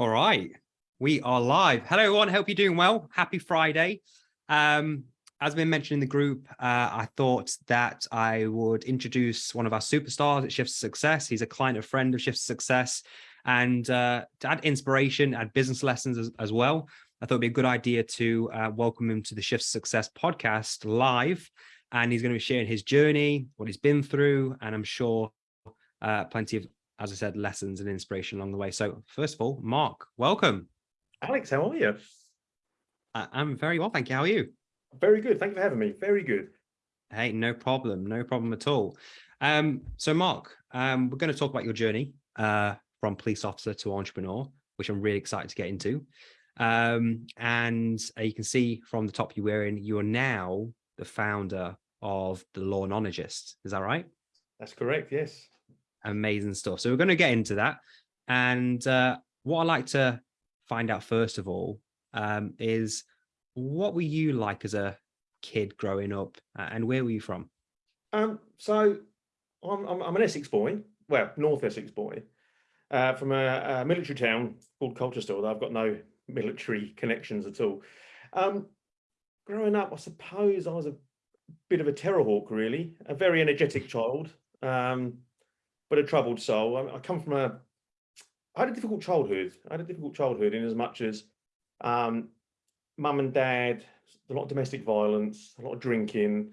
All right, we are live. Hello, everyone. Hope you're doing well. Happy Friday. Um, as been mentioned in the group, uh, I thought that I would introduce one of our superstars at Shifts Success. He's a client, a friend of Shifts Success, and uh, to add inspiration, add business lessons as, as, well. I thought it'd be a good idea to uh, welcome him to the Shifts Success podcast live. And he's going to be sharing his journey, what he's been through, and I'm sure uh, plenty of as I said, lessons and inspiration along the way. So first of all, Mark, welcome. Alex, how are you? I'm very well, thank you. How are you? Very good. Thank you for having me. Very good. Hey, no problem. No problem at all. Um, so Mark, um, we're going to talk about your journey uh, from police officer to entrepreneur, which I'm really excited to get into. Um, and uh, you can see from the top you're wearing, you are now the founder of the Law Lawnologist. Is that right? That's correct. Yes amazing stuff. So we're going to get into that. And uh, what I like to find out first of all um, is what were you like as a kid growing up and where were you from? Um, so I'm, I'm, I'm, an Essex boy, well, North Essex boy, uh, from a, a, military town called Colchester, although I've got no military connections at all. Um, growing up, I suppose I was a bit of a terror hawk, really, a very energetic child. Um, but a troubled soul. I, I, come from a, I had a difficult childhood. I had a difficult childhood in as much as um, mum and dad, a lot of domestic violence, a lot of drinking.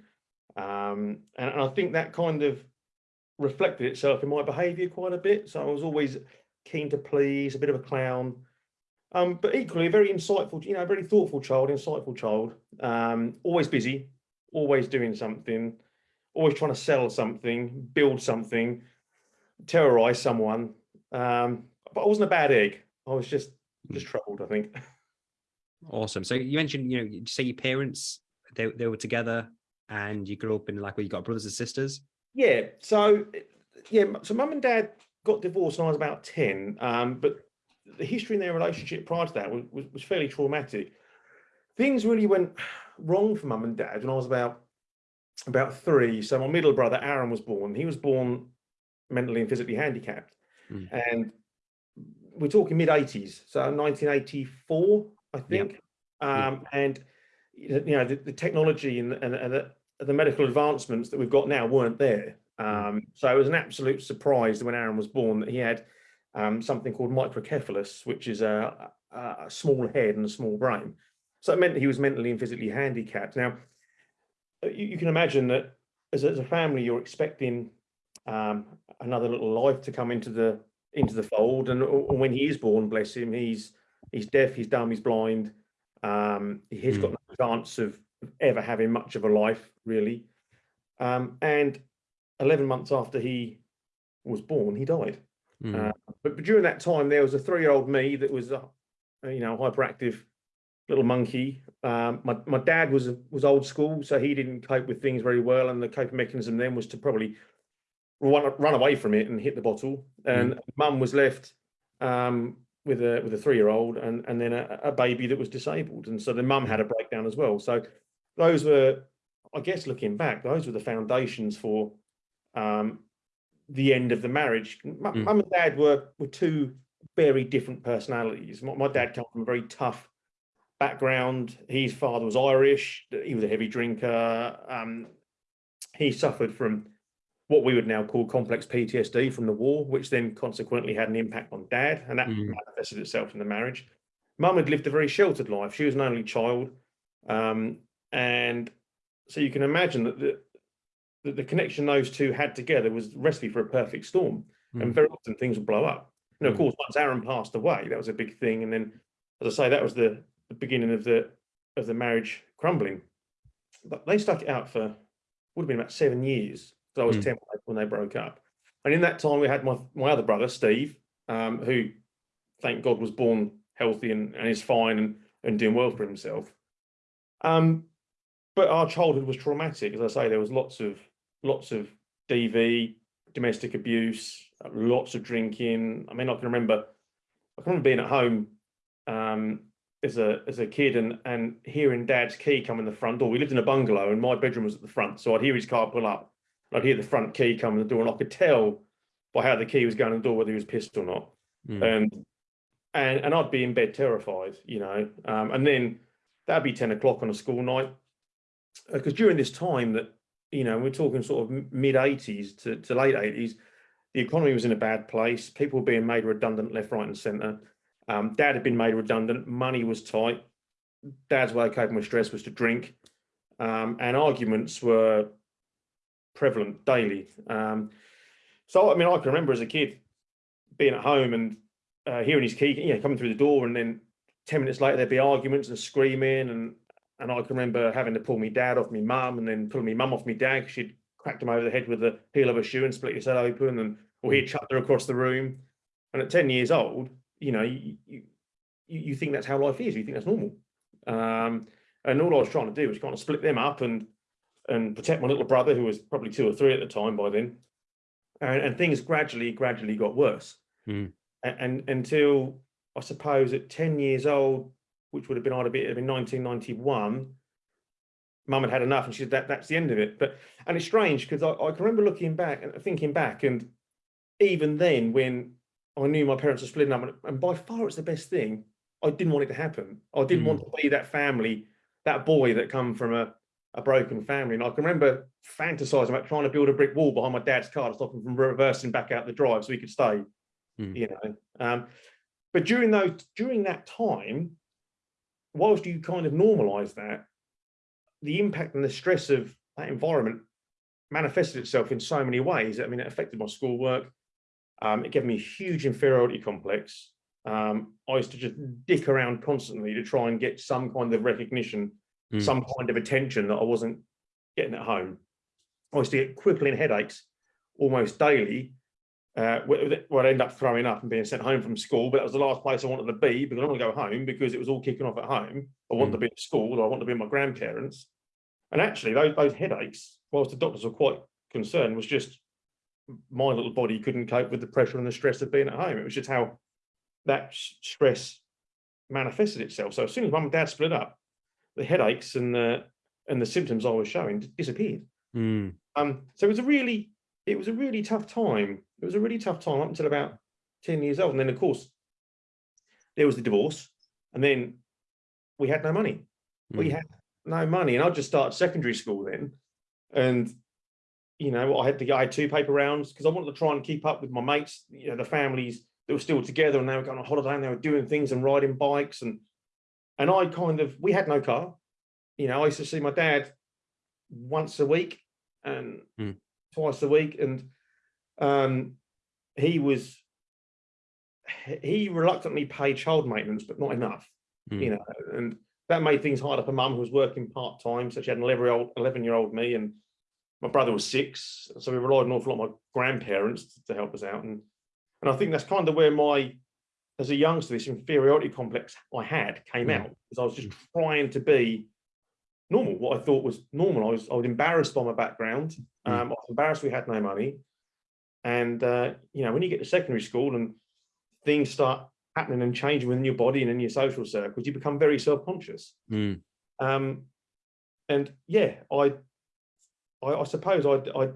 Um, and, and I think that kind of reflected itself in my behaviour quite a bit. So I was always keen to please, a bit of a clown. Um, but equally a very insightful, you know, very thoughtful child, insightful child, um, always busy, always doing something, always trying to sell something, build something, terrorize someone. Um, but I wasn't a bad egg. I was just just hmm. troubled, I think. Awesome. So you mentioned, you know, you say your parents they they were together and you grew up in like where you got brothers and sisters. Yeah. So yeah. So mum and dad got divorced when I was about ten. Um, but the history in their relationship prior to that was, was, was fairly traumatic. Things really went wrong for mum and dad when I was about about three. So my middle brother Aaron was born. He was born mentally and physically handicapped. Mm. And we're talking mid 80s, so 1984, I think. Yep. Um, yep. And you know, the, the technology and, and, and the, the, medical advancements that we've got now weren't there. Hmm. Um, so it was an absolute surprise when Aaron was born that he had um, something called microcephalus, which is a, a, small head and a small brain. So it meant that he was mentally and physically handicapped. Now, you, you can imagine that as a, as a family, you're expecting um, another little life to come into the into the fold. And when he is born, bless him, he's he's deaf, he's dumb, he's blind. Um, he's mm. got no chance of ever having much of a life, really. Um, and 11 months after he was born, he died. Mm. Uh, but, but, during that time, there was a three-year-old me that was, a, you know, hyperactive little monkey. Um, my my dad was was old school, so he didn't cope with things very well, and the coping mechanism then was to probably run, run away from it and hit the bottle. And mm. mum was left um, with a with a three year old and and then a, a, baby that was disabled. And so the mum had a breakdown as well. So those were, I guess, looking back, those were the foundations for um, the end of the marriage. Mum mm. and dad were were two very different personalities. My, my dad came from a very tough background. His father was Irish. He was a heavy drinker. Um, he suffered from what we would now call complex PTSD from the war, which then consequently had an impact on dad, and that mm. manifested itself in the marriage. Mum had lived a very sheltered life. She was an only child. Um, and so you can imagine that the, that the connection those two had together was recipe for a perfect storm. Mm. And very often things would blow up. And of mm. course, once Aaron passed away, that was a big thing. And then, as I say, that was the, the beginning of the of the marriage crumbling. But they stuck it out for would have been about seven years I was mm. 10 when they broke up. And in that time, we had my, my other brother, Steve, um, who, thank God, was born healthy and, and is fine and, and doing well for himself. Um, but our childhood was traumatic. As I say, there was lots of lots of DV, domestic abuse, lots of drinking. I mean, I can remember, I can remember being at home um, as a as a kid and and hearing Dad's key come in the front door. We lived in a bungalow, and my bedroom was at the front, so I'd hear his car pull up, I'd hear the front key come in the door and I could tell by how the key was going in the door whether he was pissed or not. Mm. And and and I'd be in bed terrified, you know, um, and then that'd be ten o'clock on a school night, because during this time that you know we're talking sort of mid eighties to, to late eighties, the economy was in a bad place. People were being made redundant left, right, and centre. Um, Dad had been made redundant. Money was tight. Dad's way of coping with stress was to drink, um, and arguments were prevalent daily. Um, so I mean, I can remember as a kid being at home and uh, hearing his key, you know, coming through the door, and then ten minutes later there'd be arguments and screaming, and and I can remember having to pull me dad off me mum, and then pulling me mum off me dad because she'd cracked him over the head with the heel of a shoe and split his head open, and or he'd chucked her across the room. And at ten years old, you know, you you, you think that's how life is. You think that's normal. Um, and all I was trying to do was kind of split them up and and protect my little brother, who was probably two or three at the time by then. And, and things gradually, gradually got worse. Mm. And, and, until I suppose at 10 years old, which would have been I'd have been in 1991, mum had had enough and she said that that's the end of it. But and it's strange because I, I can remember looking back and thinking back, and even then when I knew my parents were splitting up, and, and by far it's the best thing. I didn't want it to happen. I didn't Mm. want to be that family, that boy that come from a a broken family. And I can remember fantasizing about trying to build a brick wall behind my dad's car to stop him from reversing back out the drive so he could stay, Mm. you know. Um, but during those during that time, whilst you kind of normalize that, the impact and the stress of that environment manifested itself in so many ways. I mean, it affected my schoolwork. Um, it gave me a huge inferiority complex. Um, I used to just dick around constantly to try and get some kind of recognition Mm. some kind of attention that I wasn't getting at home. I used to get crippling headaches almost daily, uh, where I'd end up throwing up and being sent home from school. But that was the last place I wanted to be because I don't want to go home because it was all kicking off at home. I wanted to be at school or I wanted to be with my grandparents. And actually, those, those headaches, whilst the doctors were quite concerned, was just my little body couldn't cope with the pressure and the stress of being at home. It was just how that stress manifested itself. So as soon as mum and dad split up, the headaches and the and the symptoms I was showing disappeared. Mm. Um, so it was a really it was a really tough time. It was a really tough time up until about 10 years old. And then of course there was the divorce, and then we had no money. We Mm. had no money. And I just started secondary school then. And you know, I had to go, I had two paper rounds because I wanted to try and keep up with my mates, you know, the families that were still together and they were going on holiday and they were doing things and riding bikes and and I kind of we had no car. You know, I used to see my dad once a week and Hmm. twice a week, and um, he was he reluctantly paid child maintenance, but not enough. Hmm. You know, and that made things harder for mum, who was working part time. So she had an 11 year old, 11 year old me, and my brother was six. So we relied an awful lot on my grandparents to, to help us out. And and I think that's kind of where my as a youngster, this inferiority complex I had came Mm. out because I was just trying to be normal, what I thought was normal. I was I was embarrassed by my background. Mm. Um, I was embarrassed we had no money. And uh, you know, when you get to secondary school and things start happening and changing within your body and in your social circles, you become very self-conscious. Mm. Um, and yeah, I, I, I suppose I, I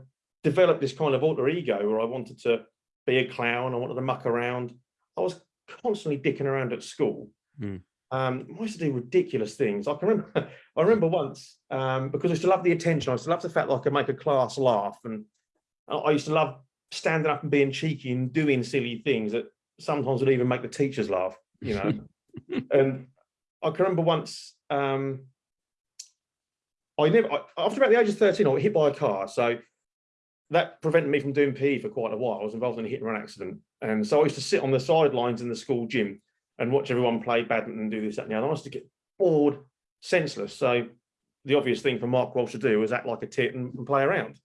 developed this kind of alter ego where I wanted to be a clown. I wanted to muck around. I was constantly dicking around at school. Mm. Um, I used to do ridiculous things. I can remember, I remember once um, because I used to love the attention. I used to love the fact that I could make a class laugh, and I, used to love standing up and being cheeky and doing silly things that sometimes would even make the teachers laugh. You know, and I can remember once um, I never I, after about the age of 13, I was hit by a car. So that prevented me from doing PE for quite a while. I was involved in a hit and run accident. And so I used to sit on the sidelines in the school gym and watch everyone play badminton and do this, that, and the other. I used to get bored, senseless. So the obvious thing for Mark Walsh to do was act like a tit and, and play around.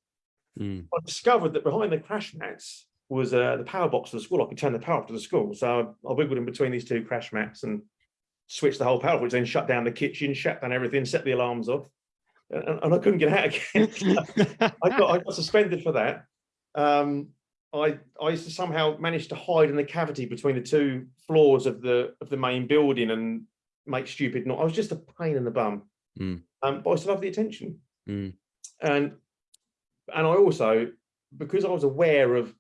Mm. I discovered that behind the crash mats was uh, the power box of the school. I could turn the power off to the school. So I, I wiggled in between these two crash mats and switched the whole power, which then shut down the kitchen, shut down everything, set the alarms off. And, and I couldn't get out again. I got I got suspended for that. Um, I I used to somehow manage to hide in the cavity between the two floors of the of the main building and make stupid noise. I was just a pain in the bum. Mm. Um, but I still love the attention. Mm. And and I also, because I was aware of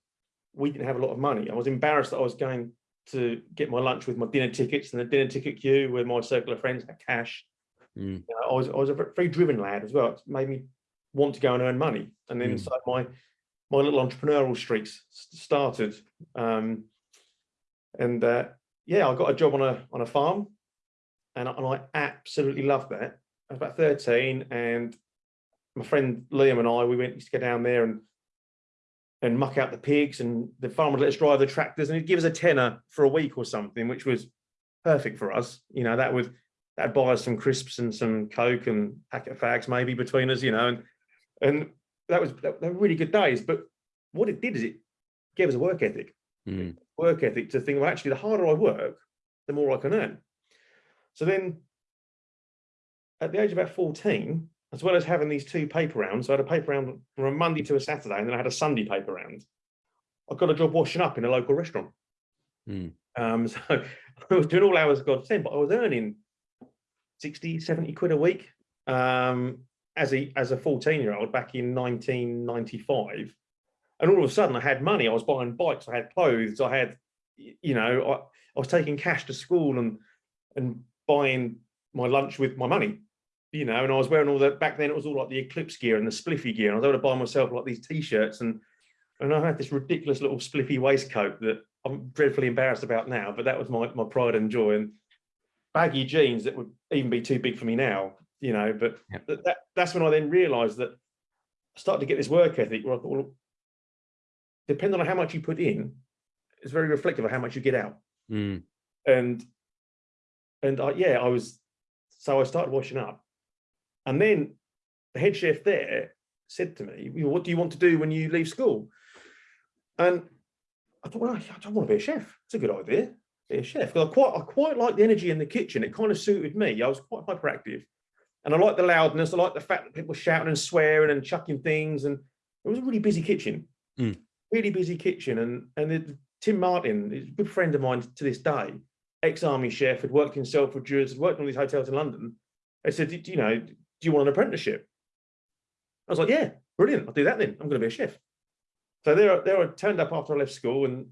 we didn't have a lot of money, I was embarrassed that I was going to get my lunch with my dinner tickets and the dinner ticket queue where my circle of friends had cash. Mm. You know, I was I was a ve- very driven lad as well. It made me want to go and earn money. And then Mm. so my my little entrepreneurial streaks started. Um, and uh, yeah, I got a job on a on a farm, and I, and I absolutely loved that. I was about thirteen, and my friend Liam and I we went used to go down there and and muck out the pigs, and the farmer would let us drive the tractors, and he'd give us a tenner for a week or something, which was perfect for us. You know, that would that'd buy us some crisps and some coke and packet fags maybe between us. You know, and and that was that, they were really good days. But what it did is it gave us a work ethic Mm. work ethic to think, well, actually, the harder I work, the more I can earn. So then at the age of about 14, as well as having these two paper rounds, so I had a paper round from a Monday to a Saturday, and then I had a Sunday paper round. I got a job washing up in a local restaurant. Mm. Um, so I was doing all hours of God's send, but I was earning 60, 70 quid a week um, as a as a 14 year old back in 1995 and all of a sudden I had money. I was buying bikes, I had clothes, I had, you know, I, I was taking cash to school and and buying my lunch with my money, you know, and I was wearing all that back then. It was all like the Eclipse gear and the Spliffy gear. And I was able to buy myself like these t-shirts and and I had this ridiculous little Spliffy waistcoat that I'm dreadfully embarrassed about now, but that was my my pride and joy and baggy jeans that would even be too big for me now, you know. But Yep. that, that that's when I then realised that I started to get this work ethic where I thought, well, depending on how much you put in, it's very reflective of how much you get out. Mm. And and I, yeah, I was so I started washing up, and then the head chef there said to me, "What do you want to do when you leave school?" And I thought, well, I don't want to be a chef. It's a good idea, be a chef. Because I quite I quite like the energy in the kitchen. It kind of suited me. I was quite hyperactive, and I like the loudness. I like the fact that people were shouting and swearing and chucking things, and it was a really busy kitchen Mm. really busy kitchen and and it, Tim Martin is a good friend of mine to this day ex-army chef had worked in Selfridge Druids had worked in all these hotels in London I said "Do- do you know do you want an apprenticeship I was like yeah brilliant I'll do that then I'm going to be a chef so there there I turned up after I left school and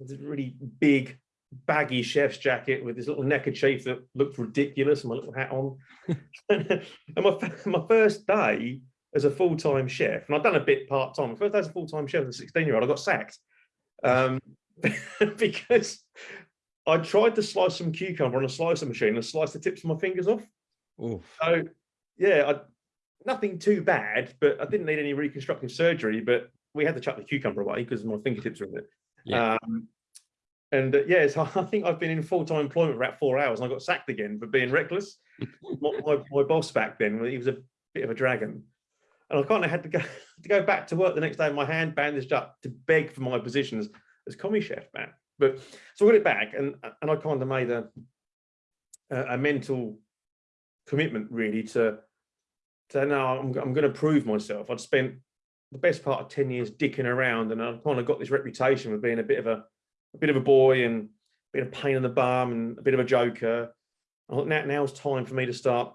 it was a really big baggy chef's jacket with this little neckerchief that looked ridiculous and my little hat on and my, my first day as a full-time chef, and I've done a bit part-time. My first day as a full-time chef as a 16-year-old, I got sacked. Um, because I tried to slice some cucumber on a slicer machine and slice the tips of my fingers off. Oof. So yeah, I, nothing too bad, but I didn't need any reconstructive surgery, but we had to chuck the cucumber away because my fingertips were in it. Yeah. Um, and uh, yeah, so I think I've been in full-time employment for about four hours and I got sacked again for being reckless. my, my, my boss back then, he was a bit of a dragon. And I kind of had to go to go back to work the next day my hand bandaged up to beg for my positions as, commis chef back. But so I got it back and and I kind of made a a, a mental commitment really to to no, I'm, I'm going to prove myself. I'd spent the best part of 10 years dicking around and I kind of got this reputation of being a bit of a, a bit of a boy and a bit of pain in the bum and a bit of a joker. I thought now, now's time for me to start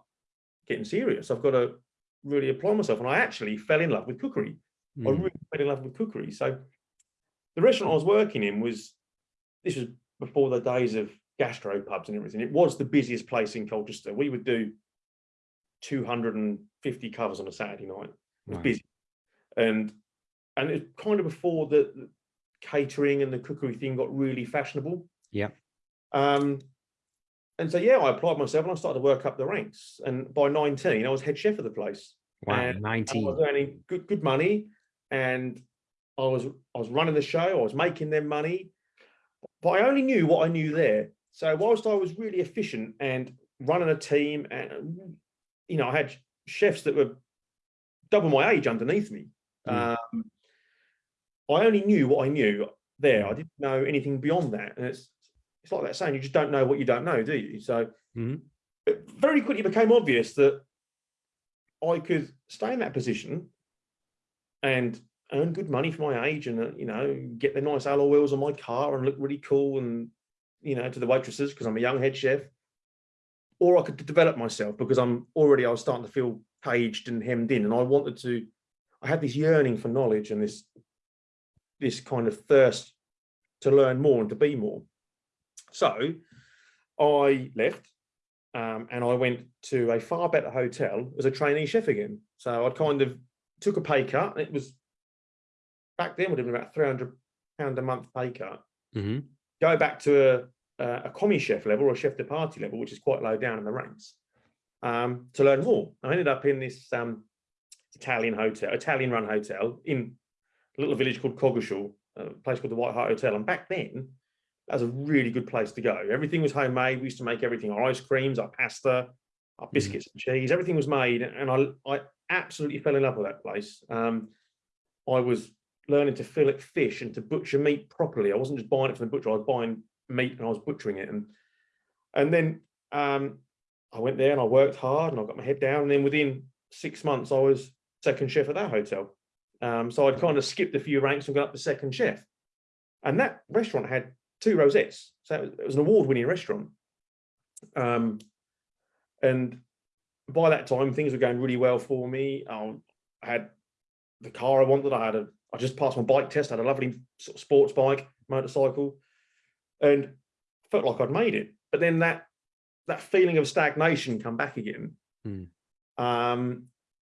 getting serious. I've got to really apply myself. And I actually fell in love with cookery. I Mm. really fell in love with cookery. So the restaurant I was working in was, this was before the days of gastro pubs and everything. It was the busiest place in Colchester. We would do 250 covers on a Saturday night. It was Right. busy. And and it's kind of before the catering and the cookery thing got really fashionable. Yeah. Um, and so yeah, I applied myself and I started to work up the ranks. And by 19, I was head chef of the place. Wow. and I 19. was earning good good money, and I was I was running the show. I was making them money, but I only knew what I knew there. So whilst I was really efficient and running a team, and you know, I had chefs that were double my age underneath me. Mm. Um, I only knew what I knew there. I didn't know anything beyond that, and it's it's like that saying: you just don't know what you don't know, do you? So Mhm. it very quickly became obvious that I could stay in that position and earn good money for my age and, uh, you know, get the nice alloy wheels on my car and look really cool and, you know, to the waitresses because I'm a young head chef. Or I could develop myself because I'm already, I was starting to feel caged and hemmed in and I wanted to, I had this yearning for knowledge and this, this kind of thirst to learn more and to be more. So I left um, and I went to a far better hotel as a trainee chef again. So I kind of took a pay cut. It was back then would have been about three hundred pound a month pay cut. Mhm. Go back to a a, a commis chef level or a chef de partie level, which is quite low down in the ranks, um, to learn more. I ended up in this um, Italian hotel, Italian run hotel in a little village called Coggeshall, a place called the White Hart Hotel. And back then, that was a really good place to go. Everything was homemade. We used to make everything, our ice creams, our pasta, our biscuits and cheese, everything was made. And I, I absolutely fell in love with that place. Um, I was learning to fillet fish and to butcher meat properly. I wasn't just buying it from the butcher, I was buying meat and I was butchering it. And and then um, I went there and I worked hard and I got my head down. And then within six months, I was second chef at that hotel. Um, so I'd kind of skipped a few ranks and got up to second chef. And that restaurant had two rosettes. So it was, an award-winning restaurant. Um, and by that time, things were going really well for me. I had the car I wanted. I had a. I just passed my bike test. I had a lovely sort of sports bike, motorcycle, and felt like I'd made it. But then that that feeling of stagnation come back again. Hmm. Um,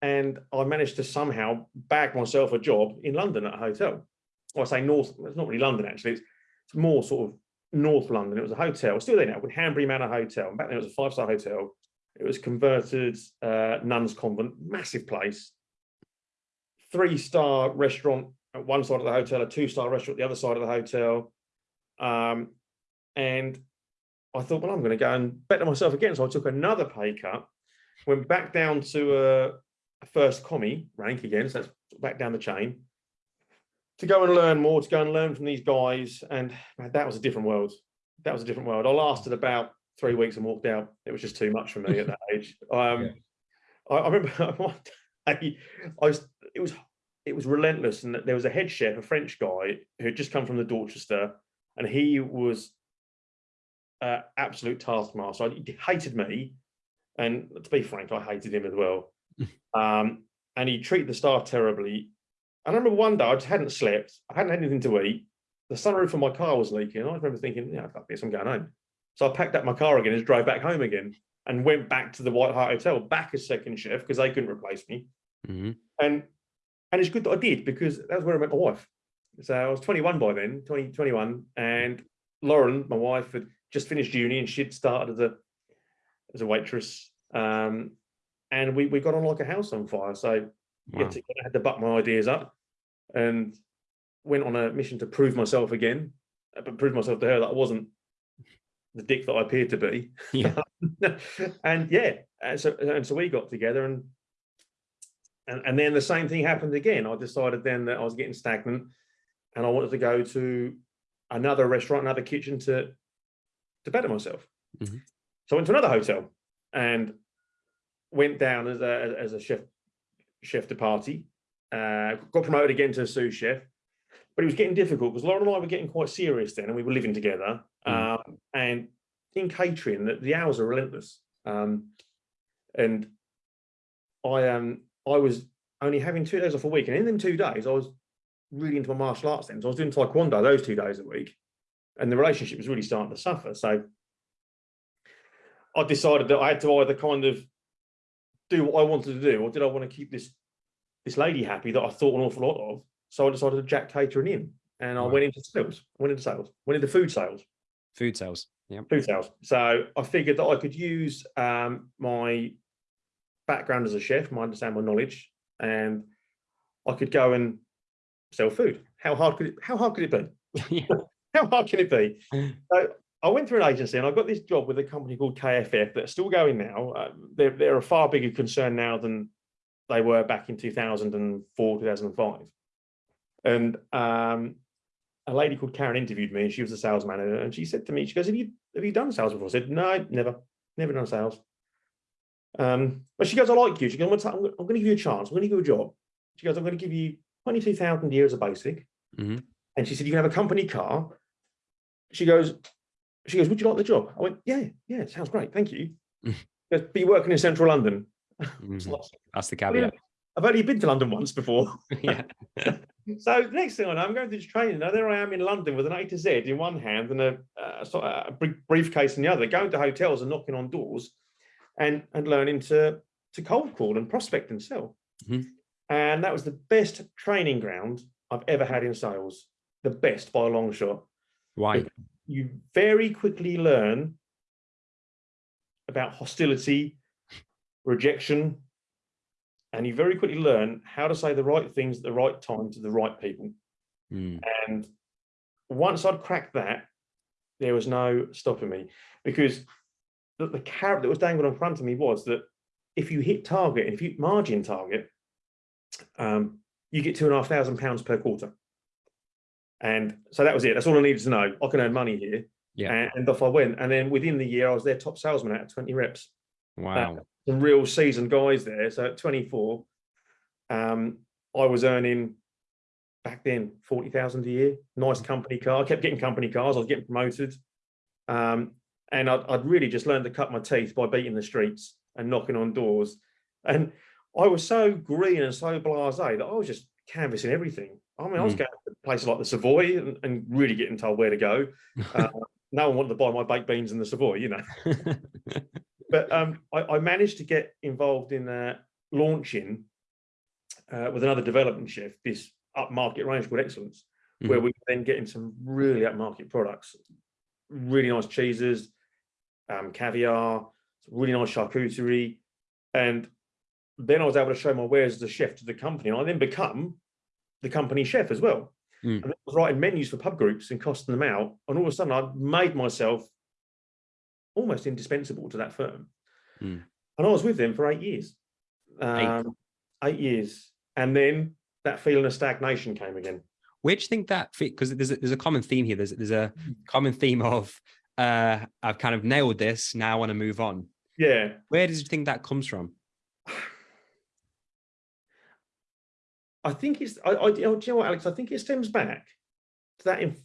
and I managed to somehow bag myself a job in London at a hotel. Well, I say North. It's not really London actually. It's, it's more sort of North London. It was a hotel, still there now, Hanbury Manor Hotel. And back then it was a five-star hotel. It was converted uh, nuns convent, massive place. Three-star restaurant at one side of the hotel, a two-star restaurant at the other side of the hotel. Um, and I thought, well, I'm going to go and better myself again. So I took another pay cut, went back down to a, a first commis rank again. So that's back down the chain to go and learn more, to go and learn from these guys. And man, that was a different world. That was a different world. I lasted about three weeks and walked out. It was just too much for me at that age. Um, Yeah. I, I remember one day, I was, it was, it was relentless. And there was a head chef, a French guy who had just come from the Dorchester and he was uh, absolute taskmaster. He hated me. And to be frank, I hated him as well. Um, and he treated the staff terribly. I remember one day I just hadn't slept. I hadn't had anything to eat. The sunroof of my car was leaking. I remember thinking, yeah, fuck this, I'm going home. So I packed up my car again and drove back home again and went back to the White Hart Hotel, back as second chef because they couldn't replace me. Mhm. And and it's good that I did because that's where I met my wife. So I was 21 by then, 20, 21, and Lauren, my wife, had just finished uni and she'd started as a as a waitress. Um, and we we got on like a house on fire. So Wow. again, I had to buck my ideas up and went on a mission to prove myself again, uh, but prove myself to her that I wasn't the dick that I appeared to be. Yeah. and yeah, and so and so we got together and and and then the same thing happened again. I decided then that I was getting stagnant and I wanted to go to another restaurant, another kitchen to to better myself. Mhm. So I went to another hotel and went down as a as a chef chef de partie. Uh, got promoted again to sous chef, but it was getting difficult because Lauren and I were getting quite serious then, and we were living together. Mm. Um, and in catering, the, the hours are relentless. Um, and I um I was only having two days off a week, and in them two days, I was really into my martial arts then. So I was doing taekwondo those two days a week, and the relationship was really starting to suffer. So I decided that I had to either kind of do what I wanted to do, or did I want to keep this this lady happy that I thought an awful lot of? So I decided to jack catering in, and I Right. went into sales. Went into sales. Went into food sales Food sales. Yeah. food sales. So I figured that I could use um, my background as a chef, my understand my knowledge, and I could go and sell food. How hard could it? How hard could it be? How hard can it be? So I went through an agency and I got this job with a company called KFF that's still going now. Uh, they're, they're a far bigger concern now than they were back in 2004, 2005. And um, a lady called Karen interviewed me. And she was a sales manager, and she said to me, "She goes, have you have you done sales before?" I said, "No, never, never done sales." Um, but she goes, "I like you." She goes, "I'm gonna, I'm gonna give you a chance. I'm going to give you a job." She goes, "I'm going to give you twenty-two thousand a year as a basic." Mhm. And she said, "You can have a company car." She goes, "She goes, would you like the job?" I went, "Yeah, yeah, sounds great, thank you." Mm. Goes, "Be working in central London." It's Mhm. That's the "Well, yeah, caveat. I've only been to London once before. yeah. So the next thing I know, I'm going to this training. Now there I am in London with an A to Z in one hand and a, uh, of a bri- briefcase in the other, going to hotels and knocking on doors, and and learning to to cold call and prospect and sell. Mhm. And that was the best training ground I've ever had in sales. The best by a long shot. Why? You very quickly learn about hostility, rejection, and you very quickly learn how to say the right things at the right time to the right people. Mm, And once I'd cracked that, there was no stopping me because the, the carrot that was dangled in front of me was that if you hit target, if you margin target, um, you get two and a half thousand pounds per quarter. And so that was it. That's all I needed to know. I can earn money here. Yeah. And, and off I went. And then within the year, I was their top salesman out of 20 reps wow. some real seasoned guys there. So at 24, um, I was earning back then 40,000 a year, nice company car. I kept getting company cars. I was getting promoted. Um, and I'd, I'd really just learned to cut my teeth by beating the streets and knocking on doors. And I was so green and so blasé that I was just canvassing everything. I mean, I was Mm. going to places like the Savoy and, and really getting told where to go. Uh, no one wanted to buy my baked beans in the Savoy, you know but um, I, I managed to get involved in uh, launching uh, with another development chef this upmarket range called Excellence, where Mhm. we then getting some really upmarket products, really nice cheeses, um, caviar, really nice charcuterie, and then I was able to show my wares as a chef to the company, and I then become the company chef as well. Mm. And I was writing menus for pub groups and costing them out, and all of a sudden I made myself almost indispensable to that firm. Mm. And I was with them for eight years. Um, eight years. And then that feeling of stagnation came again. Where do you think that fit? Because there's a, there's a common theme here. There's there's a common theme of uh, I've kind of nailed this. Now I want to move on. Yeah. Where does you think that comes from? I think it's, I, I, do you know what, Alex? I think it stems back to that, inf-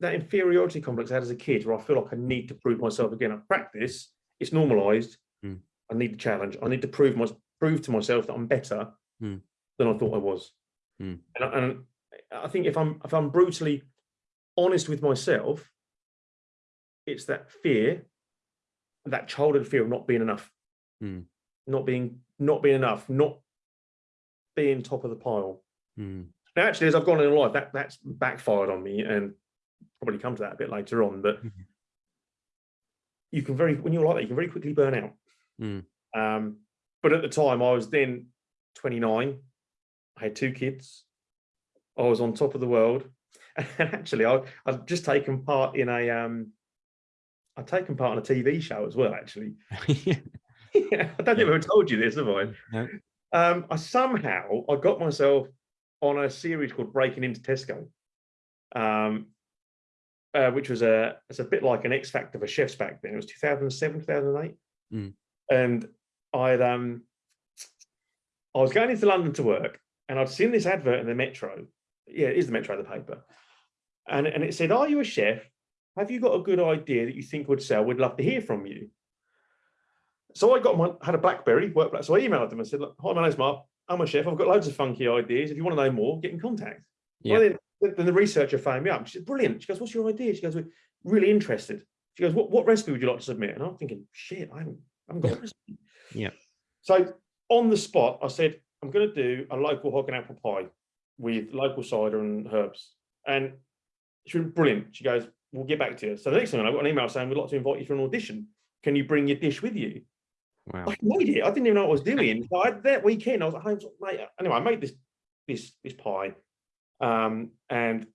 that inferiority complex I had as a kid where I feel like I need to prove myself again. I practice, it's normalized. Mm. I need the challenge. I need to prove my, prove to myself that I'm better Mm. than I thought I was. Mm. And, I- and I think if I'm if I'm brutally honest with myself, it's that fear, that childhood fear of not being enough, Mm. not being not being enough, not being top of the pile. Mm, Now, actually, as I've gone in life, that that's backfired on me, and probably come to that a bit later on. But Mhm. you can very when you're like that, you can very quickly burn out. Mm. Um, but at the time, I was then 29. I had two kids. I was on top of the world, and actually, I I'd just taken part in a um, I'd taken part in a TV show as well. Actually, yeah, I don't think I've ever told you this, have I? No. Um, I somehow I got myself on a series called Breaking into Tesco, um, uh, which was a it's a bit like an X Factor for chefs back then. It was 2007, 2008, Mm. and I'd um, I was going into London to work, and I'd seen this advert in the Metro. Yeah, it is the Metro, the paper, and and it said, "Are you a chef? Have you got a good idea that you think would sell? We'd love to hear from you." So I got my had a BlackBerry work black. So I emailed them and said, "Look, hi, my name's Mark. I'm a chef. I've got loads of funky ideas. If you want to know more, get in contact." Yeah. Well, then, then the researcher phoned me up. She said, "Brilliant." She goes, "What's your idea?" She goes, "We're really interested." She goes, "What what recipe would you like to submit?" And I'm thinking, "Shit, I haven't, I haven't got a recipe." Yeah. So on the spot, I said, "I'm going to do a local hog and apple pie with local cider and herbs." And she went, "Brilliant." She goes, "We'll get back to you." So the next thing I got an email saying, "We'd like to invite you for an audition. Can you bring your dish with you?" Wow. I made it. I didn't even know what I was doing. So I, that weekend, I was at home. Mate, anyway, I made this this this pie, um, and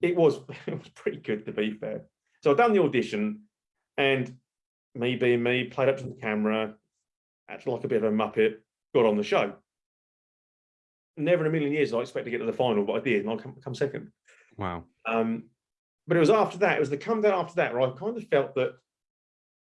it was it was pretty good to be fair. So I done the audition, and me being me, played up to the camera, acted like a bit of a muppet, got on the show. Never in a million years did I expect to get to the final, but I did, and I come, come second. Wow. Um, but it was after that, it was the come down after that where I kind of felt that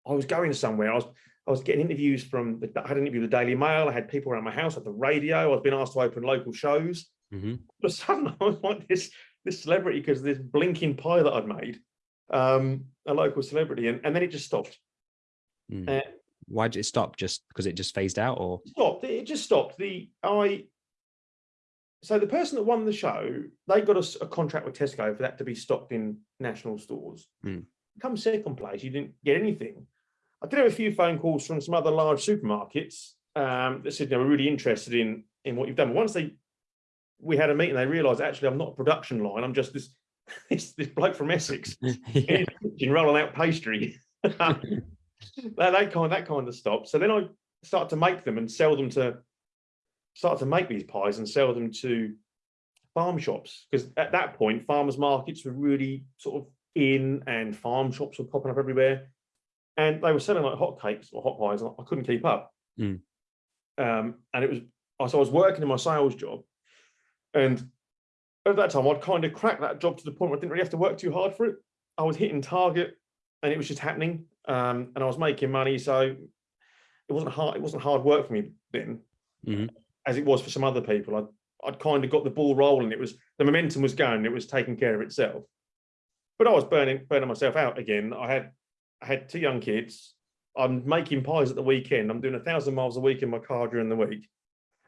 I was going somewhere. I was I was getting interviews from the, I had an interview with the Daily Mail, I had people around my house at the radio, I was being asked to open local shows. hmm But suddenly I was like this this celebrity because this blinking pie that I'd made, um, a local celebrity, and, and then it just stopped. Mm. Uh, Why did it stop? Just because it just phased out, or stopped. It just stopped. The I so the person that won the show, they got us a, contract with Tesco for that to be stocked in national stores. Hmm. Come second place, you didn't get anything. I did have a few phone calls from some other large supermarkets um, that said they were really interested in in what you've done. But once they we had a meeting, they realised actually I'm not a production line. I'm just this this, this bloke from Essex yeah. in rolling out pastry. that, that kind that kind of stopped. So then I started to make them and sell them to start to make these pies and sell them to farm shops because at that point farmers markets were really sort of in and farm shops were popping up everywhere and they were selling like hot cakes or hot pies and I couldn't keep up Mm. um, and it was so I was working in my sales job and at that time I'd kind of cracked that job to the point where I didn't really have to work too hard for it I was hitting target and it was just happening um, and I was making money so it wasn't hard it wasn't hard work for me then Mhm. as it was for some other people. I'd, I'd kind of got the ball rolling. It was the momentum was going. It was taking care of itself. But I was burning burning myself out again. I had I had two young kids. I'm making pies at the weekend. I'm doing a thousand miles a week in my car during the week.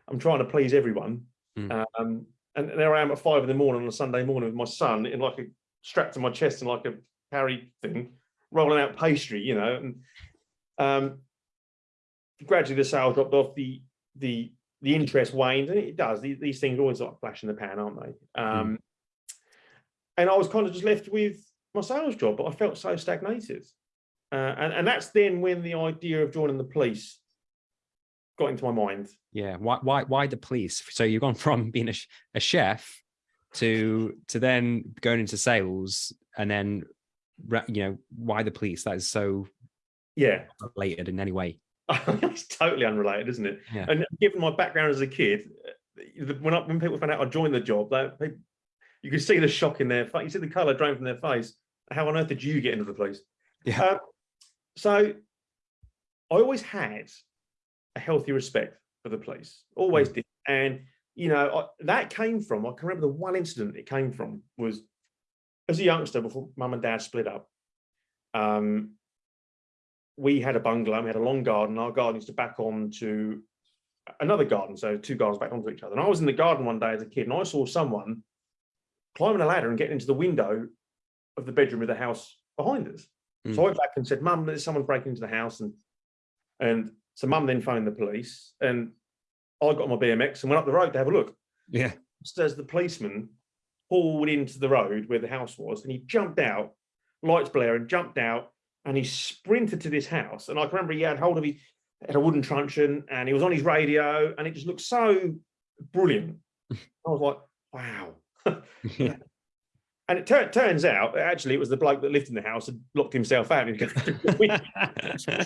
I'm trying to please everyone. Mm. Um, and there I am at five in the morning on a Sunday morning with my son in like a strapped to my chest and like a carry thing, rolling out pastry, you know. And um, gradually the sales dropped off. The the the interest waned, and it does. These, these things always like flash in the pan, aren't they? Um, And I was kind of just left with my sales job, but I felt so stagnated. Uh, and, and that's then when the idea of joining the police got into my mind. Yeah. Why, why, why the police? So you've gone from being a, sh- a chef to, to then going into sales and then, you know, why the police? That is so Yeah, related in any way. it's totally unrelated, isn't it? Yeah. And given my background as a kid, uh, when I, when people found out I joined the job, they, they, you could see the shock in their face. You see the colour drain from their face. How on earth did you get into the police? Yeah. Uh, so I always had a healthy respect for the police, always did. And, you know, I, that came from, I can remember the one incident it came from was as a youngster before mum and dad split up. Um, we had a bungalow, we had a long garden. Our garden used to back on to another garden, so two gardens back onto each other. And I was in the garden one day as a kid, and I saw someone climbing a ladder and getting into the window of the bedroom of the house behind us. Mm. So I went back and said, "Mum, there's someone breaking into the house," and and so Mum then phoned the police, and I got on my BMX and went up the road to have a look. Yeah. Just as the policeman pulled into the road where the house was, and he jumped out, lights blaring, jumped out, and he sprinted to this house. And I can remember he had hold of his had a wooden truncheon, and he was on his radio, and it just looked so brilliant. I was like, wow. And it tur- turns out, actually, it was the bloke that lived in the house and locked himself out. and he was going through the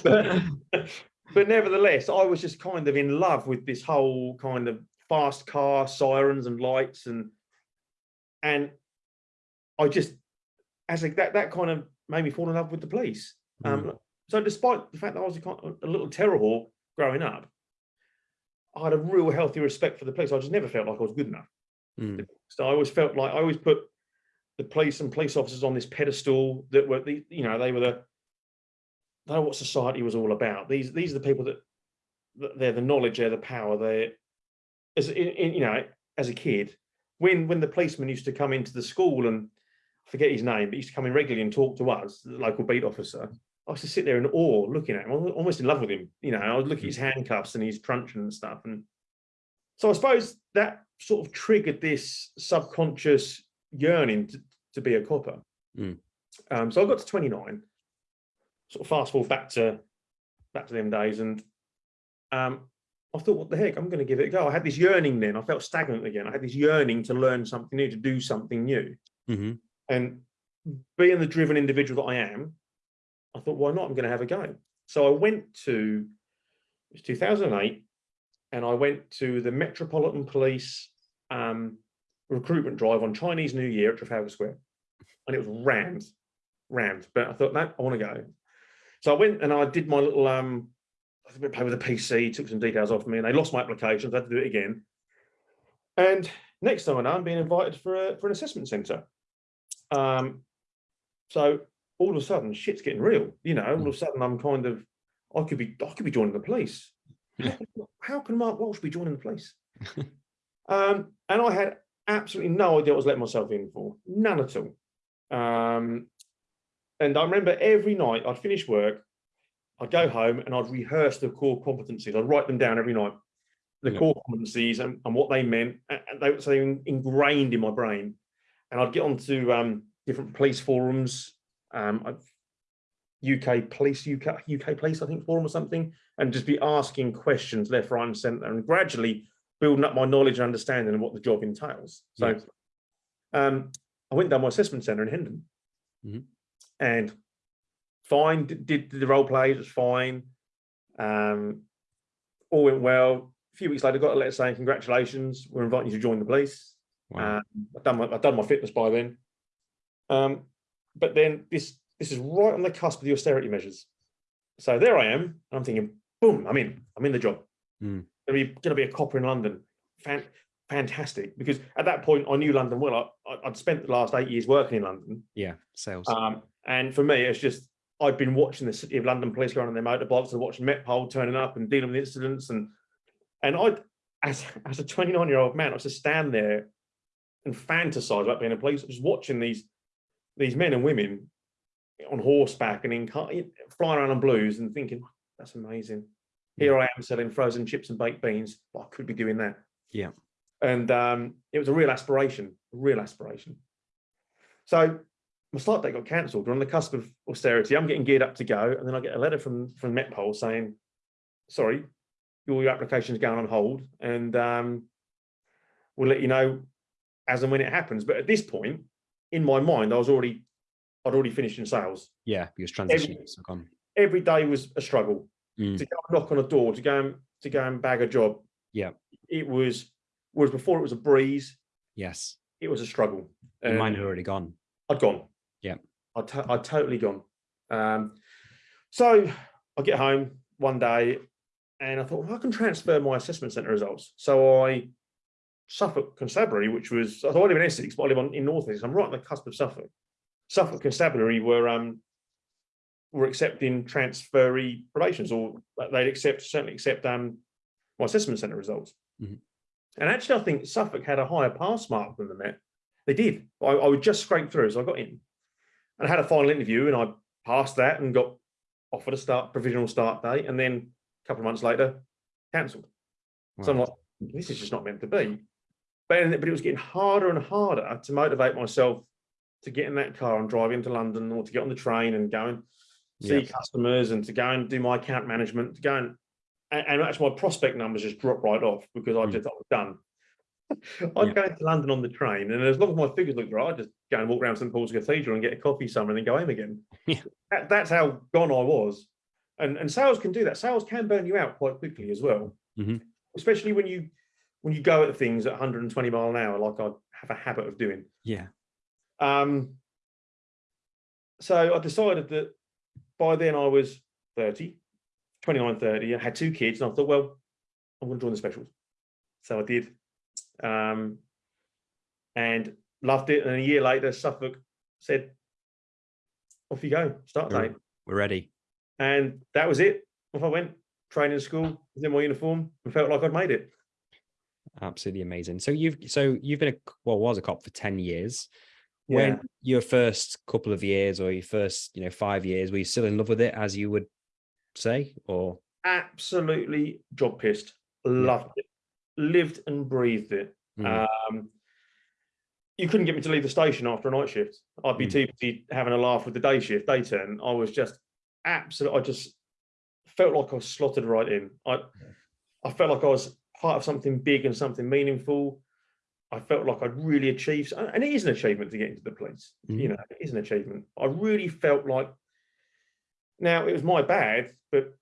window. but, but nevertheless, I was just kind of in love with this whole kind of fast car sirens and lights and and I just as a, that that kind of made me fall in love with the police. Um, so despite the fact that I was a, a little terror hawk growing up, I had a real healthy respect for the police. I just never felt like I was good enough. Mm. So I always felt like I always put the police and police officers on this pedestal that were the you know they were the they were what society was all about. These these are the people that, that they're the knowledge, they're the power. They're as in, in, you know as a kid when when the policeman used to come into the school and I forget his name, but he used to come in regularly and talk to us, the local beat officer. I used to sit there in awe looking at him, almost in love with him. You know, I would look at his mm. handcuffs and his truncheon and stuff. And so I suppose that sort of triggered this subconscious yearning to, to be a copper. Mm. Um, so I got to 29, sort of fast forward back to back to them days, and um, I thought, what the heck, I'm going to give it a go. I had this yearning then. I felt stagnant again. I had this yearning to learn something new, to do something new. Mhm. And being the driven individual that I am, I thought, why not? I'm going to have a go. So I went to it was 2008, and I went to the Metropolitan Police um, recruitment drive on Chinese New Year at Trafalgar Square, and it was rammed, rammed. But I thought, no, I want to go. So I went and I did my little um, I think I played with a PC, took some details off me, and they lost my application. So I had to do it again. And next time I know, I'm being invited for a, for an assessment centre. Um, so all of a sudden, shit's getting real. You know, all of a sudden, I'm kind of, I could be, I could be joining the police. How, can- how can Mark Walsh be joining the police? Um, and I had absolutely no idea what I was letting myself in for, none at all. Um, and I remember every night I'd finish work, I'd go home and I'd rehearse the core competencies. I'd write them down every night, the Yeah. core competencies and, and what they meant, and they were so ingrained in my brain. And I'd get onto um, different police forums, um, UK police, UK, UK police, I think forum or something, and just be asking questions left, right, and centre, and gradually building up my knowledge and understanding of what the job entails. So Yeah. um, I went down my assessment centre in Hendon, Mhm. and fine, did, did the role play, it was fine. Um, all went well. A few weeks later, got a letter saying, congratulations, we're inviting you to join the police. Wow. Um, I've done my, I've done my fitness by then. Um, but then this this is right on the cusp of the austerity measures. So there I am. and I'm thinking, boom, I'm in. I'm in the job. Mm. Gonna be gonna be a copper in London. Fan, fantastic. Because at that point I knew London well. I, I'd spent the last eight years working in London. yeah. Sales. Um, and for me, it's just I'd been watching the city of London police going on their motorbikes and watching Metpol turning up and dealing with incidents and and I, as as a 29 year old man, I was just stand there and fantasize about being a police, just watching these these men and women on horseback and in car, flying around on blues and thinking that's amazing. Here I am selling frozen chips and baked beans, but I could be doing that. Yeah. And um, it was a real aspiration, a real aspiration. So my start date got cancelled. We're on the cusp of austerity. I'm getting geared up to go, and then I get a letter from from Metpol saying, "Sorry, your, your application's going on hold, and um, we'll let you know as and when it happens." But at this point, in my mind, I was already, I'd already finished in sales. yeah. Because transitioning. So gone. Every day was a struggle Mm. to go and knock on a door, to go and to go and bag a job. Yeah. it was. Whereas before it was a breeze, Yes. it was a struggle. Um, had already gone. I'd gone. Yeah. I'd, to- I'd totally gone. Um, so I get home one day and I thought, well, I can transfer my assessment centre results. So I, Suffolk Constabulary, which was, I live in Essex, but I live on, in North Essex. I'm right on the cusp of Suffolk. Suffolk Constabulary were, um, were accepting transferee probations or they'd accept, certainly accept um, my assessment centre results. Mhm. And actually, I think Suffolk had a higher pass mark than the Met. They did. I, I would just scrape through, so I got in. And I had a final interview, and I passed that and got offered a start provisional start date, and then a couple of months later, cancelled. So I'm like, this is just not meant to be. But, but it was getting harder and harder to motivate myself to get in that car and drive into London or to get on the train and go and see Yeah. customers and to go and do my account management, to go and and, and actually my prospect numbers just dropped right off because I Mm. just I was done. I'd Yeah. go into London on the train, and as long as my figures looked right, I'd just go and walk around St Paul's Cathedral and get a coffee somewhere and then go home again. Yeah. That, that's how gone I was. And and sales can do that. Sales can burn you out quite quickly as well, Mhm. especially when you when you go at things at 120 mile an hour, like I have a habit of doing. Yeah. Um, so I decided that by then I was 30, 29, 30, I had two kids, and I thought, well, I'm going to join the specials. So I did. Um, and loved it. And a year later, Suffolk said, off you go, start date. We're ready. And that was it. Off I went, training school, was in my uniform, and felt like I'd made it. Absolutely amazing. So you've so you've been a well was a cop for 10 years. Yeah. When your first couple of years or your first, you know, five years, were you still in love with it as you would say? Or absolutely job pissed. Loved it. Lived and breathed it. Mm, Um, you couldn't get me to leave the station after a night shift. I'd be Mm. too busy having a laugh with the day shift, day turn. I was just absolutely. I just felt like I was slotted right in. I, I felt like I was part of something big and something meaningful. I felt like I'd really achieved, and it is an achievement to get into the police. You Mhm. know, it is an achievement. I really felt like. Now it was my bad, but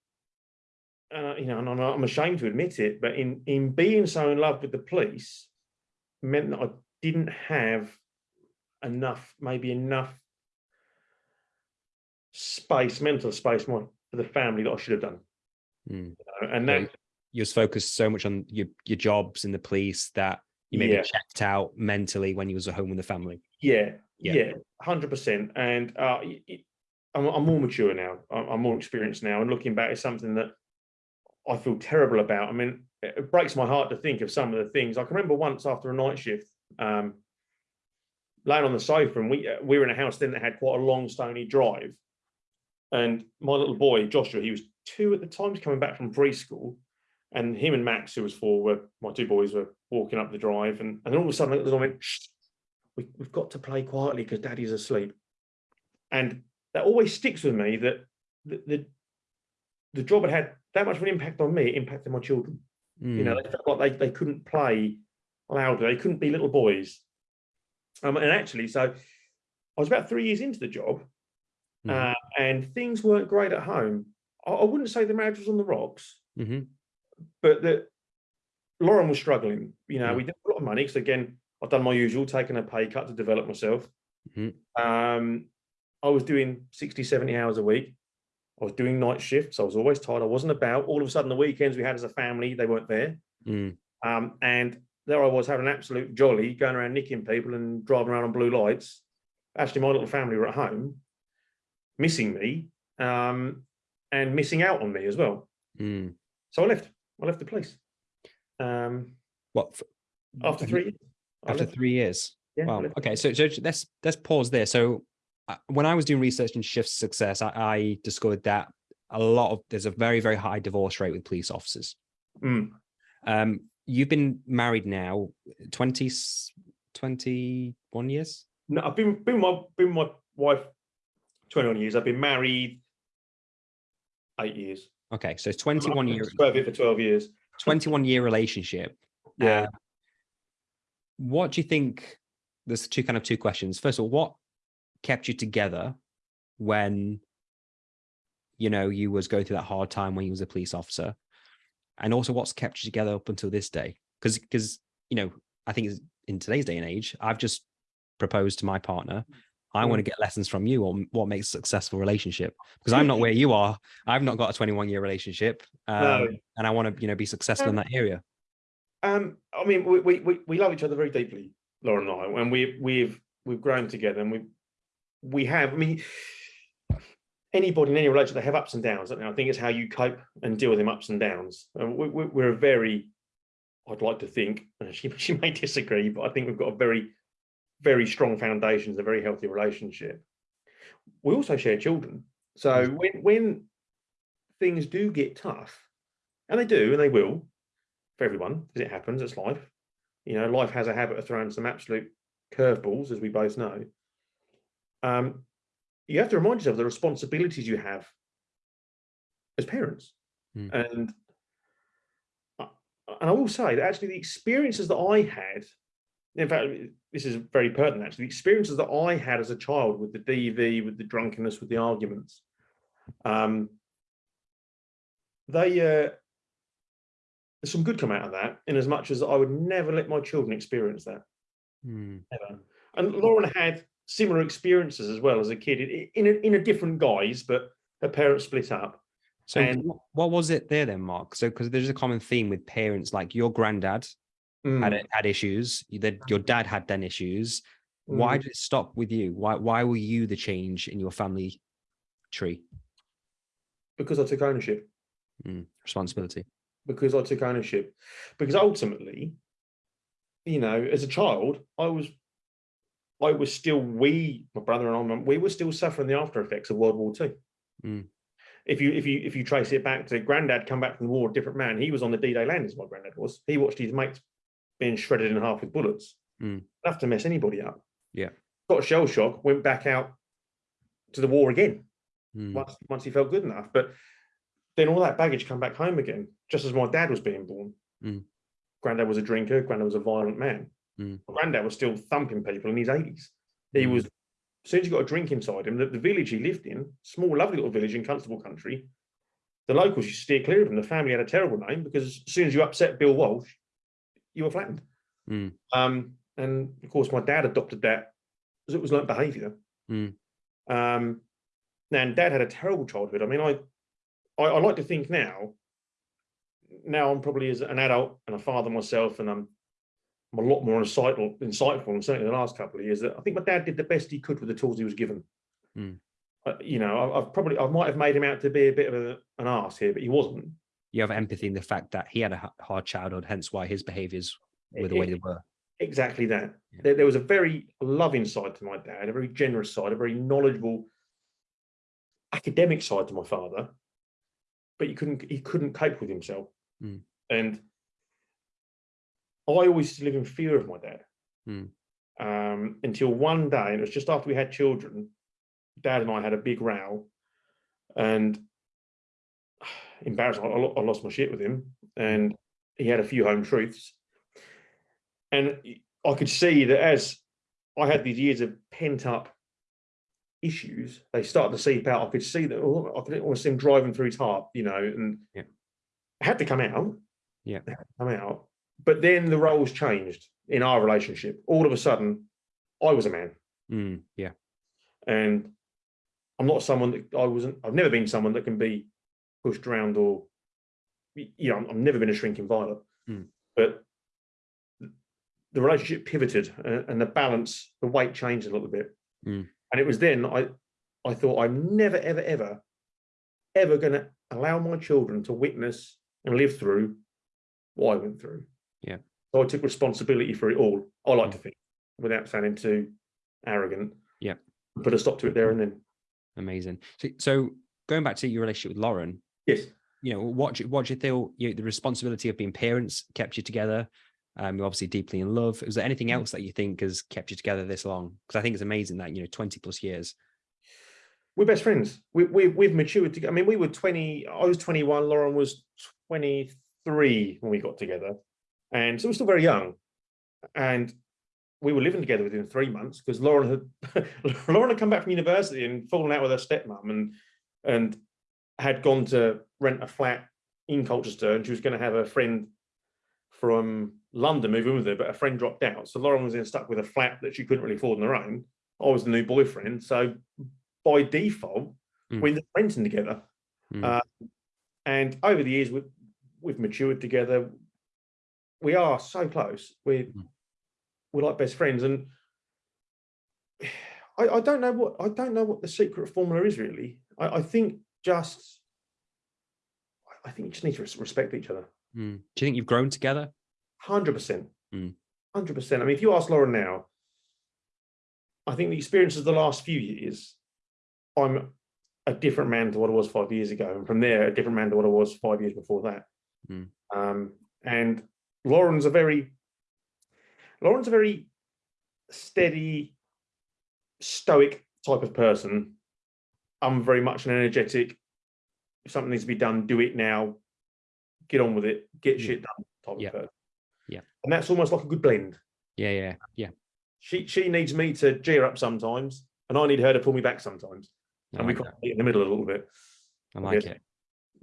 uh, you know, and I'm, ashamed to admit it, but in in being so in love with the police, meant that I didn't have enough, maybe enough space, mental space, more for the family that I should have done. mm. you know, And Yeah, that, you was focused so much on your your jobs in the police that you maybe Yeah. checked out mentally when you was at home with the family. yeah, Yeah. yeah, hundred percent. And uh, I'm, I'm more mature now. I'm, I'm more experienced now, and looking back, it's something that I feel terrible about. I mean, it it breaks my heart to think of some of the things. I can remember once after a night shift, um, laying on the sofa, and we uh, we were in a house then that had quite a long stony drive, and my little boy Joshua, he was two at the time, coming back from preschool, and him and Max, who was four, were my two boys were walking up the drive, and and then all of a sudden I went, Shh, we, we've got to play quietly because Daddy's asleep, and that always sticks with me that the, the the job had had that much of an impact on me, it impacted my children. You know, Mm, they felt like they, they couldn't play louder, they couldn't be little boys. Um, and actually, so I was about three years into the job, mhm, uh, and things weren't great at home. I, I wouldn't say the marriage was on the rocks, mhm, but that Lauren was struggling. You know, Mm. we did a lot of money because again, I've done my usual, taking a pay cut to develop myself. Mhm. Um, I was doing 60, 70 hours a week. I was doing night shifts. I was always tired. I wasn't about. All of a sudden, the weekends we had as a family, they weren't there. mm, Um, and there I was having an absolute jolly, going around nicking people and driving around on blue lights. Actually, my little family were at home, missing me, um, and missing out on me as well. mm. So I left. I left the police. Um, What after three years. After three years? Yeah, Wow. Okay, so so let's let's pause there. So uh, when I was doing research in shift success, I, I discovered that a lot of there's a very very high divorce rate with police officers. Mm. Um, you've been married now 20, s- 21 years. No, I've been been my been my wife 21 years. I've been married eight years. Okay, so 21 years. Swerve it for 12 years. 21 year relationship. Yeah. Uh, what do you think? There's two kind of two questions. First of all, what kept you together when you know you was going through that hard time when you was a police officer, and also what's kept you together up until this day? Because because you know I think it's- in today's day and age, I've just proposed to my partner. I want to get lessons from you on what makes a successful relationship because I'm not where you are. I've not got a 21 year relationship, um, No. and I want to you know be successful in Um, that area. Um, I mean, we, we we we love each other very deeply, Laura and I, and we we've we've grown together, and we we have. I mean, anybody in any relationship they have ups and downs. I think it's how you cope and deal with them ups and downs. And we, we, we're a very, I'd like to think, and she she may disagree, but I think we've got a very very strong foundations, a very healthy relationship. We also share children, so when when things do get tough, and they do, and they will, for everyone, because it happens, it's life. You know, life has a habit of throwing some absolute curveballs, as we both know. Um, you have to remind yourself of the responsibilities you have as parents. Mm. And, and I will say that actually the experiences that I had, in fact, this is very pertinent actually, the experiences that I had as a child with the DV, with the drunkenness, with the arguments, um, they, uh, there's some good come out of that in as much as I would never let my children experience that Hmm. ever. And Lauren had similar experiences as well as a kid in, in, a, in a different guise, but her parents split up. So And- what was it there then, Mark? So because there's a common theme with parents, like your granddad Mm, it, had issues, that your dad had then issues. Why mm. did it stop with you? Why why were you the change in your family tree Because I took ownership. Mm, responsibility? Because I took ownership. Because ultimately, you know, as a child, I was, I was still we, my brother and I, we were still suffering the after effects of World War Two. Mm. If you if you if you trace it back to granddad come back from the war, a different man. He was on the D-Day landings. My granddad was. He watched his mates being shredded in half with bullets. Mm. Enough to mess anybody up. Yeah. Got shell shock. Went back out to the war again. Mm, once once he felt good enough. But then all that baggage come back home again, just as my dad was being born. Mm. Granddad was a drinker, granddad was a violent man. Mm. Granddad was still thumping people in his 80s. He Mm. was, as soon as you got a drink inside him, the, the village he lived in, small, lovely little village in Constable country, the locals used to steer clear of him. The family had a terrible name because as soon as you upset Bill Walsh, you were flattened. Mm. Um, and of course, my dad adopted that because it was learnt behaviour. Mm. Um, and dad had a terrible childhood. I mean, I, I, I like to think now, now I'm probably as an adult and a father myself, and I'm, I'm a lot more insightful, insightful, and certainly the last couple of years, that I think my dad did the best he could with the tools he was given. Mm. Uh, you know, I, I've probably, I might have made him out to be a bit of a, an ass here, but he wasn't. You have empathy in the fact that he had a hard childhood, hence why his behaviors were the way they were. Exactly that. Yeah. There, there was a very loving side to my dad, a very generous side, a very knowledgeable academic side to my father, but he couldn't he couldn't cope with himself. Mm. And I always live in fear of my dad. Mm. Um, until one day, and it was just after we had children, dad and I had a big row, and embarrassed, I, I lost my shit with him, and he had a few home truths. And I could see that as I had these years of pent up issues, they started to seep out. I could see that oh, I could almost see him driving through his heart, you know, and Yeah. it had to come out. Yeah. Come out. But then the roles changed in our relationship. All of a sudden, I was a man. Mm, yeah. And I'm not someone that I wasn't, I've never been someone that can be pushed around or, you know, I've never been a shrinking violet. Mm. But the relationship pivoted and, and the balance, the weight changed a little bit. Mm. And it was then I, I thought I'm never, ever, ever, ever going to allow my children to witness and live through what I went through. Yeah. So I took responsibility for it all. I like Mm. to think, without sounding too arrogant. Yeah. Put a stop to it there and then. Amazing. So, so going back to your relationship with Lauren, Yes. you know, what do, what do you feel you, the responsibility of being parents kept you together? Um, you're obviously deeply in love. Is there anything Mm. else that you think has kept you together this long? Because I think it's amazing that, you know, 20 plus years. We're best friends. We, we, we've matured together. I mean, we were 20, I was 21, Lauren was 23 when we got together. And so we're still very young. And we were living together within three months because Lauren had Lauren had come back from university and fallen out with her stepmom and and had gone to rent a flat in Colchester and she was going to have a friend from London move in with her, but a friend dropped out. So Lauren was then stuck with a flat that she couldn't really afford on her own. I was the new boyfriend. So by default, Mm. we ended up renting together. Mm. Uh, and over the years, we've, we've matured together. We are so close. We're, Mm. we're like best friends. And I, I don't know what I don't know what the secret formula is really. I, I think just I think you just need to respect each other. Mm. Do you think you've grown together? Hundred percent. Mm. Hundred percent. I mean, if you ask Lauren now, I think the experiences of the last few years, I'm a different man to what I was five years ago, and from there, a different man to what I was five years before that. Mm. Um, and Lauren's a very, Lauren's a very steady, stoic type of person. I'm very much an energetic. If something needs to be done, do it now. Get on with it. Get shit done. Type Yeah. of person. Yeah. And that's almost like a good blend. Yeah, yeah, yeah. She she needs me to gear up sometimes, and I need her to pull me back sometimes, I and we like can't that. meet in the middle a little bit. I like guess. it.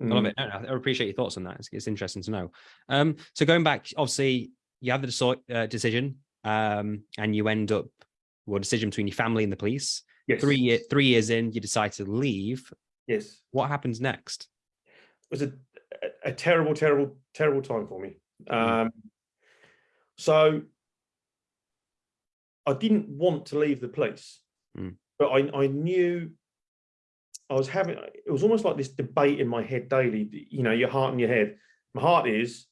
I love Mm. it. I appreciate your thoughts on that. It's, it's interesting to know. Um, so going back, obviously, you have the uh, decision, um, and you end up well, decision between your family and the police. Yes. Three year, three years in, you decide to leave. Yes. What happens next? It was a, a, terrible, terrible, terrible time for me. Mm. Um, so I didn't want to leave the police, Mm. but I, I knew I was having, it was almost like this debate in my head daily, you know, your heart and your head. My heart is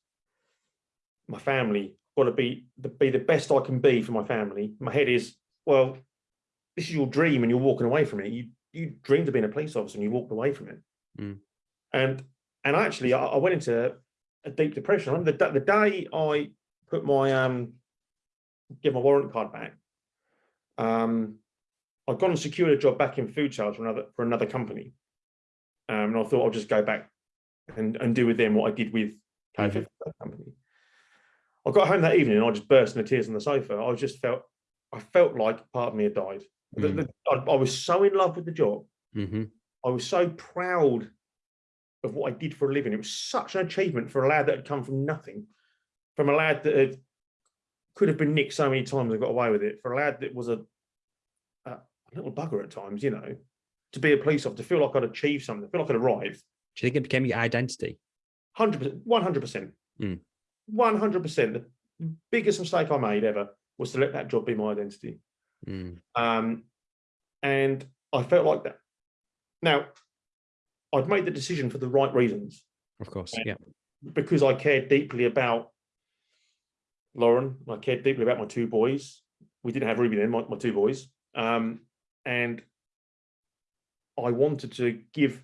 my family, got to be the, be the best I can be for my family. My head is, well, this is your dream and you're walking away from it. You, you dreamed of being a police officer and you walked away from it. Mm. And, and actually I, I went into a deep depression. I remember the, the day I put my, um, get my warrant card back, um, I'd gone and secured a job back in food sales for another for another company, um, and I thought I'll just go back and, and do with them what I did with Mhm. KFF company. I got home that evening and I just burst into tears on the sofa. I just felt I felt like part of me had died. The- Mm. the- I, I was so in love with the job. hmm I was so proud of what I did for a living. It was such an achievement for a lad that had come from nothing, from a lad that had, could have been nicked so many times and got away with it, for a lad that was a, a little bugger at times, you know, to be a police officer, to feel like I'd achieved something, feel like I'd arrived. Do you think it became your identity? 100%, 100%. Mm. 100%. The biggest mistake I made ever was to let that job be my identity. Mm. Um, and I felt like that. Now, I'd made the decision for the right reasons. Of course. Yeah. because I cared deeply about Lauren, I cared deeply about my two boys. We didn't have Ruby then, my, my two boys. Um, and I wanted to give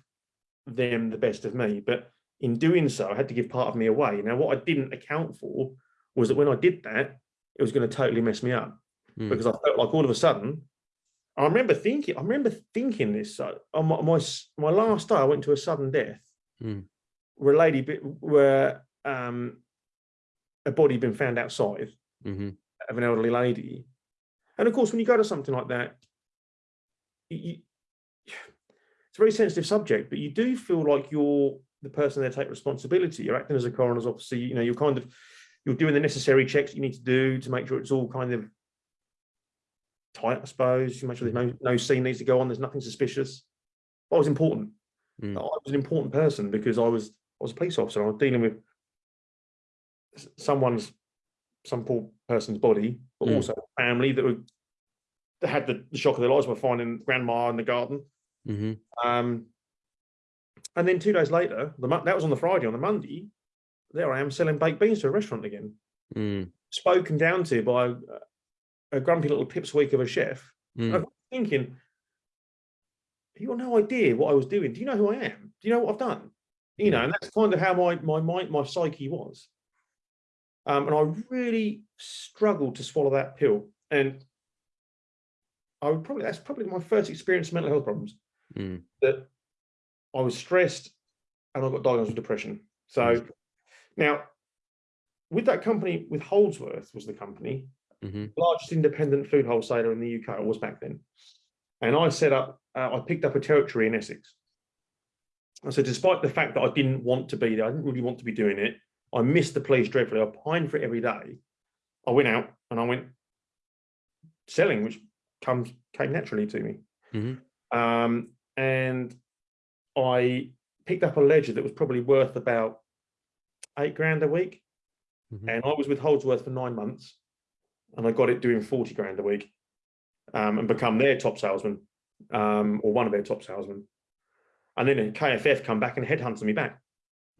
them the best of me, but in doing so, I had to give part of me away. Now, what I didn't account for was that when I did that, it was going to totally mess me up Mm. because I felt like all of a sudden, I remember thinking, I remember thinking this uh, on my, my my last day, I went to a sudden death Mm. where a lady bit where um a body had been found outside hmm of an elderly lady and of course when you go to something like that you, you- it's a very sensitive subject but you do feel like you're the person there take responsibility you're acting as a coroner's officer you know you're kind of you're doing the necessary checks you need to do to make sure it's all kind of tight i suppose you make sure there's no no scene needs to go on there's nothing suspicious I was important Mm. I was an important person because I was I was a police officer. I was dealing with someone's some poor person's body, but Mm. also family that were that had the, the shock of their lives by finding grandma in the garden. hmm Um, and then two days later, the that was on the Friday. On the Monday, there I am selling baked beans to a restaurant again. Mm. Spoken down to by a, grumpy little pipsqueak of a chef. Mm. I was thinking, you got no idea what I was doing. Do you know who I am? Do you know what I've done? You know, and that's kind of how my my mind, my psyche was. Um, and I really struggled to swallow that pill. And I would probably that's probably my first experience of mental health problems. Mm. That I was stressed and I got diagnosed with depression. So Mm. now with that company, with Holdsworth was the company, hmm largest independent food wholesaler in the UK, or was back then. And I set up, uh, I picked up a territory in Essex. And so despite the fact that I didn't want to be there, I didn't really want to be doing it, I missed the police dreadfully. I pined for it every day. I went out and I went selling, which comes came naturally to me. Mhm. Um, and I picked up a ledger that was probably worth about eight grand a week. Mhm. And I was with Holdsworth for nine months and I got it doing 40 grand a week um, and become their top salesman um, or one of their top salesmen. And then KFF come back and headhunted me back.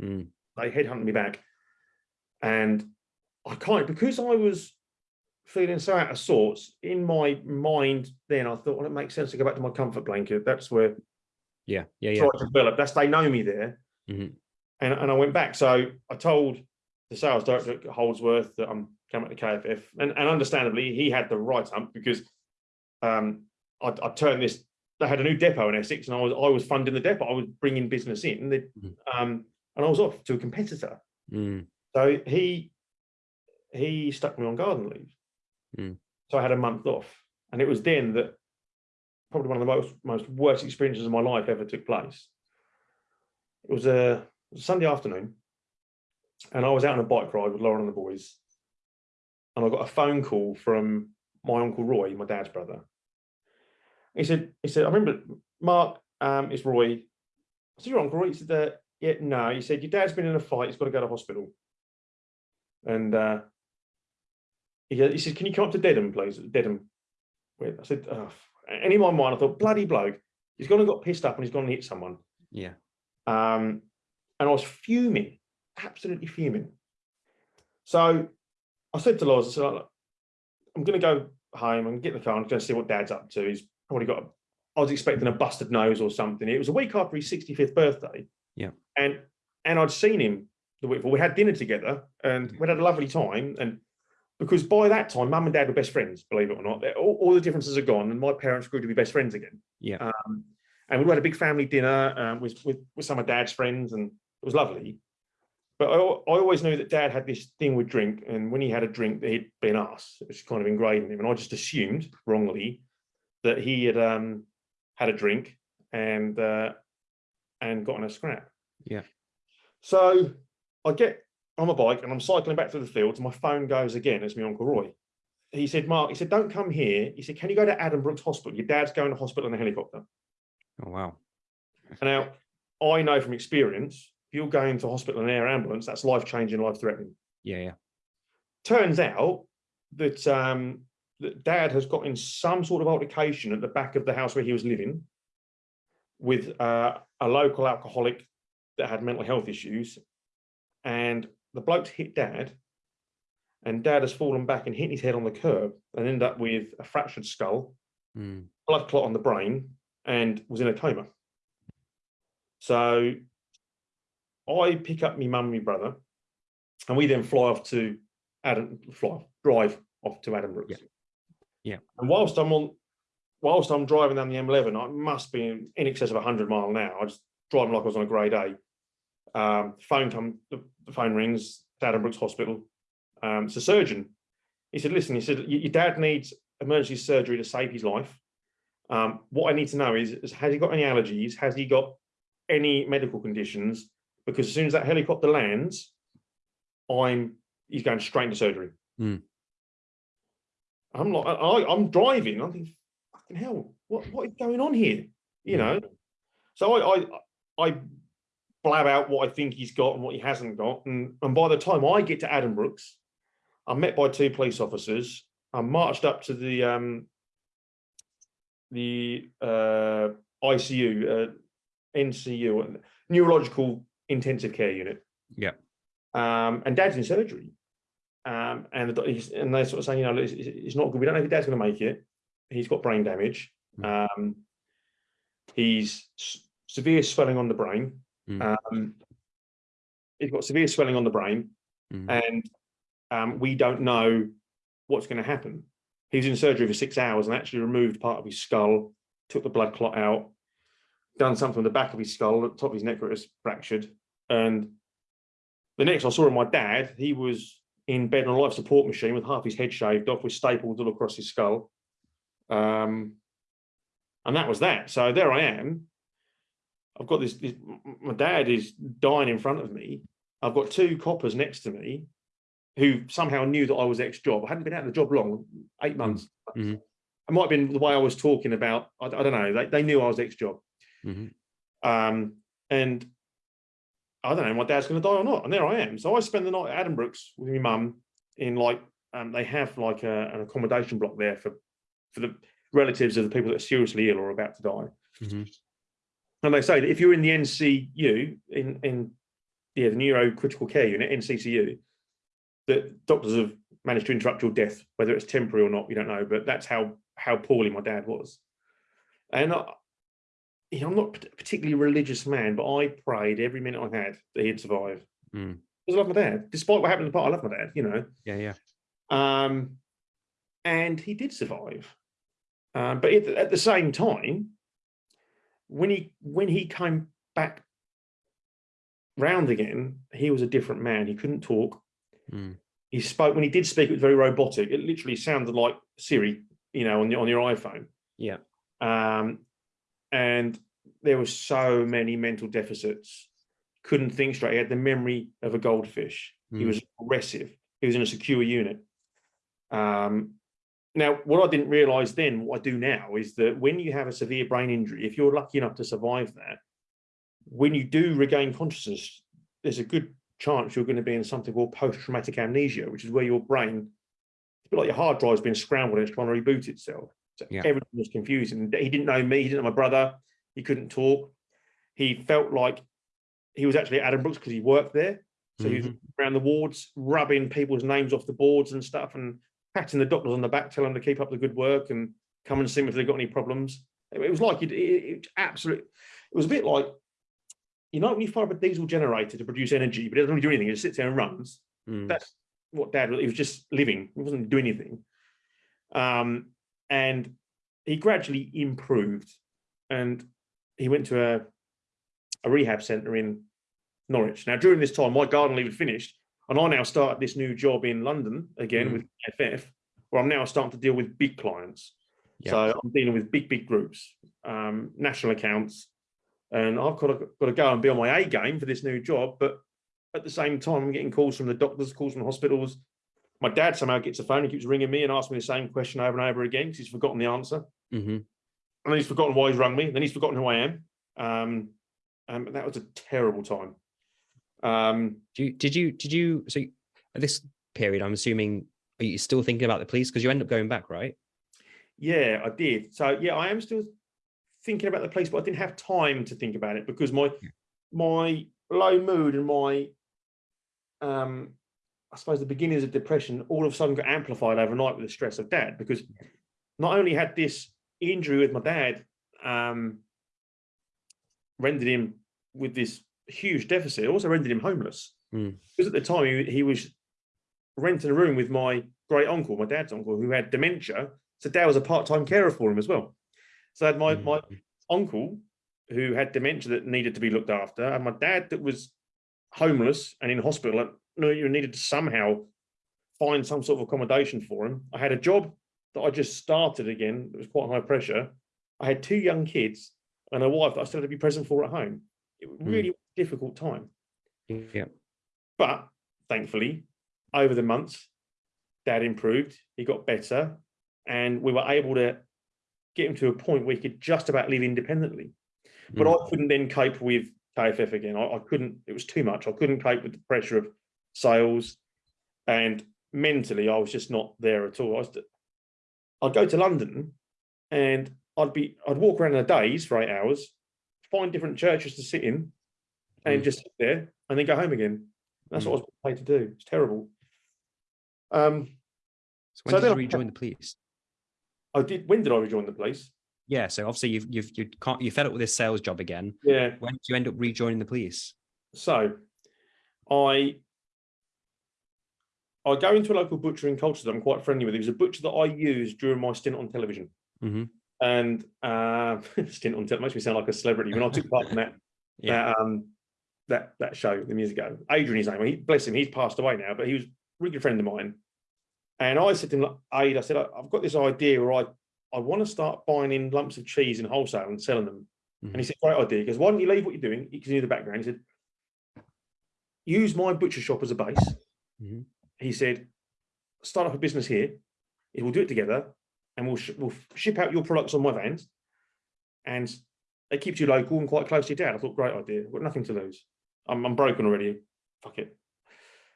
Mm. They headhunted me back. And I can't, because I was feeling so out of sorts in my mind, then I thought, well, it makes sense to go back to my comfort blanket. That's where Yeah. Yeah. Yeah. develop. That's they know me there. Mhm. And, and I went back. So I told the sales director at Holdsworth that I'm coming the KFF. And, and understandably, he had the right hump because um, I, I turned this, they had a new depot in Essex and I was I was funding the depot. I was bringing business in. They, Mhm. um, and I was off to a competitor. Mm. So he he stuck me on garden leave. Mm. So I had a month off. And it was then that probably one of the most most worst experiences of my life ever took place. It was a Sunday afternoon, and I was out on a bike ride with Lauren and the boys. And I got a phone call from my uncle Roy, my dad's brother. He said, he said, I remember Mark, um, it's Roy. I said, your uncle Roy? He said, uh, yeah, no. He said, your dad's been in a fight, he's got to go to hospital. And uh, he, he said, can you come up to Dedham, please? Dedham. Wait, I said, oh. and in my mind, I thought, bloody bloke, he's gone and got pissed up and he's gone and hit someone. Yeah. Um, and I was fuming, absolutely fuming. So I said to Loz, I said, I'm going to go home and get in the car and going to see what dad's up to. He's probably got, a, I was expecting a busted nose or something. It was a week after his 65th birthday. Yeah. And, and I'd seen him the week before. We had dinner together and we had a lovely time. And because by that time, mum and dad were best friends, believe it or not. All, all the differences are gone and my parents grew to be best friends again. Yeah. Um, and we had a big family dinner um, with, with, with some of dad's friends and it was lovely. But I, I always knew that dad had this thing with drink. And when he had a drink, he'd been us. It was kind of ingrained in him. And I just assumed wrongly that he had um, had a drink and uh, and got in a scrap. Yeah. So I get on my bike and I'm cycling back through the fields. And my phone goes again. It's my uncle Roy. He said, Mark, he said, don't come here. He said, can you go to Addenbrooke's Hospital? Your dad's going to hospital in a helicopter. Oh wow. And now I know from experience, you're going to hospital in an air ambulance, that's life changing, life threatening. Yeah. Yeah. Turns out that um, that dad has got in some sort of altercation at the back of the house where he was living with uh, a local alcoholic that had mental health issues, and the bloke's hit dad, and dad has fallen back and hit his head on the curb and ended up with a fractured skull, Mm. blood clot on the brain, and was in a coma. So I pick up my mum and my brother, and we then fly off to Adam, fly, drive off to Addenbrooke's. Yeah. Yeah. And whilst I'm on, whilst I'm driving down the M11, I must be in, in excess of 100 mile an hour. I just driving like I was on a grey day. Um, phone come, the, the phone rings. It's Addenbrooke's Hospital. Um, it's a surgeon. He said, "Listen," he said, "Your dad needs emergency surgery to save his life. Um, what I need to know is, is has he got any allergies? Has he got any medical conditions? Because as soon as that helicopter lands, I'm he's going straight into surgery. Hmm. I'm like, I, I'm driving. I'm thinking, fucking hell, what what is going on here? You Yeah. know. So I I I blab out what I think he's got and what he hasn't got, and and by the time I get to Addenbrooke's, I'm met by two police officers. I'm marched up to the um the uh ICU, uh, NCU, neurological intensive care unit. Yeah. Um, and dad's in surgery. Um, and the, he's, and they're sort of saying, you know, it's, it's not good. We don't know if dad's going to make it. He's got brain damage. Um, he's severe swelling on the brain. Mm. Um, he's got severe swelling on the brain, Mm. and um, we don't know what's going to happen. He was in surgery for six hours and actually removed part of his skull, took the blood clot out, done something on the back of his skull, the top of his neck it was fractured. And the next I saw of my dad, he was in bed on a life support machine with half his head shaved off with staples all across his skull. Um, and that was that. So there I am. I've got this, this my dad is dying in front of me. I've got two coppers next to me who somehow knew that I was ex-job. I hadn't been out of the job long, eight months. Mhm. It might have been the way I was talking about, I, I don't know, they, they knew I was ex-job. Mhm. Um, and I don't know, my dad's going to die or not. And there I am. So I spend the night at Addenbrooke's with my mum in like, um, they have like a, an accommodation block there for, for the relatives of the people that are seriously ill or about to die. Mhm. And they say that if you're in the NCU, in, in yeah, the Neuro Critical Care Unit, NCCU, that doctors have managed to interrupt your death, whether it's temporary or not, we don't know. But that's how how poorly my dad was. And I, you know, I'm not a particularly religious man, but I prayed every minute I had that he'd survive. Mm. Because I love my dad, despite what happened in the part. I love my dad, you know. Yeah, yeah. Um, and he did survive. Um, but at, the- at the same time, when he when he came back round again, he was a different man. He couldn't talk. Mm. He spoke when he did speak. It was very robotic. It literally sounded like Siri, you know, on your on your iPhone. Yeah. Um, and there were so many mental deficits. Couldn't think straight. He had the memory of a goldfish. He Mm. was aggressive. He was in a secure unit. Um, now, what I didn't realize then, what I do now, is that when you have a severe brain injury, if you're lucky enough to survive that, when you do regain consciousness, there's a good chance you're going to be in something called post-traumatic amnesia, which is where your brain, it's a bit like your hard drive's been scrambled and it's trying to reboot itself. So Yeah. everything was confusing. He didn't know me, he didn't know my brother, he couldn't talk. He felt like he was actually at Addenbrooke's because he worked there. So he was around the wards, rubbing people's names off the boards and stuff, and patting the doctors on the back, telling them to keep up the good work and come and see them if they've got any problems. It was like it, it, it absolutely. It was a bit like, you know, when you fire up a diesel generator to produce energy, but it doesn't really do anything. It just sits there and runs. Mm. That's what Dad. was- He was just living. He wasn't doing anything. Um, and he gradually improved, and he went to a a rehab centre in Norwich. Now, during this time, my garden leave had finished, and I now started this new job in London again Mm. with FF, where I'm now starting to deal with big clients. Yeah. So I'm dealing with big, big groups, um, national accounts, and I've got to, got to go and be on my A game for this new job. But at the same time, I'm getting calls from the doctors, calls from hospitals. My dad somehow gets a phone and keeps ringing me and asking me the same question over and over again because he's forgotten the answer Mhm. And then he's forgotten why he's rung me. Then he's forgotten who I am. Um, and that was a terrible time. Um, Do you, did you did you so at this period? I'm assuming are you still thinking about the police because you end up going back, right? yeah, I did. So yeah, I am still thinking about the police, but I didn't have time to think about it because my my low mood and my, um, I suppose the beginnings of depression all of a sudden got amplified overnight with the stress of dad because not only had this injury with my dad um, rendered him with this huge deficit, it also rendered him homeless. Mm. Because at the time he, he was renting a room with my great uncle, my dad's uncle, who had dementia. So dad was a part-time carer for him as well. So I had my, Mm. my uncle who had dementia that needed to be looked after, and my dad that was homeless and in hospital, and no, you needed to somehow find some sort of accommodation for him. I had a job that I just started again. It was quite high pressure. I had two young kids and a wife that I still had to be present for at home. It was Mm. really difficult time. Yeah. But thankfully, over the months, dad improved, he got better, and we were able to get him to a point where he could just about live independently. But Mm. I couldn't then cope with KFF again. I, I couldn't, it was too much. I couldn't cope with the pressure of sales. And mentally, I was just not there at all. I was, I'd go to London and I'd be, I'd walk around in a daze for eight hours, find different churches to sit in and Mm. just sit there and then go home again. That's what I was paid to do. It's terrible. Um, So when so did then you I- the police? I did, when did I rejoin the police? Yeah. So obviously you've you've you can't you fed up with this sales job again. Yeah. When did you end up rejoining the police? So I I go into a local butcher in Colchester that I'm quite friendly with. He was a butcher that I used during my stint on television. Mhm. And uh, stint on television makes me sound like a celebrity when I took part in that Yeah. that um that that show the years ago. Adrian, his name. He, bless him, he's passed away now, but he was a really good friend of mine. And I said to him, Aid, I said, "I- I've got this idea where I I want to start buying in lumps of cheese in wholesale and selling them. And he said, great idea. He goes, why don't you leave what you're doing? You can do the background. He said, use my butcher shop as a base. Mhm. He said, start up a business here. We'll do it together and we'll, sh we'll ship out your products on my vans. And it keeps you local and quite close to your dad. I thought, great idea. I've got nothing to lose. I'm, I'm broken already. Fuck it.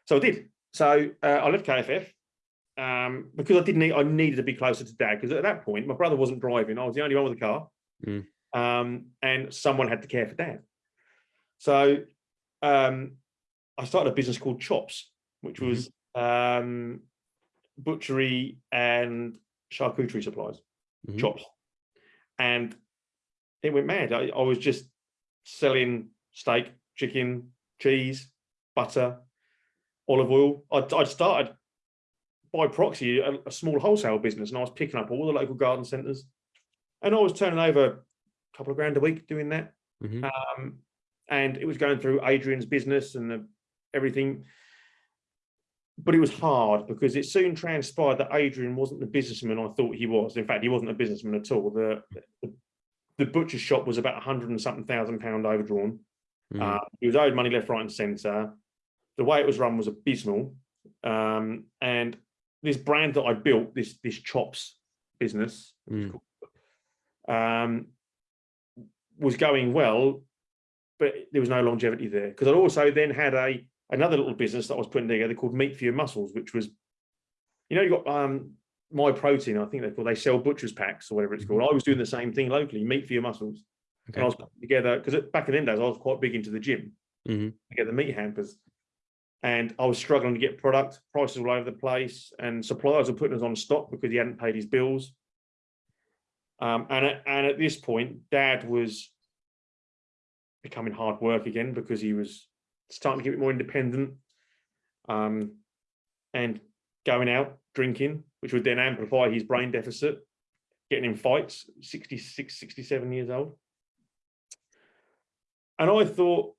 So I did. So uh, I left KFF um, because I didn't need, I needed to be closer to dad because at that point, my brother wasn't driving. I was the only one with a car. Mm. Um, and someone had to care for dad. So um, I started a business called Chops, which Mhm. was um, butchery and charcuterie supplies, Mhm. chops. And it went mad. I, I was just selling steak, chicken, cheese, butter, olive oil. I'd, I'd started by proxy a, a small wholesale business and I was picking up all the local garden centres. And I was turning over a couple of grand a week doing that. Mhm. Um, and it was going through Adrian's business and the, everything. But it was hard because it soon transpired that Adrian wasn't the businessman I thought he was. In fact, he wasn't a businessman at all. The, the, the butcher shop was about a hundred and something thousand pound overdrawn. Mhm. Uh, he was owed money left, right, and centre. The way it was run was abysmal. Um, and this brand that I built, this this chops business, Mm. um, was going well, but there was no longevity there. Because I also then had a another little business that I was putting together called Meat for Your Muscles, which was, you know, you got um Myprotein, I think they call they sell butcher's packs or whatever it's called. I was doing the same thing locally, meat for your muscles. And I was putting together because back in them days I was quite big into the gym Mhm. to get the meat hampers. And I was struggling to get product, prices all over the place, and suppliers were putting us on stock because he hadn't paid his bills. Um, and, at, and at this point, dad was becoming hard work again because he was starting to get a bit more independent um, and going out drinking, which would then amplify his brain deficit, getting in fights, 66, 67 years old. And I thought,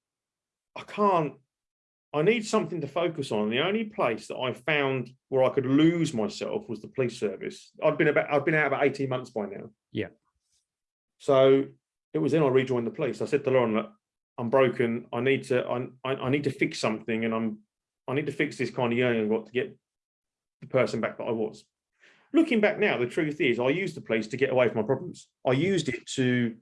I can't, I need something to focus on. The only place that I found where I could lose myself was the police service. I'd been about, I've been out about 18 months by now. Yeah. So it was then I rejoined the police. I said to Lauren, look, I'm broken. I need to, I, I, I need to fix something and I'm, I need to fix this kind of yearning I've got to get the person back that I was. Looking back now, the truth is I used the police to get away from my problems. I used it to,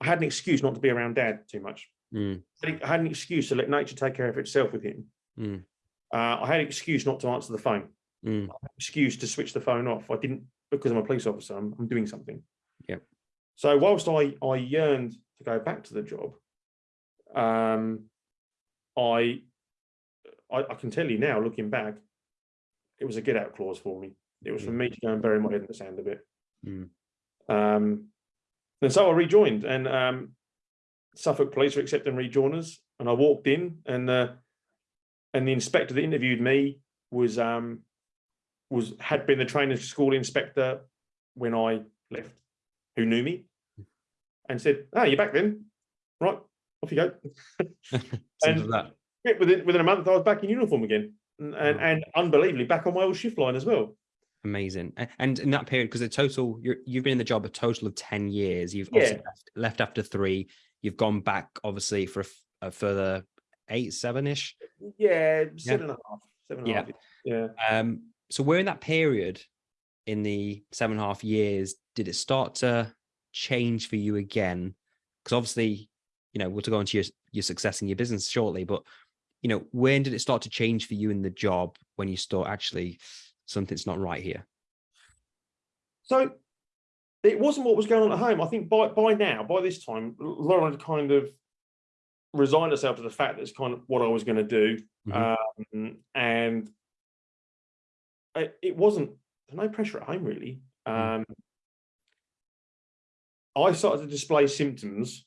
I had an excuse not to be around dad too much. Mm. I had an excuse to let nature take care of itself with him. Mm. Uh, I had an excuse not to answer the phone. Mm. Excuse to switch the phone off. I didn't because I'm a police officer. I'm, I'm doing something. Yeah. So whilst I I yearned to go back to the job, um, I, I, I can tell you now, looking back, it was a get out clause for me. It was for me to go and bury my head in the sand a bit. Mm. Um, and so I rejoined, and um, Suffolk Police were accepting rejoiners, and I walked in, and uh, and the inspector that interviewed me was um, was had been the training school inspector when I left, who knew me, and said, "Ah, you're back then, right? Off you go." And- that. Yeah, within within a month, I was back in uniform again, and and, Wow. and unbelievably back on my old shift line as well. Amazing. And in that period, because the total, you're, you've been in the job a total of 10 years. You've Yeah. left, left after three. You've gone back, obviously, for a, a further eight, seven ish. Yeah, seven and a half, seven and a Yeah. half. Yeah. Um, so where in that period, in the seven and a half years, did it start to change for you again? Because obviously, you know, we'll to go into your your success in your business shortly, but you know, when did it start to change for you in the job when you start actually something's not right here? So it wasn't what was going on at home. I think by by now, by this time, Lauren had kind of resigned herself to the fact that it's kind of what I was going to do, Mhm. um, and it, it wasn't no pressure at home really. Um, I started to display symptoms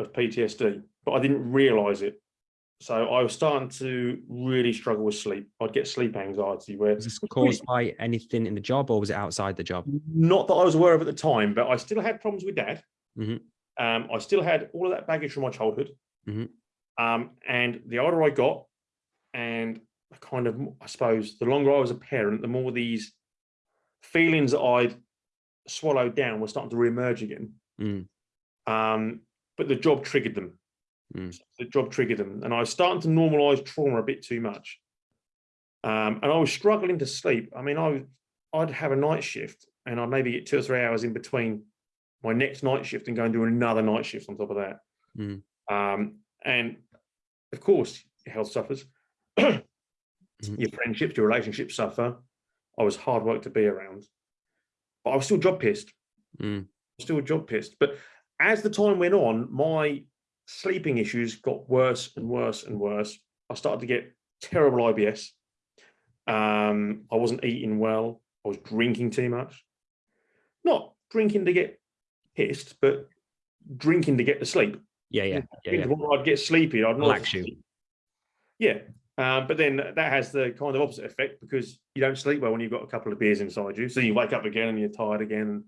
of PTSD, but I didn't realise it. So I was starting to really struggle with sleep. I'd get sleep anxiety where Was this caused by anything in the job or was it outside the job? not that I was aware of at the time, but I still had problems with dad. Mhm. Um, I still had all of that baggage from my childhood. Mhm. Um, and the older I got, and I kind of, I suppose, the longer I was a parent, the more these feelings that I'd swallowed down were starting to reemerge again. Mm. Um, but the job triggered them. Mm. The job triggered them, and I was starting to normalize trauma a bit too much. Um, and I was struggling to sleep. I mean, I would, I'd have a night shift, and I'd maybe get two or three hours in between my next night shift and go and do another night shift on top of that. Mm. Um, and of course, your health suffers, your friendships, your relationships suffer. I was hard work to be around, but I was still job pissed Mm. still job pissed. But as the time went on, my sleeping issues got worse and worse and worse. I started to get terrible IBS. Um, I wasn't eating well. I was drinking too much. Not drinking to get pissed, but drinking to get to sleep. Yeah, yeah, yeah, yeah. When I'd get sleepy, I'd not Relax you. Yeah. Um, but then that has the kind of opposite effect because you don't sleep well when you've got a couple of beers inside you. So you wake up again and you're tired again.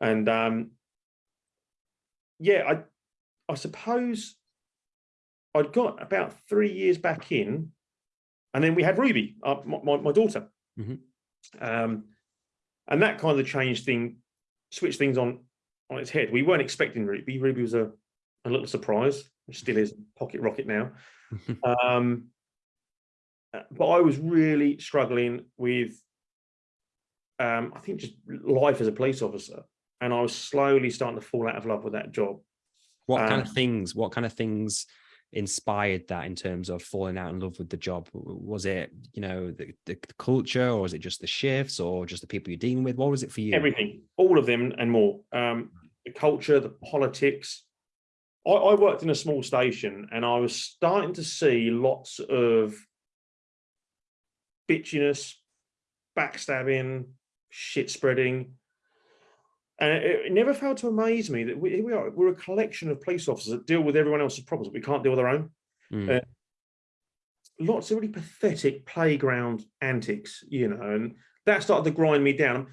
And um, yeah, I I suppose I'd got about three years back in, and then we had Ruby, uh, my, my, my daughter. Mhm. Um, and that kind of changed thing, switched things on on its head. We weren't expecting Ruby. Ruby was a, a little surprise, which still is pocket rocket now. Um, uh, but I was really struggling with, um, I think, just life as a police officer, and I was slowly starting to fall out of love with that job. What kind Um, of things? What kind of things inspired that in terms of falling out in love with the job? Was it, you know, the, the culture, or was it just the shifts, or just the people you're dealing with? What was it for you? Everything, all of them, and more. Um, the culture, the politics. I, I worked in a small station, and I was starting to see lots of bitchiness, backstabbing, shit spreading. And it, it never failed to amaze me that we, here we are, we're a collection of police officers that deal with everyone else's problems, but we can't deal with our own. Mm. Uh, Lots of really pathetic playground antics, you know, and that started to grind me down.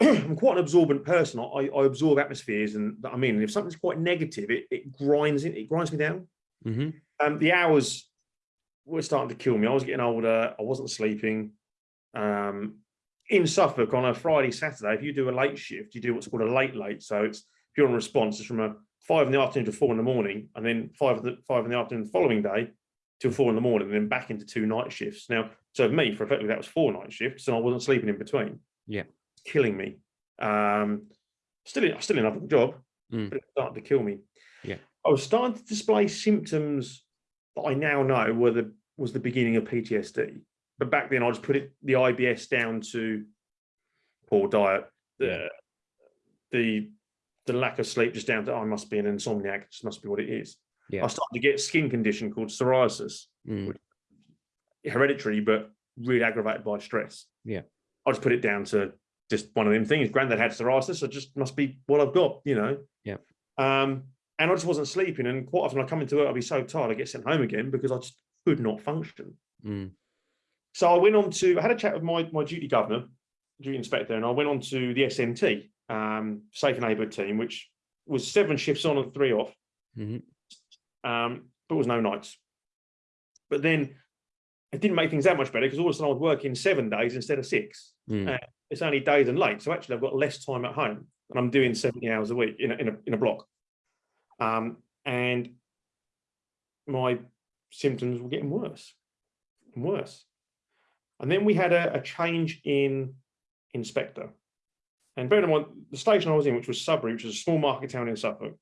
I'm quite an absorbent person. I, I absorb atmospheres, and I mean, if something's quite negative, it, it grinds it, it grinds me down. hmm Um, the hours were starting to kill me. I was getting older. I wasn't sleeping. Um, in Suffolk on a Friday, Saturday, if you do a late shift, you do what's called a late late. So it's if you're on response, it's from a five in the afternoon to four in the morning, and then five in the five in the afternoon the following day till four in the morning, and then back into two night shifts. Now, so for me, for effectively, that was four night shifts, and I wasn't sleeping in between. Yeah. killing me. Um, still, in, still in another job, Mm. but it started to kill me. Yeah. I was starting to display symptoms that I now know were the was the beginning of PTSD. But back then, I just put it the IBS down to poor diet, the the the lack of sleep, just down to oh, I must be an insomniac. This must be what it is. Yeah. I started to get skin condition called psoriasis, Mm. hereditary, but really aggravated by stress. Yeah. I just put it down to just one of them things. Granddad had psoriasis, so just must be what I've got, you know. Yeah. Um, and I just wasn't sleeping. And quite often I come into work, I'd be so tired, I get sent home again because I just could not function. Mm. So I went on to, I had a chat with my, my duty governor, duty inspector, and I went on to the SNT, um, Safe and Neighbourhood team, which was seven shifts on and three off, Mhm. um, but was no nights. But then it didn't make things that much better because all of a sudden I was working seven days instead of six. Mm. Uh, it's only days and late. So actually I've got less time at home and I'm doing 70 hours a week in a, in a, in a block. Um, and my symptoms were getting worse and worse. And then we had a, a change in inspector. And bear in mind, the station I was in, which was Sudbury, which is a small market town in Suffolk,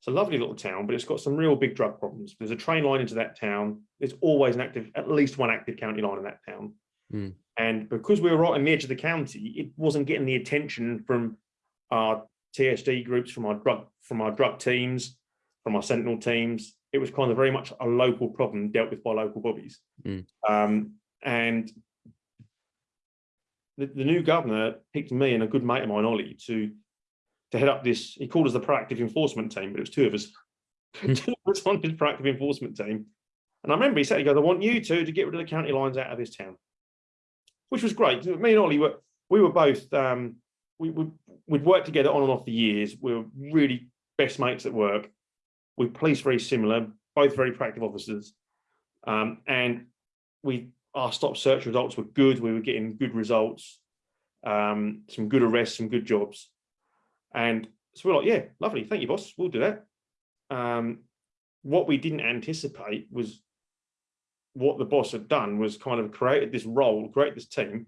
it's a lovely little town, but it's got some real big drug problems. There's a train line into that town. There's always an active, at least one active county line in that town. Mm. And because we were right on the edge of the county, it wasn't getting the attention from our TSD groups, from our drug, from our drug teams, from our sentinel teams. It was kind of very much a local problem dealt with by local bobbies. Mm. Um, and the, the new governor picked me and a good mate of mine, Ollie, to to head up this. He called us the proactive enforcement team, but it was two of us. two of us on his proactive enforcement team. And I remember he said, he goes, I want you two to get rid of the county lines out of this town, which was great. Me and Ollie were, we were both, um, we would, we'd worked together on and off the years. We were really best mates at work. We police very similar, both very proactive officers. Um, and we, our stop search results were good. We were getting good results, um, some good arrests, some good jobs. And so we're like, yeah, lovely. Thank you, boss. We'll do that. Um, what we didn't anticipate was what the boss had done was kind of created this role, create this team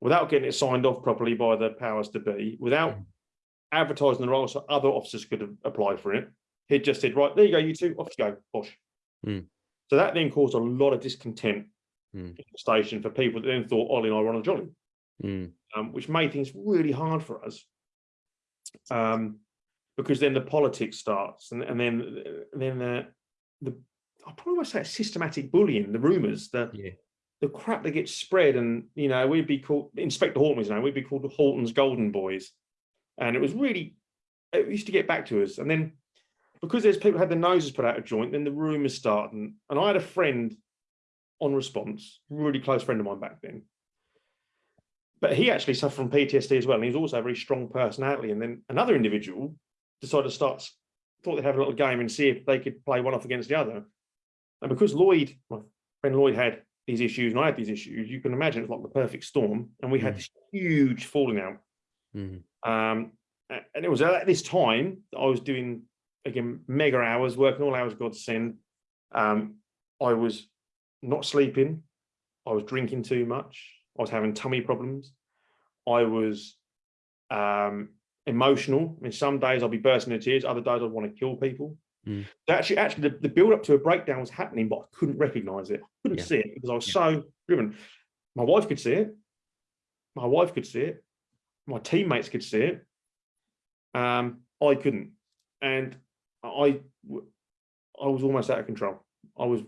without getting it signed off properly by the powers to be, without advertising the role so other officers could apply for it. He just said, right, there you go, you two, off you go, bosh. Mm. So that then caused a lot of discontent Mm. station for people that then thought Ollie and I were on a jolly Mm. um, which made things really hard for us. Um, because then the politics starts, and, and then then the, the I probably want to say systematic bullying, the rumours, the Yeah. the crap that gets spread, and you know we'd be called Inspector Horton was now we'd be called the Horton's Golden Boys, and it was really it used to get back to us, and then because there's people who had their noses put out of joint, then the rumours start, and, and I had a friend on response, really close friend of mine back then, but he actually suffered from PTSD as well. And he was also a very strong personality. And then another individual decided to start, thought they'd have a little game and see if they could play one off against the other. And because Lloyd, my friend Lloyd had these issues and I had these issues, you can imagine it's like the perfect storm. And we had Mm. this huge falling out. Mm. Um, and it was at this time that I was doing, again, mega hours, working all hours God send. Um, I was not sleeping. I was drinking too much. I was having tummy problems. I was um, emotional. I mean, some days I'll be bursting into tears. Other days I'd want to kill people. Mm. Actually, actually, the, the build up to a breakdown was happening, but I couldn't recognize it. I couldn't Yeah. see it because I was Yeah. so driven. My wife could see it. My wife could see it. My teammates could see it. Um, I couldn't, and I I was almost out of control. I was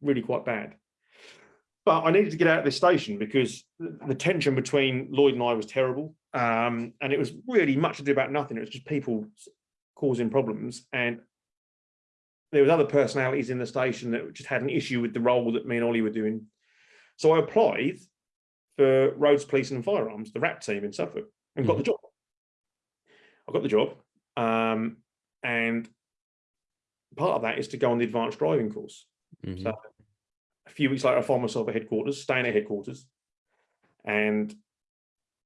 really quite bad. But I needed to get out of this station because the tension between Lloyd and I was terrible. Um, and it was really much to do about nothing. It was just people causing problems. And there was other personalities in the station that just had an issue with the role that me and Ollie were doing. So I applied for roads policing and firearms, the RAP team in Suffolk, and got the job. I got the job. Um, and part of that is to go on the advanced driving course. Mhm. So a few weeks later, I find myself at headquarters, staying at headquarters, and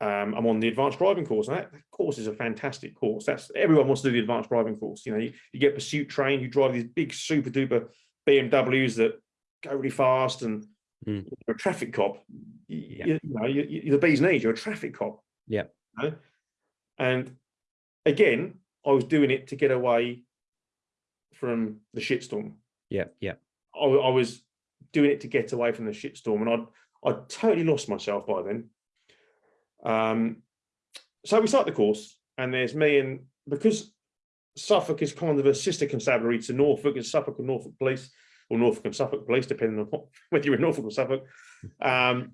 um, I'm on the advanced driving course. And that course is a fantastic course. That's everyone wants to do the advanced driving course. You know, you, you get pursuit trained, you drive these big super duper BMWs that go really fast, and Mm. you're a traffic cop. You, Yeah. you, you know, you, you're the bee's knees. You're a traffic cop. Yeah. you know? And again, I was doing it to get away from the shitstorm. Yeah. Yeah. I, I was doing it to get away from the shitstorm, and I'd I'd totally lost myself by then. Um, so we start the course, and there's me and because Suffolk is kind of a sister constabulary to Norfolk, it's Suffolk and Norfolk Police, or Norfolk and Suffolk Police, depending on what, whether you're in Norfolk or Suffolk. Um,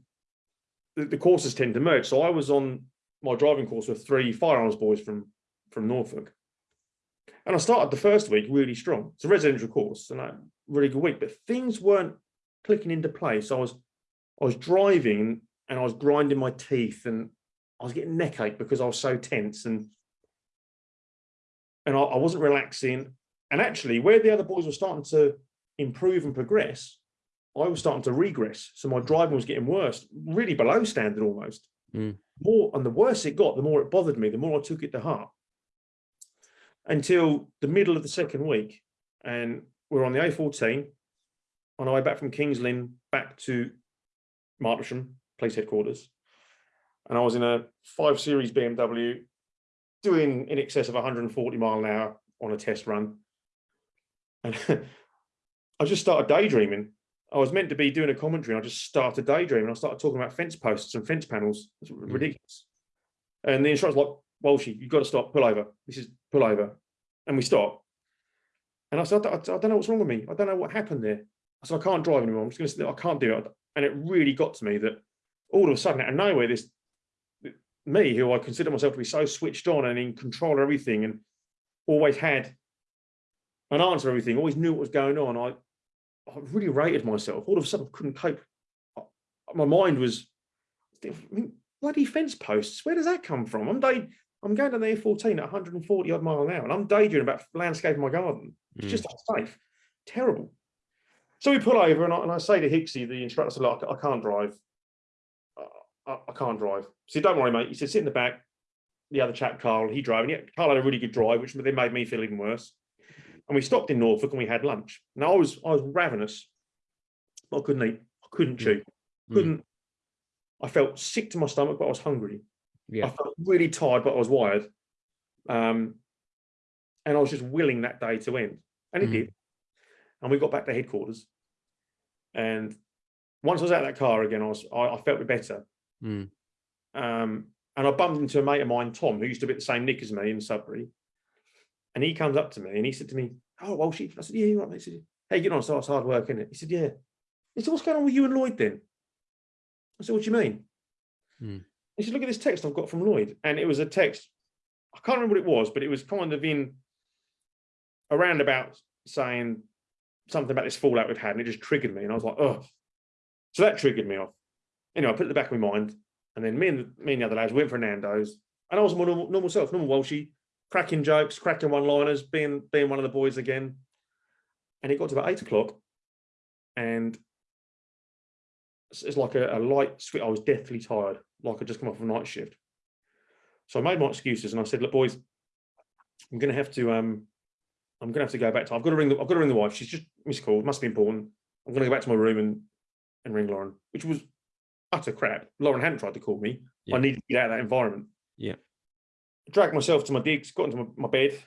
the, the courses tend to merge. So I was on my driving course with three firearms boys from from Norfolk. And I started the first week really strong. It's a residential course and a really good week, but things weren't clicking into place. I was I was driving and I was grinding my teeth and I was getting neck ache because I was so tense and and I, I wasn't relaxing. And actually, where the other boys were starting to improve and progress, I was starting to regress. So my driving was getting worse, really below standard almost. Mm. More and the worse it got, the more it bothered me, the more I took it to heart. Until the middle of the second week, and we're on the A14 on our way back from Kings Lynn back to Martlesham Police Headquarters. And I was in a five series BMW doing in excess of 140 mile an hour on a test run. And I just started daydreaming. I was meant to be doing a commentary. And I just started daydreaming. I started talking about fence posts and fence panels. It's hmm. ridiculous. And the instructor's like, Walshy, you've got to stop, pull over. This is pull over. And we stop. And I said, I, I don't know what's wrong with me. I don't know what happened there. I said, I can't drive anymore. I'm just going to sit. I can't do it. And it really got to me that all of a sudden, out of nowhere, this me, who I consider myself to be so switched on and in control of everything and always had an answer to everything, always knew what was going on. I, I really rated myself. All of a sudden, I couldn't cope. My mind was, I mean, bloody fence posts. Where does that come from? I'm day, I'm going down the A14 at 140 odd mile an hour, and I'm daydreaming about landscaping my garden. It's Mm. just unsafe, terrible. So we pull over, and I, and I say to Hixie, the instructor, I said, "Look, I can't drive. I, I can't drive. He said, don't worry, mate. He said, sit in the back. The other chap, Carl, he drove. And yeah, Carl had a really good drive, which then made me feel even worse. And we stopped in Norfolk and we had lunch. Now I was I was ravenous. I couldn't eat. I couldn't chew. Mm. Couldn't. I felt sick to my stomach, but I was hungry. I felt really tired, but I was wired. Um, and I was just willing that day to end. And it Mhm. did. And we got back to headquarters. And once I was out of that car again, I was I, I felt a bit better. Mm. Um, and I bumped into a mate of mine, Tom, who used to be at the same nick as me in Sudbury. And he comes up to me and he said to me, Oh, well, she, I said, Yeah, you're right. mate." He said, Hey, you know, so it's hard work, isn't it? He said, Yeah. He said, What's going on with you and Lloyd then? I said, What do you mean? Hmm. He said, Look at this text I've got from Lloyd. And it was a text, I can't remember what it was, but it was kind of in around about saying something about this fallout we've had, and it just triggered me. And I was like, Oh, so that triggered me off. Anyway, I put it in the back of my mind. And then me and me and the other lads went for Nando's. And I was my normal, normal self, normal Walshy, cracking jokes, cracking one-liners, being being one of the boys again. And it got to about eight o'clock, and it's, it's like a, a light switch. I was deathly tired, like I'd just come off a night shift. So I made my excuses and I said, "Look, boys, I'm going to have to um, I'm going to have to go back to. I've got to ring. The, I've got to ring the wife. She's just missed call. Must be important. I'm going to go back to my room and and ring Lauren, which was utter crap. Lauren hadn't tried to call me. Yeah. I needed to get out of that environment. Yeah. Dragged myself to my digs, got into my, my bed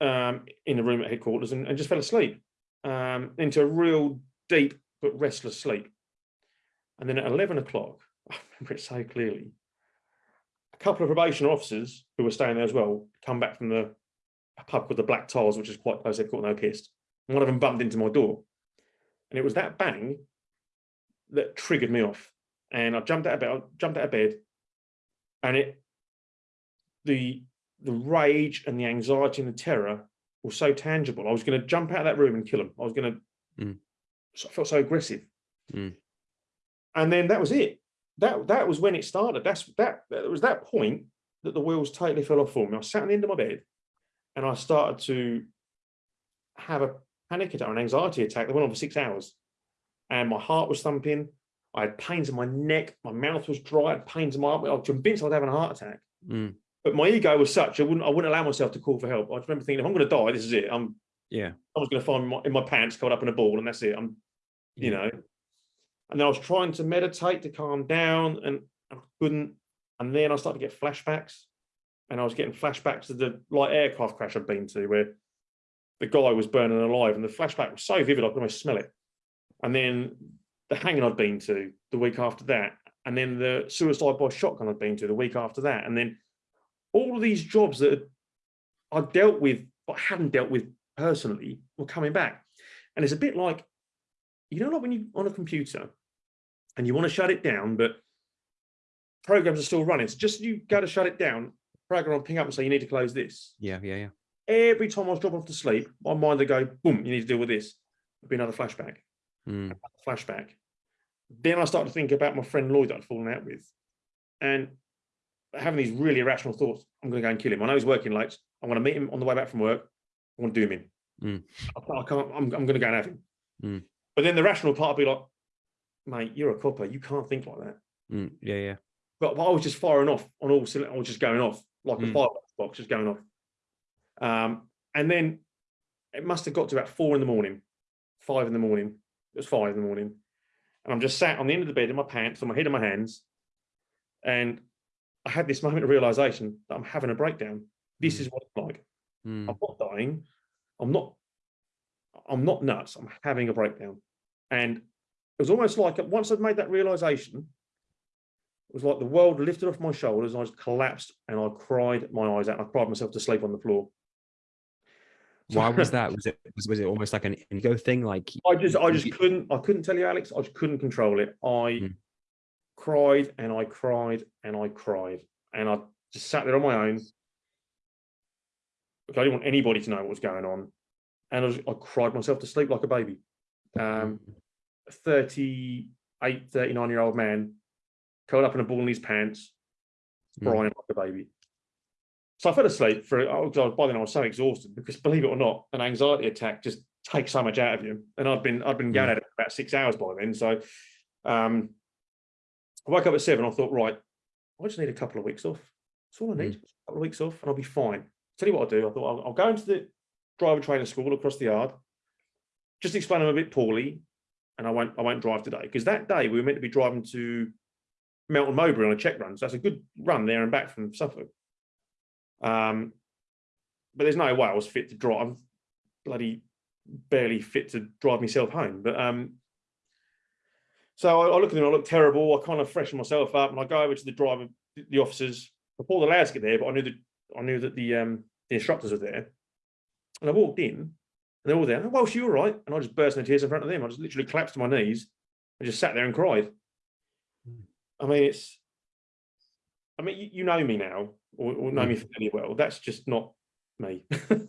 um, in the room at headquarters and, and just fell asleep um, into a real deep but restless sleep. And then at 11 o'clock, I remember it so clearly, a couple of probation officers who were staying there as well come back from the a pub called the Black Tiles, which is quite close to headquarters, no kissed. And one of them bumped into my door. And it was that bang that triggered me off. And I jumped out of bed, I jumped out of bed, and it the the rage and the anxiety and the terror was so tangible. I was going to jump out of that room and kill him. I was going to. Mm. So I felt so aggressive. Mm. And then that was it. That that was when it started. That's that. It was that point that the wheels totally fell off for me. I sat on the end of my bed, and I started to have a panic attack, an anxiety attack that went on for six hours, and my heart was thumping. I had pains in my neck, my mouth was dry, I had pains in my arm. I was convinced I was having a heart attack. Mm. But my ego was such I wouldn't I wouldn't allow myself to call for help. I just remember thinking, if I'm going to die, this is it. I'm Yeah. I was going to find my, in my pants covered up in a ball, and that's it. I'm, you Yeah. know. And then I was trying to meditate to calm down, and I couldn't. And then I started to get flashbacks, and I was getting flashbacks to the light aircraft crash I'd been to, where the guy was burning alive, and the flashback was so vivid I could almost smell it. And then the hanging I'd been to the week after that, and then the suicide by shotgun I'd been to the week after that, and then all of these jobs that I dealt with but hadn't dealt with personally were coming back. And it's a bit like, you know, like when you're on a computer and you want to shut it down, but programs are still running. So just you go to shut it down, program will ping up and say, you need to close this. Yeah, yeah, yeah. Every time I was dropping off to sleep, my mind would go, boom, you need to deal with this. It'd be another flashback, Mm, flashback. Then I started to think about my friend Lloyd that I'd fallen out with. And having these really irrational thoughts, I'm going to go and kill him. I know he's working late. I'm going to meet him on the way back from work. I want to do him in. Mm. I can't, I I'm going to go and have him. Mm. But then the rational part would be like, mate, you're a copper. You can't think like that. mm, yeah, yeah. But, but I was just firing off on all cylinders. I was just going off like a Mm. fireworks box, just going off. Um, and then it must have got to about four in the morning, five in the morning. It was five in the morning. And I'm just sat on the end of the bed in my pants, on my head in my hands. And I had this moment of realization that I'm having a breakdown. This Mm. is what it's like. Mm, I'm not dying. I'm not, I'm not nuts. I'm having a breakdown. And it was almost like once I'd made that realization, it was like the world lifted off my shoulders. I just collapsed and I cried my eyes out. I cried myself to sleep on the floor. So- Why was that? Was it was, was it almost like an ego thing? Like I just, I just couldn't, I couldn't tell you, Alex. I just couldn't control it. I Mm. cried and I cried and I cried and I just sat there on my own. I didn't want anybody to know what was going on, and I, was, I cried myself to sleep like a baby. Um, Mm, 38, 39 year old man, curled up in a ball in his pants, Mm. crying like a baby. So I fell asleep for oh, by then I was so exhausted because believe it or not, an anxiety attack just takes so much out of you. And I'd been I'd been going Mm. at it for about six hours by then. So um I woke up at seven. I thought, right, I just need a couple of weeks off. That's all I need. A couple of weeks off, and I'll be fine. Tell you what I'll do. I thought I'll, I'll go into the driver training school across the yard. Just explain them a bit poorly, and I won't I won't drive today because that day we were meant to be driving to Melton Mowbray on a check run. So that's a good run there and back from Suffolk. Um, but there's no way I was fit to drive. Bloody barely fit to drive myself home. But um, so I, I look at them, I look terrible. I kind of freshen myself up, and I go over to the driver, the officers. Before the lads get there, but I knew that I knew that the um the instructors were there, and I walked in, they're all there. Walshy all right? And I just burst into tears in front of them. I just literally collapsed to my knees and just sat there and cried. Mm. I mean, it's. I mean, you, you know me now, or, or know me Mm. fairly well. That's just not me.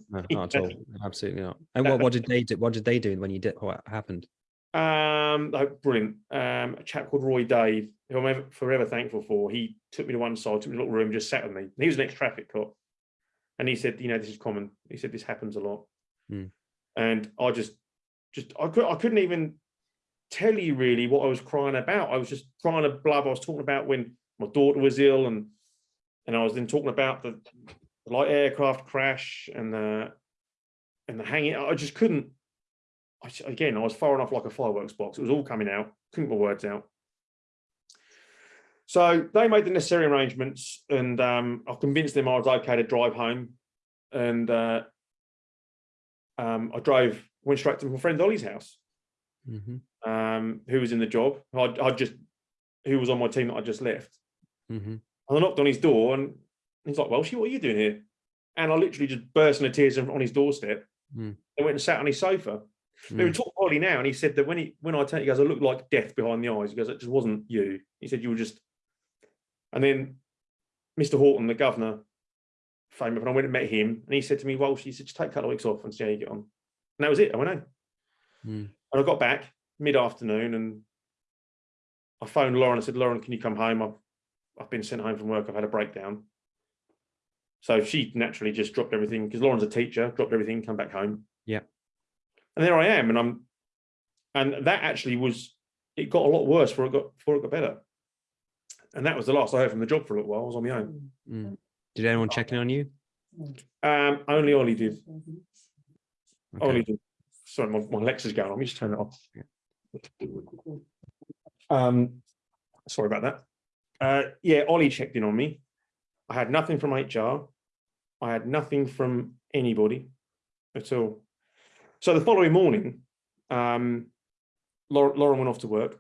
no, not at all. Absolutely not. And what, what did they do? What did they do when you did what happened? Um, oh, brilliant. Um, a chap called Roy Dave, who I'm ever, forever thankful for. He took me to one side, took me to a little room, just sat with me. He was an ex-traffic cop, and he said, "You know, this is common." He said, "This happens a lot," Hmm. And I just, just, I could, I couldn't even tell you really what I was crying about. I was just crying a blub. I was talking about when my daughter was ill, and and I was then talking about the, the light aircraft crash and the and the hanging. I just couldn't. I, again, I was firing off like a fireworks box. It was all coming out. Couldn't get my words out. So they made the necessary arrangements, and um, I convinced them I was okay to drive home. And uh, um, I drove, went straight to my friend Ollie's house, hmm um, who was in the job. I, I just, who was on my team that I just left. hmm And I knocked on his door, and he's like, "Walshy, what are you doing here?" And I literally just burst into tears on his doorstep. Mm. And went and sat on his sofa. We were Mm. talking to Ollie now, and he said that when he when I turned, he goes, I looked like death behind the eyes. He goes, it just wasn't you. He said you were just. And then Mr. Horton, the governor, phoned me up, and I went and met him, and he said to me, "Well, she said just take a couple of weeks off and see how you get on." And that was it. I went home, Mm. and I got back mid afternoon, and I phoned Lauren. I said, "Lauren, can you come home? I've I've been sent home from work. I've had a breakdown." So she naturally just dropped everything because Lauren's a teacher, dropped everything, come back home. Yeah. And there I am, and I'm, and that actually was, it got a lot worse before it got before it got better. And that was the last I heard from the job for a little while. I was on my own. Mm. Did anyone check in on you? Um, only Ollie did. Okay. Ollie did. Sorry, my, my Lexa's going on. Let me just turn it off. Um, sorry about that. Uh, yeah, Ollie checked in on me. I had nothing from HR. I had nothing from anybody at all. So the following morning, um, Lauren went off to work,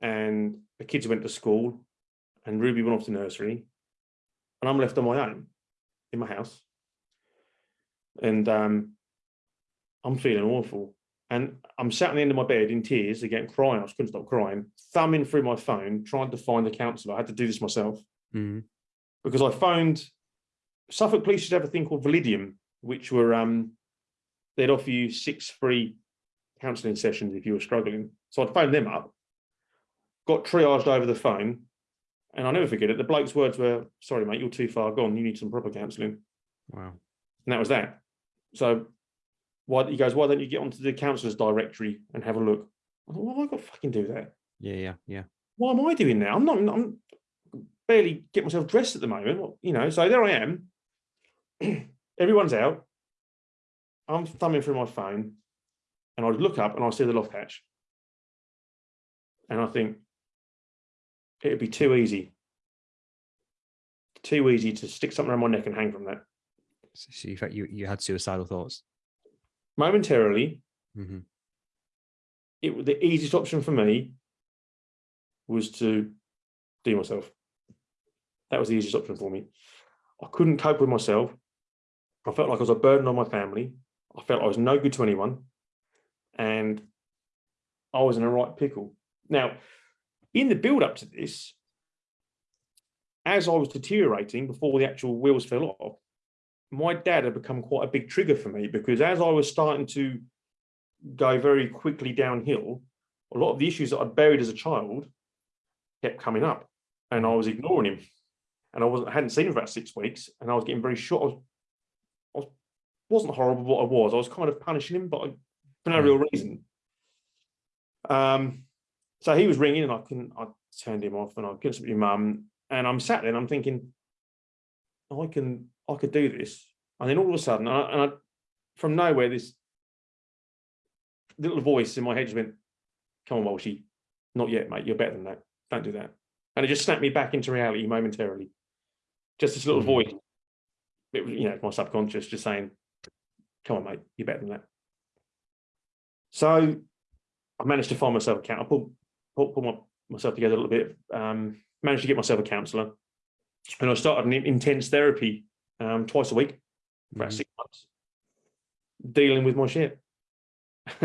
and the kids went to school, and Ruby went off to nursery, and I'm left on my own in my house. and um, I'm feeling awful. And I'm sat on the end of my bed in tears, again crying. I just couldn't stop crying, thumbing through my phone, trying to find the counsellor. I had to do this myself Mhm. because I found Suffolk Police to have a thing called Validium, which were um, they'd offer you six free counselling sessions if you were struggling. So I'd phoned them up, got triaged over the phone, and I'll never forget it. The bloke's words were, "Sorry, mate, you're too far gone. You need some proper counselling." Wow. And that was that. So why he goes, why don't you get onto the counsellor's directory and have a look? I thought, why have I got to fucking do that? Yeah, yeah, yeah. What am I doing now? I'm not, I'm barely get myself dressed at the moment. You know, so there I am. Everyone's out. I'm thumbing through my phone and I look up and I see the loft hatch. And I think it'd be too easy. Too easy to stick something around my neck and hang from that. So, you felt you you had suicidal thoughts. Momentarily, hmm it the easiest option for me was to do myself. That was the easiest option for me. I couldn't cope with myself. I felt like I was a burden on my family. I felt I was no good to anyone. And I was in a right pickle. Now, in the build up to this, as I was deteriorating before the actual wheels fell off, my dad had become quite a big trigger for me because as I was starting to go very quickly downhill, a lot of the issues that I'd buried as a child kept coming up and I was ignoring him. And I wasn't I hadn't seen him for about six weeks and I was getting very short. I was, I was wasn't horrible what I was. I was kind of punishing him, but I, for no real reason. Um, so he was ringing and I couldn't, I turned him off and I couldn't speak to my mum. And I'm sat there and I'm thinking, I can, I could do this. And then all of a sudden, and I, and I from nowhere, this little voice in my head just went, come on, Walshy, not yet, mate. You're better than that. Don't do that. And it just snapped me back into reality momentarily. Just this little Mm. voice. It was, you know, my subconscious just saying, come on, mate, you're better than that. So I managed to find myself a counsellor. Pulled, pulled my, myself together a little bit, um, managed to get myself a counsellor. And I started an intense therapy um, twice a week for about Mhm. six months, dealing with my shit.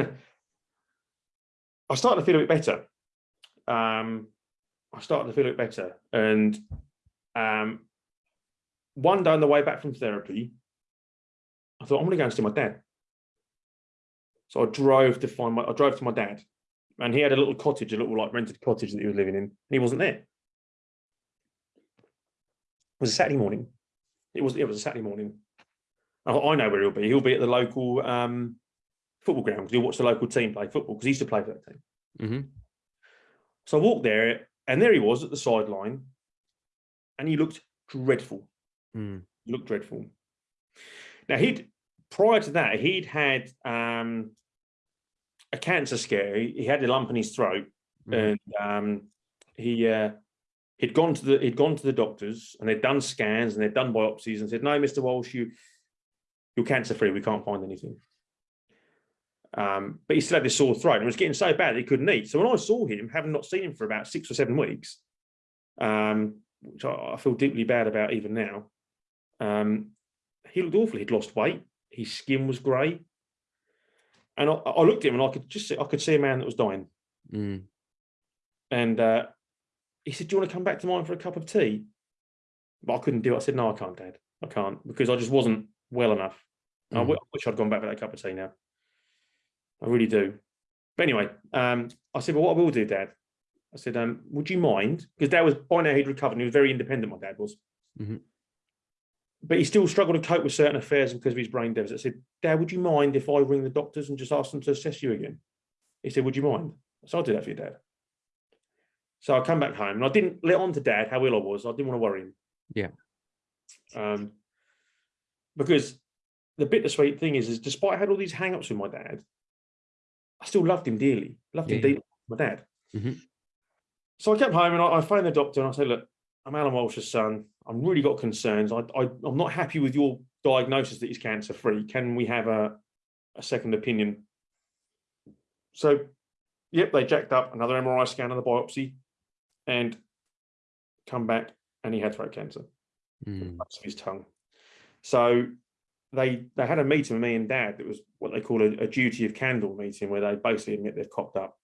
I started to feel a bit better. Um, I started to feel a bit better. And um, one day on the way back from therapy, I thought, I'm going to go and see my dad. So I drove to find my, I drove to my dad and he had a little cottage, a little like rented cottage that he was living in. And he wasn't there. It was a Saturday morning. It was, it was a Saturday morning. I, I know where he'll be. He'll be at the local um, football ground because he'll watch the local team play football because he used to play for that team. hmm So I walked there and there he was at the sideline and he looked dreadful. Mm. He looked dreadful. Now he'd, prior to that, he'd had um, a cancer scare. He, he had a lump in his throat Mhm. and um, he uh, he'd gone to the he'd gone to the doctors and they'd done scans and they'd done biopsies and said, no, Mr. Walsh, you you're cancer free. We can't find anything. Um, but he still had this sore throat and it was getting so bad that he couldn't eat. So when I saw him, having not seen him for about six or seven weeks, um, which I, I feel deeply bad about even now, um, he looked awful. He'd lost weight. His skin was grey. And I, I looked at him and I could just see, I could see a man that was dying. Mm. And uh, he said, Do you want to come back to mine for a cup of tea? But I couldn't do it. I said, No, I can't, Dad. I can't because I just wasn't well enough. I Mhm. wish I'd gone back for that cup of tea now. I really do. But anyway, um, I said, Well, what I will do, Dad, I said, um, Would you mind? Because Dad was by now he'd recovered and he was very independent, my dad was. Mhm. But he still struggled to cope with certain affairs because of his brain deficit. I said, Dad, would you mind if I ring the doctors and just ask them to assess you again? He said, Would you mind? So I'll do that for you, Dad. So I come back home and I didn't let on to dad how ill I was. I didn't want to worry him. Yeah. Um, because the bittersweet thing is, is despite I had all these hang-ups with my dad, I still loved him dearly. Loved him Yeah, yeah. dearly, my dad. Mhm. So I kept home and I, I phoned the doctor and I said, look, I'm Alan Walsh's son. I've really got concerns. I, I, I'm not happy with your diagnosis that he's cancer free. Can we have a, a second opinion? So, yep, they jacked up another MRI scan and the biopsy and come back and he had throat cancer Mm. of his tongue. So they they had a meeting with me and dad that was what they call a, a duty of candour meeting where they basically admit they've cocked up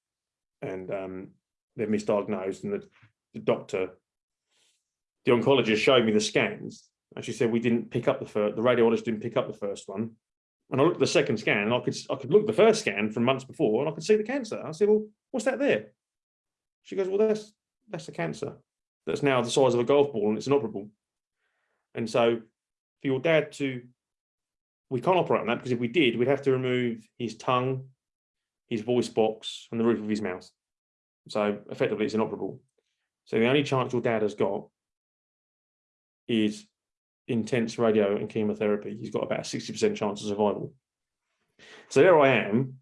and um, they've misdiagnosed and the, the doctor the oncologist showed me the scans and she said we didn't pick up the first the radiologist didn't pick up the first one and I looked at the second scan and I could I could look at the first scan from months before and I could see the cancer I said well what's that there she goes well that's that's the cancer that's now the size of a golf ball and it's inoperable and so for your dad to we can't operate on that because if we did, we'd have to remove his tongue, his voice box, and the roof of his mouth. So effectively, it's inoperable. So the only chance your dad has got is intense radio and chemotherapy. He's got about a 60% chance of survival. So there I am,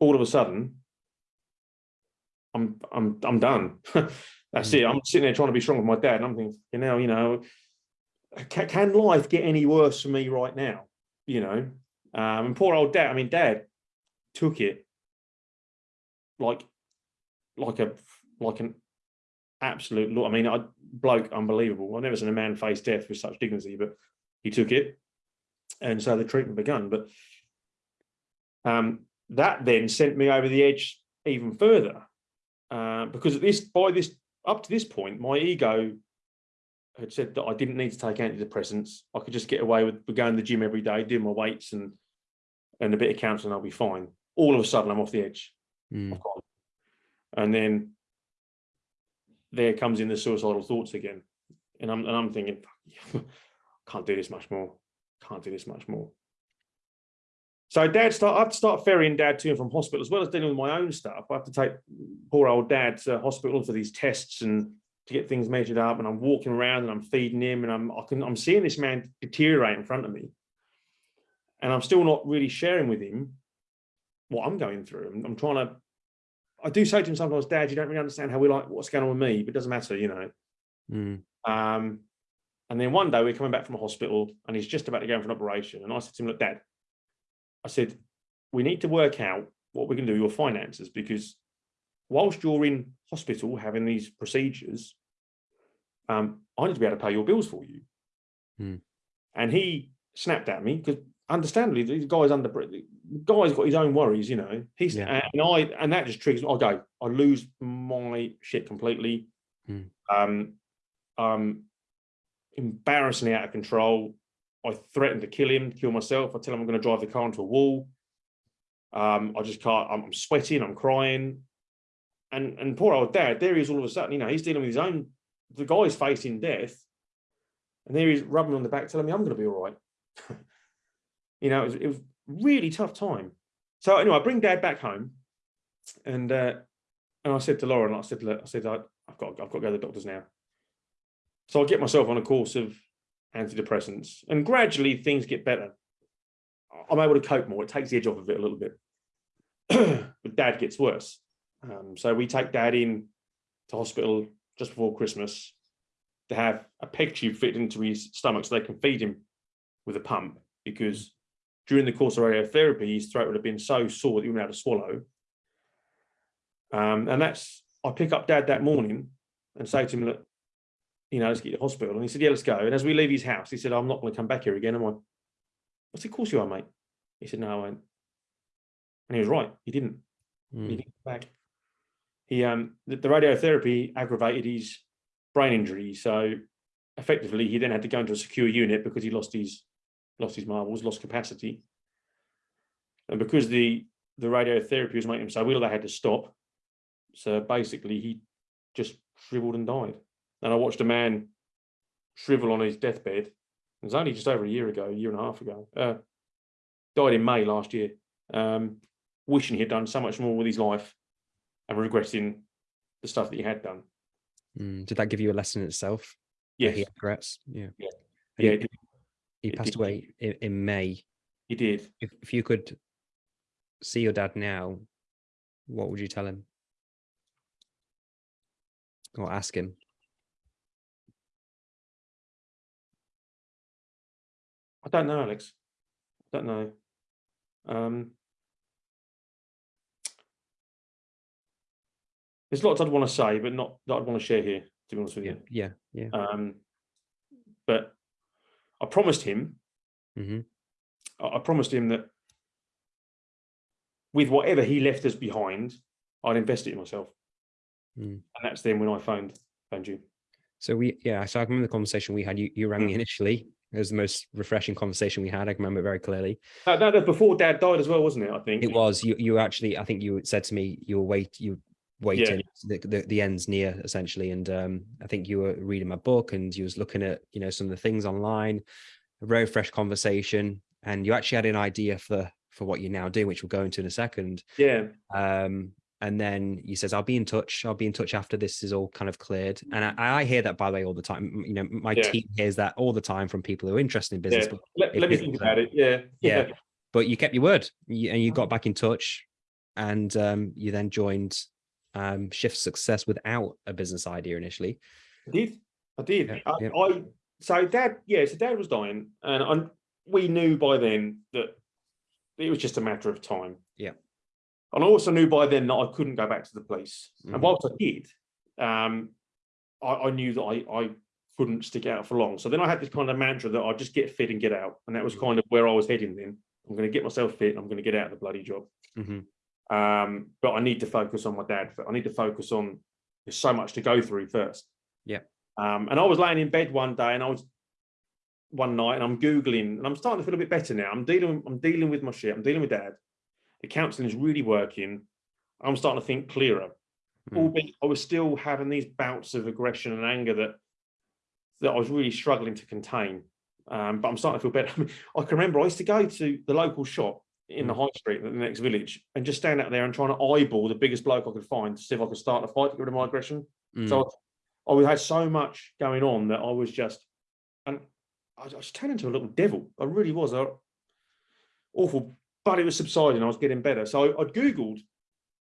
all of a sudden, I'm I'm I'm done. That's it. I'm sitting there trying to be strong with my dad, and I'm thinking, you know, you know, can, can life get any worse for me right now? you know, um, and poor old dad. I mean, dad took it like, like a, like an absolute. I mean, I bloke, unbelievable. I've never seen a man face death with such dignity, but he took it, and so the treatment begun. But um, that then sent me over the edge even further, uh, because at this by this up to this point, my ego had said that I didn't need to take antidepressants. I could just get away with going to the gym every day, doing my weights and and a bit of counselling, I'll be fine. All of a sudden, I'm off the edge. Mm. And then there comes in the suicidal thoughts again. And I'm and I'm thinking, can't do this much more. Can't do this much more. So dad start I have to start ferrying dad to and from hospital as well as dealing with my own stuff. I have to take poor old dad to hospital for these tests and to get things measured up and I'm walking around and I'm feeding him and I'm I can I'm seeing this man deteriorate in front of me. And I'm still not really sharing with him what I'm going through. I'm, I'm trying to I do say to him sometimes, Dad, you don't really understand how we like what's going on with me, but it doesn't matter, you know. Mm. Um, and then one day we're coming back from a hospital and he's just about to go in for an operation. And I said to him, look, Dad, I said, we need to work out what we can do with your finances because whilst you're in hospital having these procedures, um, I need to be able to pay your bills for you. Hmm. And he snapped at me because understandably, the guy's under the guy's got his own worries, you know. He's Yeah. and I and that just triggers. I go, I lose my shit completely. Hmm. Um, um, embarrassingly out of control. I threaten to kill him, kill myself. I tell him I'm going to drive the car into a wall. Um, I just can't. I'm, I'm sweating. I'm crying. And and poor old dad, there he is all of a sudden. You know, he's dealing with his own. The guy's facing death, and there he's rubbing on the back, telling me I'm going to be all right. you know, it was, it was really tough time. So anyway, I bring dad back home, and uh, and I said to Lauren, I said, look, I said, I, I've got, I've got to go to the doctors now. So I get myself on a course of antidepressants, and gradually things get better. I'm able to cope more. It takes the edge off of it a little bit. but dad gets worse. Um, so we take dad in to hospital just before Christmas to have a peg tube fitted into his stomach so they can feed him with a pump because during the course of radiotherapy, his throat would have been so sore that he wouldn't able to swallow. Um, and that's, I pick up dad that morning and say to him, look, you know, let's get to hospital. And he said, yeah, let's go. And as we leave his house, he said, I'm not going to come back here again, am I? I said, of course you are, mate. He said, no, I won't. And he was right. He didn't. He Mm. didn't come back. He, um, the, the radiotherapy aggravated his brain injury. So effectively, he then had to go into a secure unit because he lost his, lost his marbles, lost capacity. And because the, the radiotherapy was making him so ill, they had to stop. So basically, he just shriveled and died. And I watched a man shrivel on his deathbed. It was only just over a year ago, a year and a half ago. Uh, died in May last year. Um, wishing he had done so much more with his life and regretting the stuff that he had done. Mm. Did that give you a lesson in itself? Yes, He regrets. Yeah. Yeah. Yeah, He, it did- he passed did. away in, in May. he did. If, if you could see your dad now, what would you tell him? Or ask him? I don't know, Alex. I don't know. Um, there's lots I'd want to say, but not that I'd want to share here, to be honest with Yeah. you. Yeah. Yeah. Um, but I promised him hmm I, I promised him that with whatever he left us behind, I'd invest it in myself. Mm. And that's then when I phoned phoned you. So we, yeah, so I remember the conversation we had. You, you rang me initially. It was the most refreshing conversation we had. I can remember very clearly. That, that was before Dad died as well, wasn't it? I think It was you. You actually, I think you said to me, you were wait, you waiting. The, the the end's near essentially, and um, I think you were reading my book and you was looking at you know some of the things online. A very fresh conversation, and you actually had an idea for for what you're now doing, which we'll go into in a second. Yeah, Um, and then he says, "I'll be in touch. I'll be in touch after this is all kind of cleared." And I, I hear that by the way all the time. You know, my Yeah. team hears that all the time from people who are interested in business. yeah. But, Let, let me think about it. Yeah, Yeah. but you kept your word, and you got back in touch, and um, you then joined um, Shift Success without a business idea initially. I did. I did. Yeah, I, yeah. I so dad, yeah, so dad was dying, and I, we knew by then that it was just a matter of time. Yeah. And I also knew by then that I couldn't go back to the police. Mhm. And whilst I did, um, I, I knew that I, I couldn't stick out for long. So then I had this kind of mantra that I'd just get fit and get out. And that was Mhm. kind of where I was heading then. I'm going to get myself fit. I'm going to get out of the bloody job. Mhm. Um, but I need to focus on my dad. I need to focus on there's so much to go through first. Yeah. Um, and I was laying in bed one day and I was one night and I'm Googling and I'm starting to feel a bit better now. I'm dealing, I'm dealing with my shit. I'm dealing with dad. The counseling is really working. I'm starting to think clearer. Mm. Albeit I was still having these bouts of aggression and anger that that I was really struggling to contain. Um, but I'm starting to feel better. I, mean, I can remember I used to go to the local shop in the high street in the next village and just stand out there and trying to eyeball the biggest bloke I could find to see if I could start a fight to get rid of my aggression. Mm. So I, I had so much going on that I was just, and I, I was turning into a little devil. I really was. I, awful, but it was subsiding. I was getting better. So I, I Googled,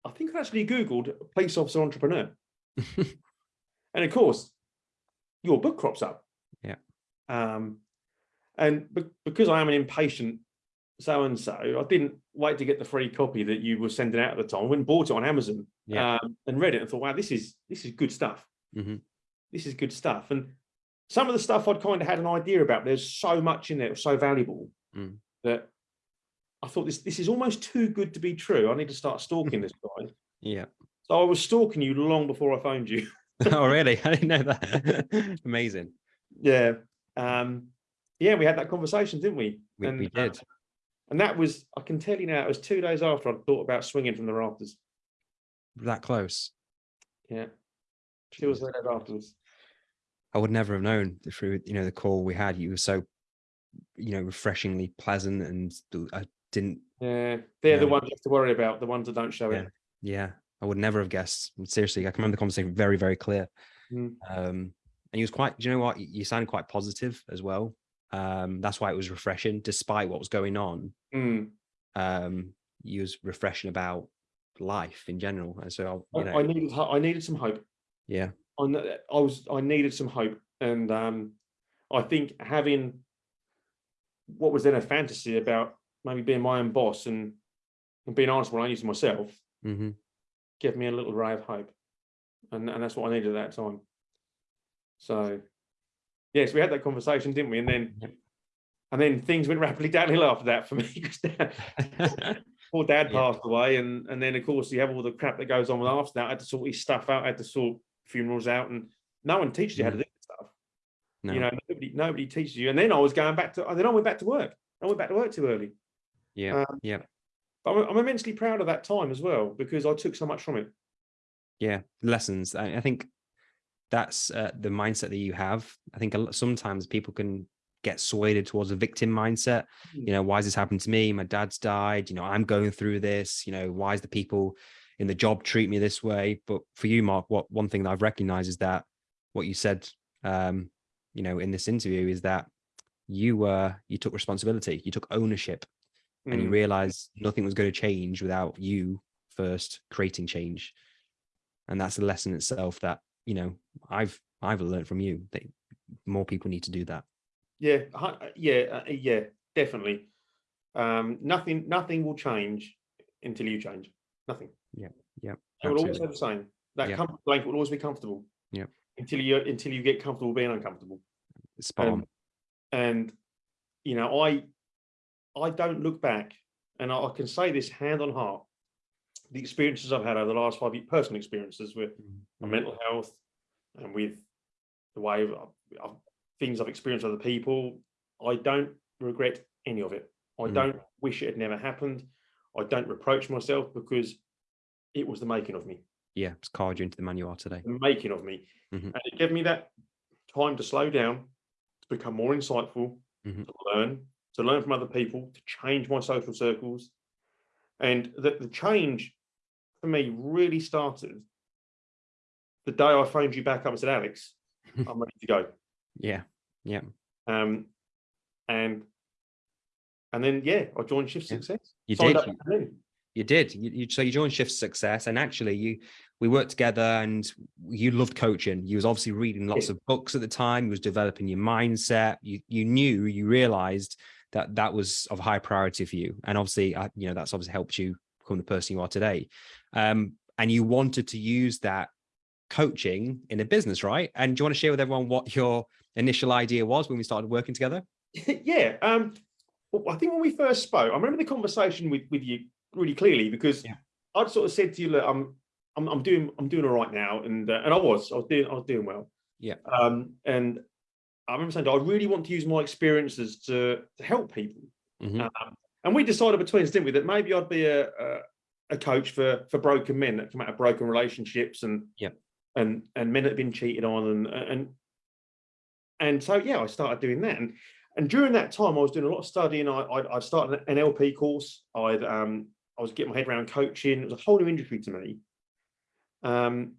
I think I actually Googled police officer entrepreneur. and of course, your book crops up. Yeah. Um, and be- because I am an impatient so and so, I didn't wait to get the free copy that you were sending out at the time. I went and bought it on Amazon Yeah. um, and read it and thought, wow, this is this is good stuff. Mhm. This is good stuff. And some of the stuff I'd kind of had an idea about. There's so much in there, it was so valuable Mm. that I thought this this is almost too good to be true. I need to start stalking this guy. yeah. So I was stalking you long before I phoned you. oh, really? I didn't know that. Amazing. Yeah. Um, yeah, we had that conversation, didn't we? We, And, we uh, did. And that was, I can tell you now, it was two days after I'd thought about swinging from the rafters. that close. Yeah. Two or Jeez. three days afterwards. I would never have known through you know the call we had. You were so you know refreshingly pleasant, and I didn't. Yeah. They're the ones you have to worry about, the ones that don't show it. Yeah, I would never have guessed. Seriously, I can remember the conversation very very clear. Mm. Um, and he was quite. Do you know what? You sounded quite positive as well. Um, that's why it was refreshing, despite what was going on. Mm. Um, you was refreshing about life in general, and so I, you know, I needed, I needed some hope. yeah, I, I was, I needed some hope. And um, I think having what was then a fantasy about maybe being my own boss and, and being honest when I used to myself, hmm gave me a little ray of hope. And, and that's what I needed at that time. So, yes, we had that conversation, didn't we? And then, and then things went rapidly downhill after that for me dad, poor dad Yeah. passed away. And, and then, of course, you have all the crap that goes on with after that. I had to sort his stuff out, I had to sort funerals out, and no one teaches you how to do this stuff. no, You know, nobody, nobody teaches you. And then I was going back to, and then I went back to work. I went back to work too early. yeah, um, yeah. But I'm, I'm immensely proud of that time as well because I took so much from it. yeah lessons i, I think that's uh, the mindset that you have. I think a lot, sometimes people can get swayed towards a victim mindset. You know why has this happened to me? My dad's died. You know i'm going through this. You know why is the people in the job treat me this way? But for you mark what one thing that i've recognized is that what you said um you know in this interview is that you uh you took responsibility. You took ownership and you Mm. realized nothing was going to change without you first creating change. And that's a lesson itself that you know i've i've learned from you that more people need to do that Yeah, yeah, uh, yeah, definitely. Um, nothing, nothing will change until you change. Nothing. yeah yeah. It will always stay the same. That Yeah. comfort blanket will always be comfortable. Yeah. Until you until you get comfortable being uncomfortable. spot um, on And you know, I I don't look back, and I, I can say this hand on heart. The experiences I've had over the last five years, personal experiences with my mental health and with the way of things I've experienced with other people, I don't regret any of it. I Mm. don't wish it had never happened. I don't reproach myself because it was the making of me, Yeah, it's carved you into the man you are today. the making of me. Mhm. And it gave me that time to slow down, to become more insightful, Mhm. to learn, to learn from other people, to change my social circles. And that the change for me really started the day I phoned you back up and said, Alex, I'm ready to go. Yeah, yeah. Um, and and then yeah, I joined Shift Yeah. Success. You Signed did. You, did. You, you, so you joined Shift Success, and actually, you we worked together, and you loved coaching. You was obviously reading lots Yeah. of books at the time. You was developing your mindset. You you knew, you realized that that was of high priority for you, and obviously, uh, you know, that's obviously helped you become the person you are today. Um, and you wanted to use that coaching in a business, right? And do you want to share with everyone what your initial idea was when we started working together? yeah. Um, well, I think when we first spoke, I remember the conversation with with you really clearly because Yeah. I'd sort of said to you, look, I'm I'm, I'm doing I'm doing all right now, and uh, and I was I was doing I was doing well. Yeah. Um, and I remember saying, I really want to use my experiences to to help people. Mhm. Um, and we decided between us, didn't we, that maybe I'd be a, a a coach for for broken men that come out of broken relationships and Yeah. and and men that have been cheated on and and and so yeah, I started doing that. And and during that time, I was doing a lot of studying. I I, I started an NLP course. I'd um I was getting my head around coaching. It was a whole new industry to me. Um,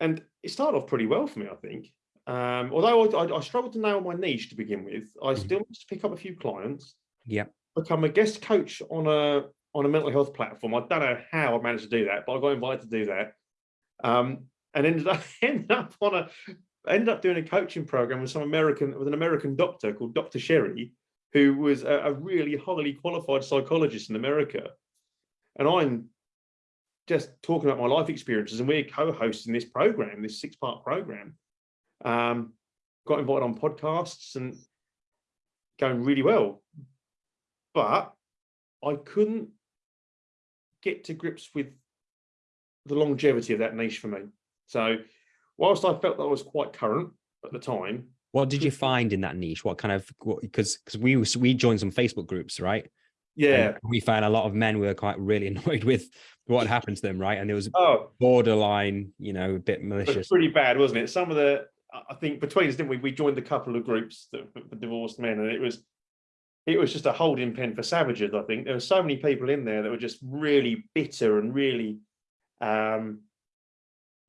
and it started off pretty well for me, I think. Um, although I, I, I struggled to nail my niche to begin with, I Mhm. still managed to pick up a few clients Yeah. Become a guest coach on a on a mental health platform. I don't know how I managed to do that, but I got invited to do that. Um, and ended up ended up on a ended up doing a coaching program with some American with an American doctor called Dr. Sherry, who was a, a really highly qualified psychologist in America. And I'm just talking about my life experiences, and we're co-hosting this program, this six-part program. Um, got invited on podcasts and going really well but I couldn't get to grips with the longevity of that niche for me. So, whilst I felt that I was quite current at the time, What did you find in that niche? What kind of because because we we joined some Facebook groups, right? yeah, And we found a lot of men were quite really annoyed with what happened to them, right? And there was oh, borderline, you know, a bit it was malicious. pretty bad, wasn't it? Some of the, I I think between us, didn't we? We joined a couple of groups that, for divorced men, and it was, it was just a holding pen for savages. I think there were so many people in there that were just really bitter and really um,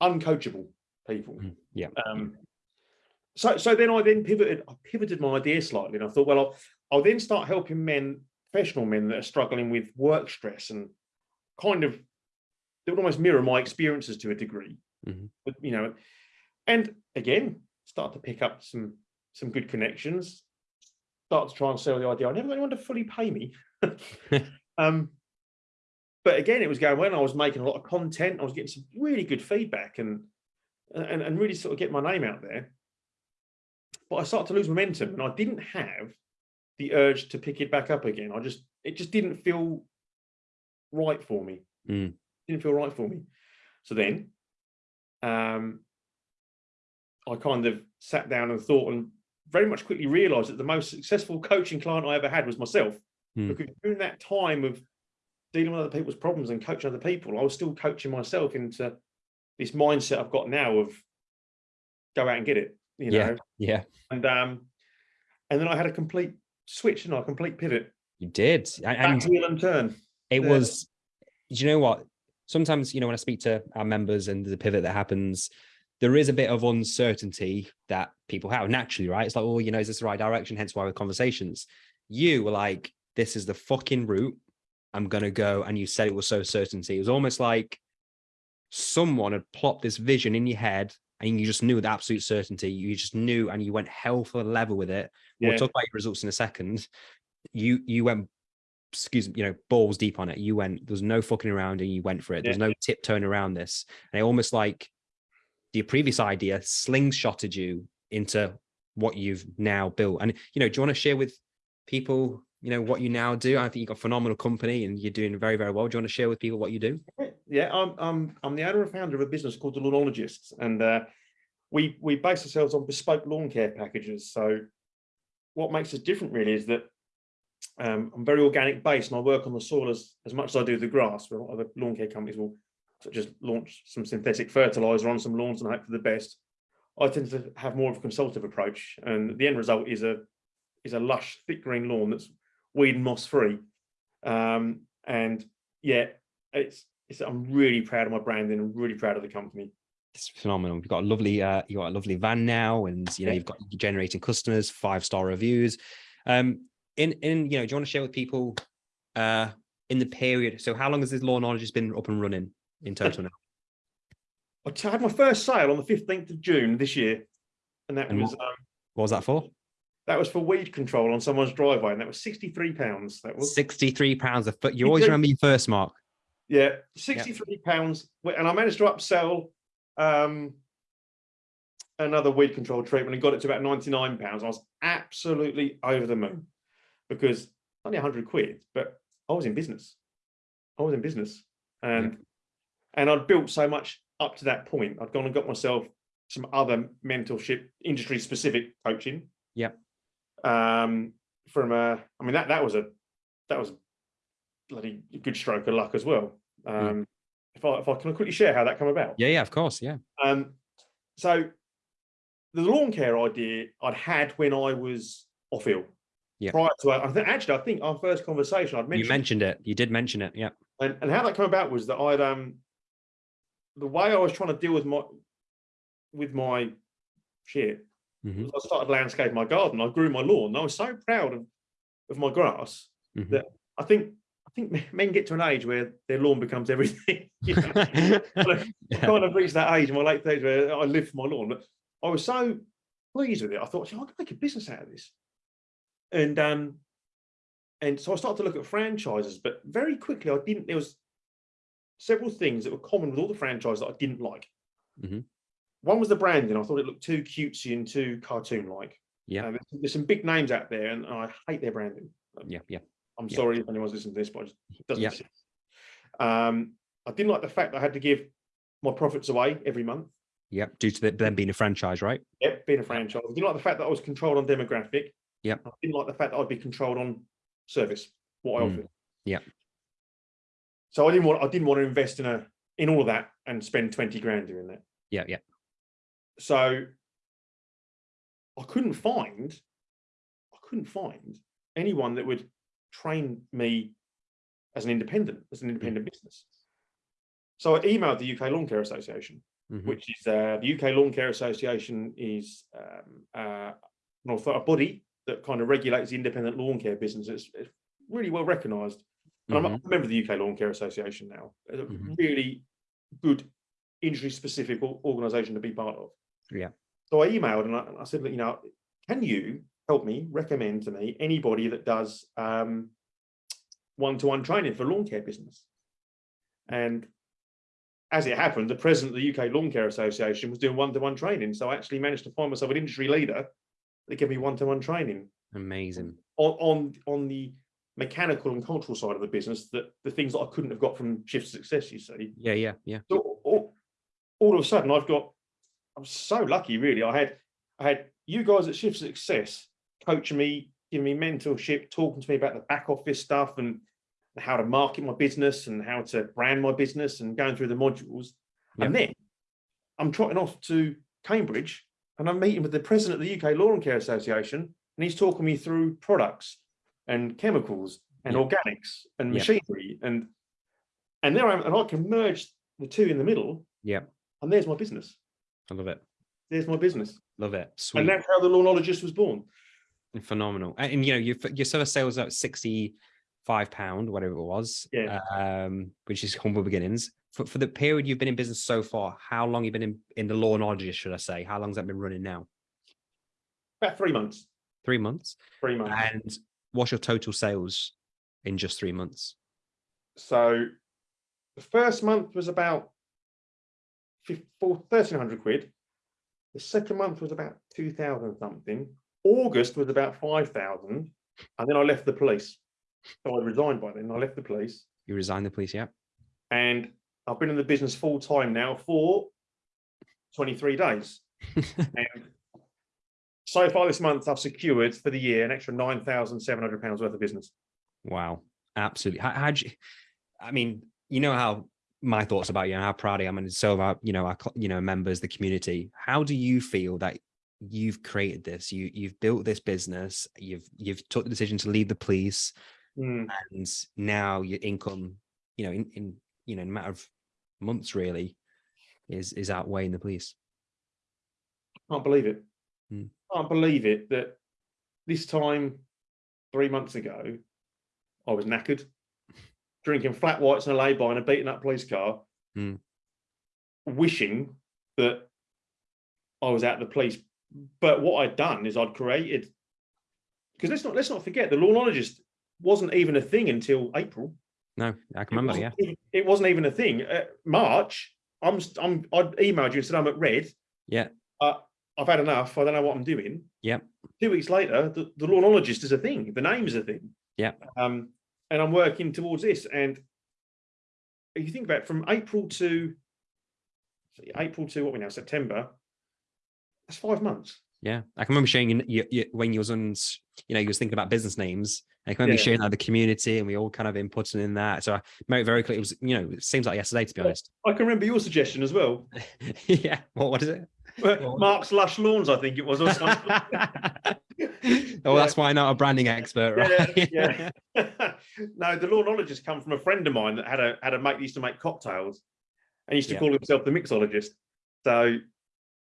uncoachable people. Mm, Yeah. Um, so, so then I then pivoted. I pivoted my idea slightly, and I thought, well, I'll, I'll then start helping men, professional men that are struggling with work stress and kind of they would almost mirror my experiences to a degree. Mhm. But you know, and again, start to pick up some some good connections. Start to try and sell the idea. I never got anyone to fully pay me. um, but again, it was going well. I was making a lot of content. I was getting some really good feedback and and, and really sort of get my name out there. But I started to lose momentum, and I didn't have the urge to pick it back up again. I just it just didn't feel right for me. Mm. Didn't feel right for me. So then, um, I kind of sat down and thought, and very much quickly realised that the most successful coaching client I ever had was myself. Mm. Because during that time of dealing with other people's problems and coaching other people, I was still coaching myself into this mindset I've got now of go out and get it. You know, Yeah. Yeah, and um, and then I had a complete switch and a complete pivot, you did. A- back And and turn. it Yeah. was, do you know what? Sometimes, you know, when I speak to our members and the pivot that happens, there is a bit of uncertainty that people have naturally, right? It's like, oh, you know, is this the right direction? Hence why with conversations, you were like, this is the fucking route I'm going to go. And you said it was so certainty. It was almost like someone had plopped this vision in your head and you just knew with absolute certainty. You just knew and you went hell for a level with it. We'll talk about your results in a second. You you went excuse me, you know, balls deep on it. You went, there was no fucking around and you went for it. There was Yeah. no tiptoeing around this. And it almost like your previous idea slingshotted you into what you've now built. And, you know, do you want to share with people you know, what you now do. I think you've got a phenomenal company and you're doing very, very well. Do you want to share with people what you do? Yeah, I'm I'm I'm the owner and founder of a business called the Lawnologists, and uh, we we base ourselves on bespoke lawn care packages. So what makes us different really is that um, I'm very organic based and I work on the soil as, as much as I do the grass. Where other lawn care companies will just launch some synthetic fertilizer on some lawns and hope for the best. I tend to have more of a consultative approach, and the end result is a is a lush, thick green lawn that's weed and moss free. Um, and yeah, it's, it's I'm really proud of my branding. I'm really proud of the company. It's phenomenal. You've got a lovely, uh, you got a lovely van now, and you know Yeah. you've got you're generating customers, five star reviews. Um, in in you know, do you want to share with people, uh, in the period? So how long has this lawnologist has been up and running in total now? I had my first sale on the 15th of June this year, and that And was um, What was that for? that was for weed control on someone's driveway, and that was 63 pounds. That was Sixty-three pounds a foot. You always remember your first mark. yeah, 63 pounds, and I managed to upsell um, another weed control treatment and got it to about 99 pounds. I was absolutely over the moon because only 100 quid, but I was in business. I was in business, and and I'd built so much up to that point. I'd gone and got myself some other mentorship, industry specific coaching. Yep. Um, from a, I mean that that was a that was a bloody good stroke of luck as well. Um, if I if I can quickly share how that came about. Yeah, yeah, of course, yeah. Um, so the lawn care idea I'd had when I was off ill. Yeah. Prior to I think actually I think our first conversation I'd mentioned. You mentioned mentioned it. You did mention it. Yeah. and, and how that came about was that I'd um the way I was trying to deal with my with my shit Mhm, was I started landscaping my garden. I grew my lawn. And I was so proud of, of my grass mhm. that I think I think men get to an age where their lawn becomes everything. you know? I Yeah. kind of reached that age in my late thirties where I live for my lawn. But I was so pleased with it. I thought, "Gee, I can make a business out of this. And um, and so I started to look at franchises, but very quickly I didn't. There was several things that were common with all the franchises that I didn't like. Mhm. One was the branding. I thought it looked too cutesy and too cartoon-like. Yeah. Uh, there's, some big names out there, and I hate their branding. Yeah, yeah. I'm Yeah. sorry if anyone's listening to this, but it just doesn't Yeah. exist. Um, I didn't like the fact that I had to give my profits away every month. Yeah. Due to them being a franchise, right? Yep, being a franchise. I didn't like the fact that I was controlled on demographic. Yep. I didn't like the fact that I'd be controlled on service, what I Mm, offered. yep. So I didn't want I didn't want to invest in a in all of that and spend 20 grand doing that. Yeah, yeah. So I couldn't find I couldn't find anyone that would train me as an independent, as an independent business. So I emailed the UK Lawn Care Association mhm, which is uh, the UK Lawn Care Association is um, uh, an author- a body that kind of regulates the independent lawn care business. It's, it's really well recognised. And I'm a mhm. member of the UK Lawn Care Association now. It's a Mhm. really good industry-specific organisation to be part of. Yeah. So I emailed and I, I said, you know, can you help me recommend to me anybody that does um, one-to-one training for lawn care business? And as it happened, the president of the UK Lawn Care Association was doing one-to-one training. So I actually managed to find myself an industry leader that gave me one-to-one training Amazing. on, on, on the mechanical and cultural side of the business, that the things that I couldn't have got from Shift Success, you see. Yeah, yeah, yeah. So all, all of a sudden I've got, I'm so lucky really. I had, I had you guys at Shift Success coaching me, giving me mentorship, talking to me about the back office stuff and how to market my business and how to brand my business and going through the modules. And then I'm trotting off to Cambridge and I'm meeting with the president of the UK Lawn Care Association and he's talking me through products and chemicals and organics and machinery and and there I am and I can merge the two in the middle Yeah. and there's my business. I love it. There's my business. Love it. Sweet. And that's how the lawnologist was born. phenomenal and, and, you know your your sort of sales at 65 pound whatever it was Yeah. um which is humble beginnings for, for the period you've been in business so far how long you been in in the lawnologist should i say how long's that been running now About three months. three months Three months. and what's your total sales in just three months So the first month was about fif- 1300 quid. The second month was about 2000 something. August was about 5000. and then I left the police. So I resigned by then. I left the police, You resigned the police, yeah. and I've been in the business full time now for 23 days. and so far this month, I've secured for the year an extra nine thousand seven hundred pounds worth of business. Wow, absolutely. How, how'd you? I mean, you know how my thoughts about you and how proud I am, and so about you know our you know members, the community. How do you feel that you've created this? You you've built this business. You've you've took the decision to leave the police, Mm. and now your income, you know, in in you know, in a matter of months, really, is is outweighing the police. Can't believe it. Mm. I can't believe it that this time three months ago, I was knackered, drinking flat whites and a lay-by in a beaten up police car, Mm. wishing that I was at the police. But what I'd done is I'd created because let's not let's not forget the lawnologist wasn't even a thing until April. No, I can It remember. Yeah, even- It wasn't even a thing. Uh, March, I'm, I'm, I emailed you and said I'm at red. Yeah. Uh, I've had enough. I don't know what I'm doing. Yeah. Two weeks later, the, the lawnologist is a thing. The name's a thing. Yeah. Um, and I'm working towards this. And if you think about it, from April to April to what we now September, that's five months. yeah. I can remember sharing you, you, when you was on, you know, you was thinking about business names. I can remember Yeah. sharing that with the community, and we all kind of inputting in that. So I made it very clear. It was, you know, it seems like yesterday, to be honest. I can remember your suggestion as well. yeah. What, what is it? Well- Mark's Lush Lawns, I think it was, or something. oh, that's why I'm not a branding expert, right? Yeah, yeah. no, the lawnologist come from a friend of mine that had a had a mate that used to make cocktails and used to Yeah. call himself the mixologist. So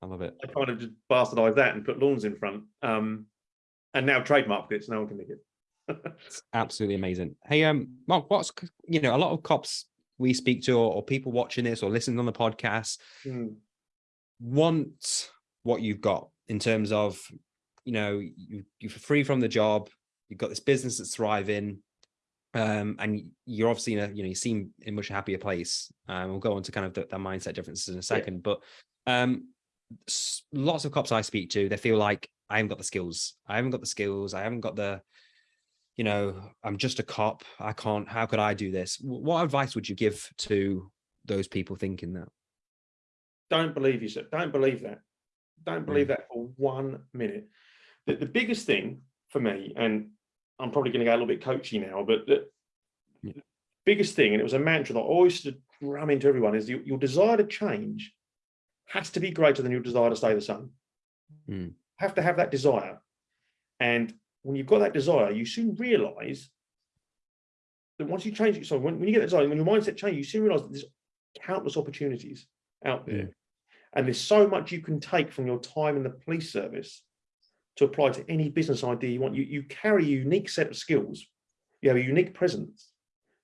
I love it. I kind of just bastardized that and put lawns in front. Um, and now trademarked it, so no one can nick it. It's absolutely amazing. Hey, um, Mark, what's you know, a lot of cops we speak to or, or people watching this or listening on the podcast Mm, want what you've got in terms of, you know, you you're free from the job, you've got this business that's thriving, um, and you're obviously in a, you know, you seem in a much happier place. Um, we'll go on to kind of the, the mindset differences in a second, but um, lots of cops I speak to, they feel like I haven't got the skills. I haven't got the skills. I haven't got the, you know, I'm just a cop. I can't. How could I do this? What advice would you give to those people thinking that? Don't believe yourself. Don't believe that. Don't believe that for one minute. The, the biggest thing for me, and I'm probably going to go a little bit coachy now, but the, Yeah. biggest thing, and it was a mantra that I always used to ram into everyone, is your, your desire to change has to be greater than your desire to stay the same. Mm. Have to have that desire. And when you've got that desire, you soon realize that once you change it, so when, when you get that desire, when your mindset changes, you soon realize that there's countless opportunities out there. And there's so much you can take from your time in the police service to apply to any business idea you want. You, you carry a unique set of skills. You have a unique presence.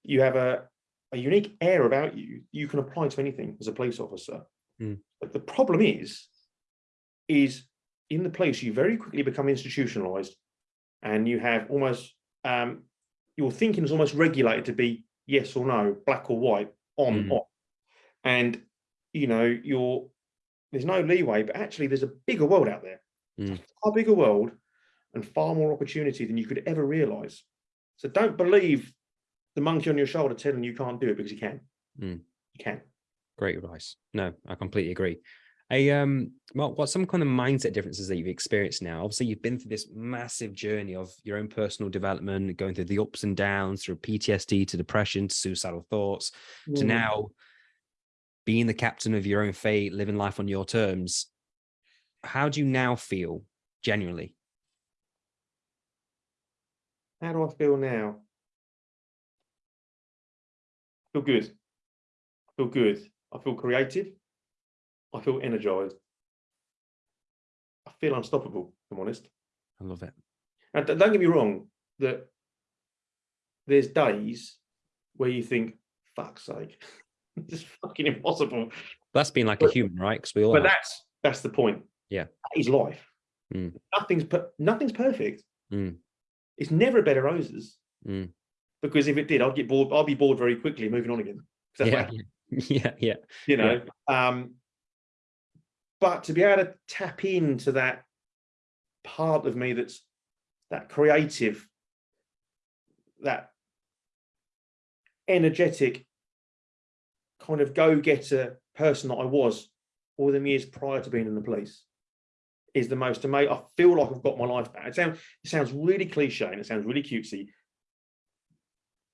You have a, a unique air about you. You can apply to anything as a police officer. Mm. But the problem is, is in the police, you very quickly become institutionalized and you have almost, um, your thinking is almost regulated to be yes or no, black or white, on, Mhm. off. And, you know, you're, there's no leeway, but actually there's a bigger world out there. A Mm. far bigger world and far more opportunity than you could ever realize. So don't believe the monkey on your shoulder telling you can't do it because you can. Mm. You can. Great advice. No, I completely agree. I um Mark, what some kind of mindset differences that you've experienced now? Obviously, you've been through this massive journey of your own personal development, going through the ups and downs, through PTSD to depression to suicidal thoughts, to Mm. now being the captain of your own fate, living life on your terms. How do you now feel genuinely? How do I feel now? I feel good. I feel good. I feel creative. I feel energized. I feel unstoppable, if I'm honest. I love it. And don't get me wrong, that there's days where you think, fuck's sake, is fucking impossible. That's being like a human, right? Because we all But have. that's that's the point. Yeah. That is life. Mm. Nothing's per- nothing's perfect. Mm. It's never a bed of roses. Mm. Because if it did, I'd get bored. I'd be bored very quickly, moving on again. that's yeah, yeah, yeah. you know um but to be able to tap into that part of me that's that creative that energetic kind of go-getter person that I was all the years prior to being in the police is the most amazing. I feel like I've got my life back. It sounds it sounds really cliche and it sounds really cutesy,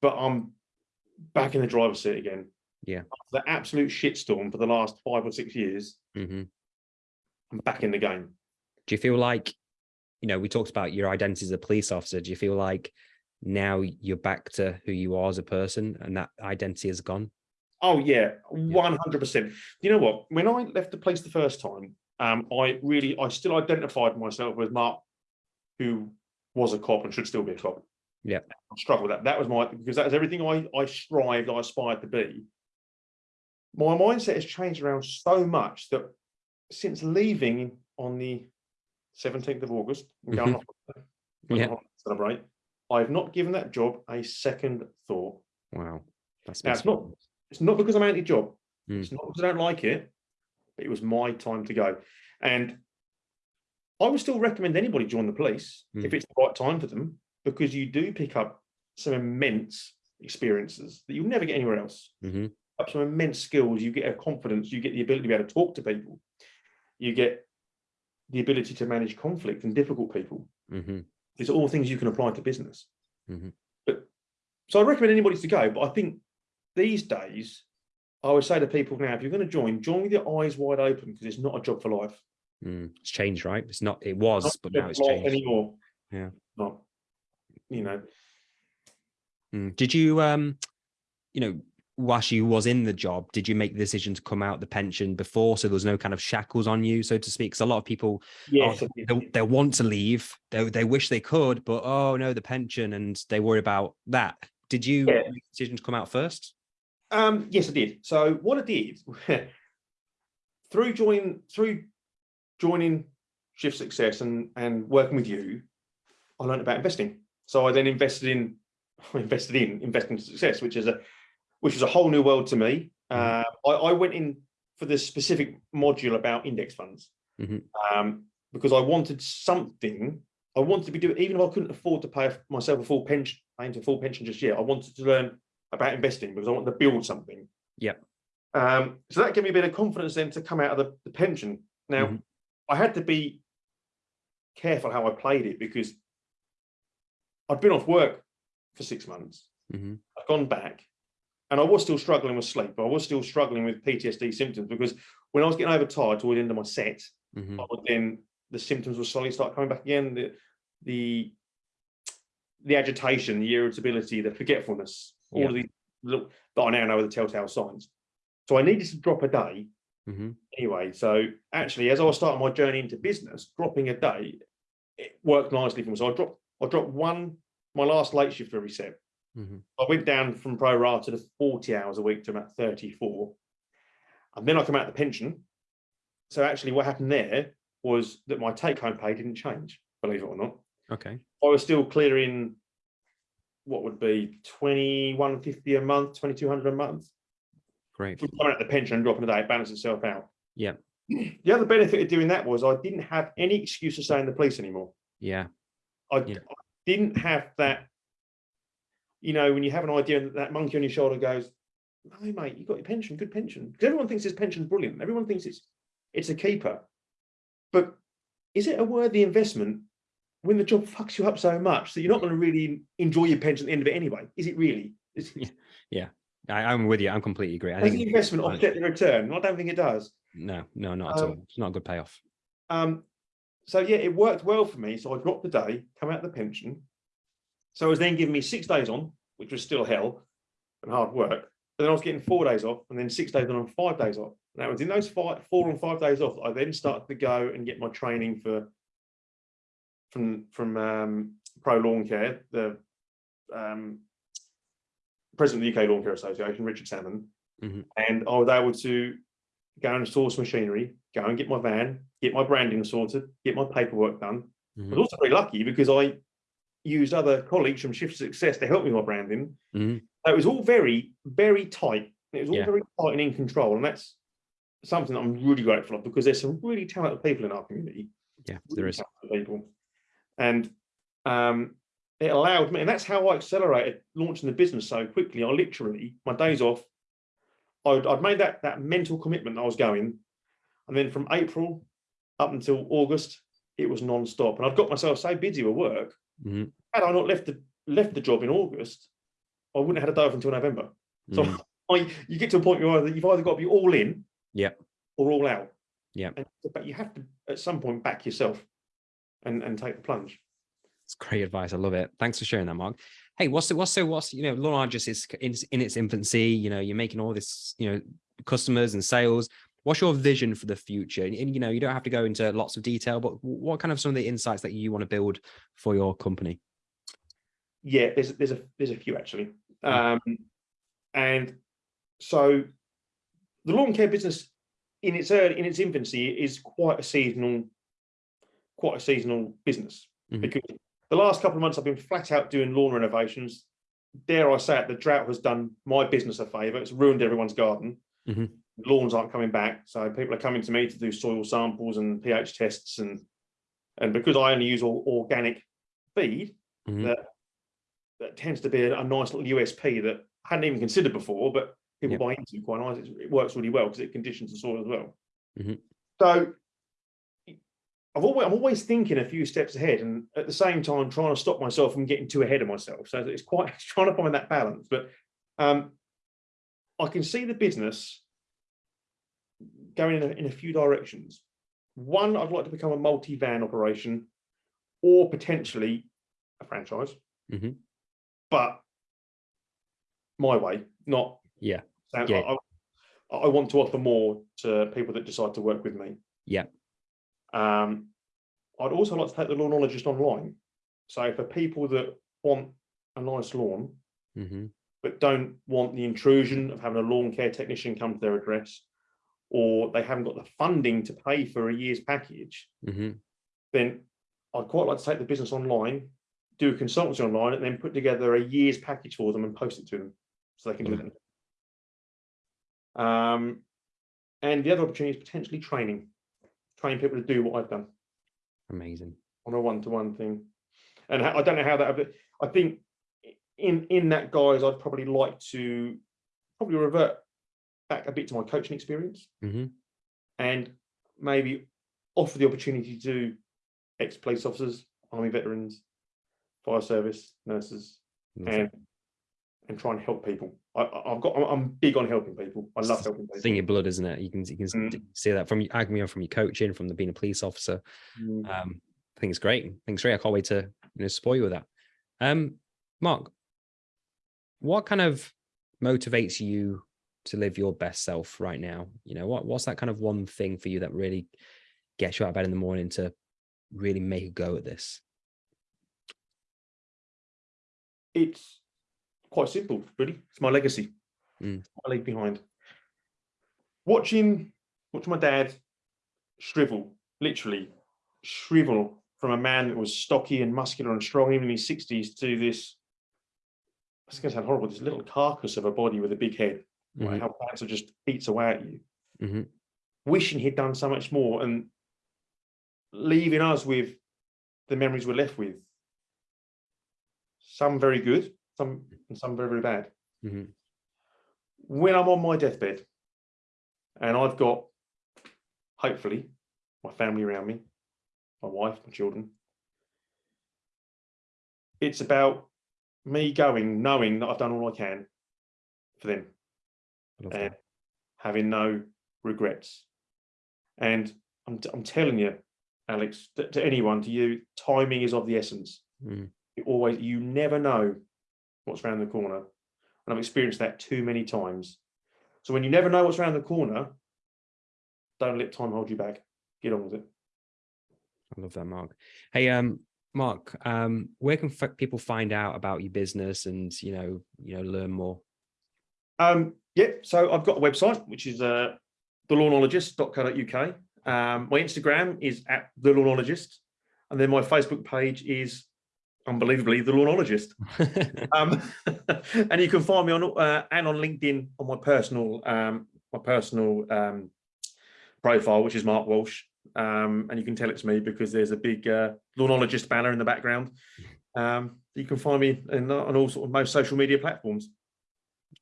but I'm back in the driver's seat again. Yeah. After the absolute shitstorm for the last five or six years, hmm I'm back in the game. Do you feel like, you know, we talked about your identity as a police officer. Do you feel like now you're back to who you are as a person and that identity is gone? Oh yeah, one hundred percent. You know what? When I left the place the first time, um, I really, I still identified myself with Mark, who was a cop and should still be a cop. Yeah. I struggled with that. That was my because that was everything I I strived, I aspired to be. My mindset has changed around so much that since leaving on the seventeenth of August, and going off Yeah. celebrate, I've not given that job a second thought. Wow. That's Now, it's not it's not because I'm anti-job. Mm. It's not because I don't like it, but it was my time to go. And I would still recommend anybody join the police if Mm. it's the right time for them, because you do pick up some immense experiences that you'll never get anywhere else. hmm Up some immense skills, you get a confidence, you get the ability to be able to talk to people, you get the ability to manage conflict and difficult people. hmm These are all things you can apply to business. Mhm. But so I recommend anybody to go. But I think these days, I would say to people now, if you're going to join, join with your eyes wide open because it's not a job for life. Mm. It's changed, right? It's not, it was, Not but now it's changed. anymore. Yeah. Not, you know, Mm. Did you, um, you know, whilst you was in the job, did you make the decision to come out the pension before, so there was no kind of shackles on you, so to speak? Because a lot of people, yes, oh, they, they want to leave, they they wish they could, but oh no, the pension, and they worry about that. Did you Yeah. make the decision to come out first? Um, yes, I did. So what I did through joining through joining Shift Success and and working with you, I learned about investing. So I then invested in invested in investing to success, which is a which is a whole new world to me. Uh, I, I went in for this specific module about index funds Mhm. um, because I wanted something. I wanted to be doing even if I couldn't afford to pay myself a full pension, paying a full pension just yet. I wanted to learn about investing because I wanted to build something. Yeah. Um, so that gave me a bit of confidence then to come out of the, the pension. Now, Mhm. I had to be careful how I played it because I'd been off work for six months. Mhm. I'd gone back and I was still struggling with sleep. I was still struggling with PTSD symptoms because when I was getting overtired toward the end of my set, Mhm. I would then the symptoms would slowly start coming back again. The the the agitation, the irritability, the forgetfulness, all Yeah. of these little that I now know are the telltale signs. So I needed to drop a day Mhm. anyway. So actually, as I was starting my journey into business, dropping a day, it worked nicely for me. So I dropped I dropped one my last late shift every set. Mhm. I went down from pro rata to 40 hours a week to about 34. And then I come out the pension. So actually what happened there was that my take home pay didn't change, believe it or not. Okay. I was still clearing what would be 2150 a month, 2200 a month. Great. With coming out the pension and dropping a day, it balances itself out. Yeah. The other benefit of doing that was I didn't have any excuse to stay in the police anymore. Yeah. I, Yeah. I didn't have that, you know, when you have an idea and that monkey on your shoulder goes, no, mate, you got your pension, good pension. Because everyone thinks this pension's brilliant. Everyone thinks it's it's a keeper. But is it a worthy investment when the job fucks you up so much that you're not going to really enjoy your pension at the end of it anyway? Is it really? Is, Yeah. I, I'm with you. I'm completely agree. I does the think investment offset the return? I don't think it does. no, no, not at all. Um, It's not a good payoff. Um, so yeah, it worked well for me. So I dropped the day, come out of the pension. So it was then giving me six days on, which was still hell and hard work. But then I was getting four days off, and then six days on and five days off. And that was in those five, four and five days off. I then started to go and get my training for from from um, Pro Lawn Care, the um, president of the UK Lawn Care Association, Richard Salmon, Mhm. and I was able to go and source machinery, go and get my van, get my branding sorted, get my paperwork done. I Mhm. was also very lucky because I used other colleagues from Shift Success to help me with my branding. Mhm. So it was all very, very tight. It was all Yeah. very tight and in control. And that's something that I'm really grateful of because there's some really talented people in our community. Yeah, there really is. People. And um, it allowed me, and that's how I accelerated launching the business so quickly. I literally, my days off, I'd, I'd made that, that mental commitment I was going. And then from April up until August, it was non-stop. And I'd got myself so busy with work. Mhm. Had I not left the left the job in August, I wouldn't have had a day off until November. So Mm. I, you get to a point where either, you've either got to be all in, Yep. or all out. Yeah. But you have to at some point back yourself, and and take the plunge. It's great advice. I love it. Thanks for sharing that, Mark. Hey, what's the, what's so what's you know, Lawnologist is in, in its infancy. You know, you're making all this, you know, customers and sales. What's your vision for the future? And, and, you know, you don't have to go into lots of detail, but what kind of some of the insights that you want to build for your company? Yeah, there's there's a there's a few actually, Mm. um, and so the lawn care business in its early in its infancy is quite a seasonal, quite a seasonal business Mhm. because the last couple of months I've been flat out doing lawn renovations. Dare I say it, the drought has done my business a favour. It's ruined everyone's garden. Mhm. Lawns aren't coming back, so people are coming to me to do soil samples and pH tests, and and because I only use all organic feed, Mhm. that that tends to be a, a nice little USP that I hadn't even considered before, but people Yep. buy into quite nice. It works really well because it conditions the soil as well. Mhm. So I've always, I'm always thinking a few steps ahead, and at the same time trying to stop myself from getting too ahead of myself. So it's quite it's trying to find that balance. But um, I can see the business going in a, in a few directions. One, I'd like to become a multi-van operation, or potentially a franchise. Mhm. But my way, not Yeah. Yeah. I- I want to offer more to people that decide to work with me. Yeah. Um, I'd also like to take the lawnologist online. So for people that want a nice lawn, Mhm. but don't want the intrusion of having a lawn care technician come to their address, or they haven't got the funding to pay for a year's package, Mhm. then I'd quite like to take the business online, do a consultancy online, and then put together a year's package for them and post it to them so they can do it. Um, and the other opportunity is potentially training, train people to do what I've done Amazing. on a one-to-one thing. And I don't know how that, but I think in in that guise, I'd probably like to probably revert back a bit to my coaching experience hmm and maybe offer the opportunity to ex-police officers, army veterans, fire service, nurses, and and try and help people. I, I've got, I'm- big on helping people. I love helping people. It's in your blood, isn't it? You can you can Mm. see that from can from your coaching, from the being a police officer. Mm. Um, I think it's great. I think it's great. I can't wait to you know support you with that. Um, Mark, what kind of motivates you to live your best self right now? You know, what what's that kind of one thing for you that really gets you out of bed in the morning to really make a go at this? It's quite simple, really. It's my legacy. Mm. I leave behind. Watching, watching my dad shrivel, literally shrivel from a man that was stocky and muscular and strong, even in his sixties, to this. It's going to sound horrible. This little carcass of a body with a big head. right, Mhm, How cancer just eats away at you. mhm, Wishing he'd done so much more and leaving us with the memories we're left with. Some very good, some and some very, very bad. mhm, when I'm on my deathbed and I've got, hopefully, my family around me, my wife, my children, it's about me going, knowing that I've done all I can for them and that. having no regrets. And I'm, I'm telling you, Alex, to, to anyone, to you, timing is of the essence. Mhm, You always, you never know what's around the corner. And I've experienced that too many times. So when you never know what's around the corner, don't let time hold you back. Get on with it. I love that, Mark. Hey, um, Mark, um, where can f- people find out about your business and you know, you know, learn more? Um, yeah, so I've got a website, which is uh, thelawnologist.co.uk. Um, my Instagram is at the lawnologist. And then my Facebook page is unbelievably the lawnologist. um, and you can find me on uh, and on LinkedIn on my personal um, my personal um, profile, which is Mark Walsh. Um, and you can tell it's me because there's a big uh, lawnologist banner in the background. Um, you can find me in, on all sort of most social media platforms.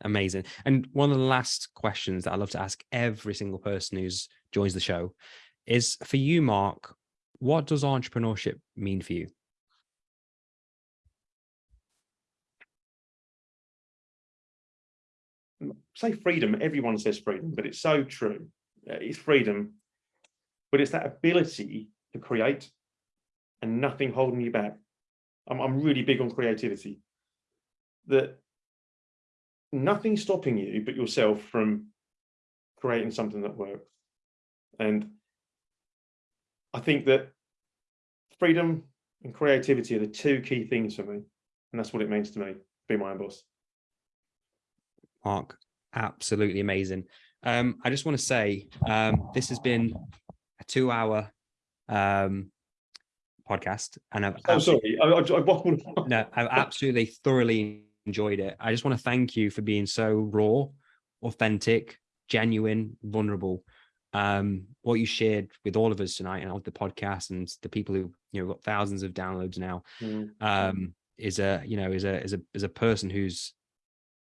Amazing. And one of the last questions that I love to ask every single person who's joins the show is for you, Mark, what does entrepreneurship mean for you? Say freedom, everyone says freedom, but it's so true. Uh, it's freedom, but it's that ability to create and nothing holding you back. I'm, I'm really big on creativity. That nothing stopping you but yourself from creating something that works. And I think that freedom and creativity are the two key things for me. And that's what it means to me, be my own boss. Mark, absolutely amazing. Um, I just want to say um, this has been a two hour um, podcast and I've oh, sorry. I, I, I, no, I've absolutely thoroughly enjoyed it. I just want to thank you for being so raw, authentic, genuine, vulnerable. Um, what you shared with all of us tonight and on the podcast and the people who you know got thousands of downloads now mm. um, is a you know is a is a is a person who's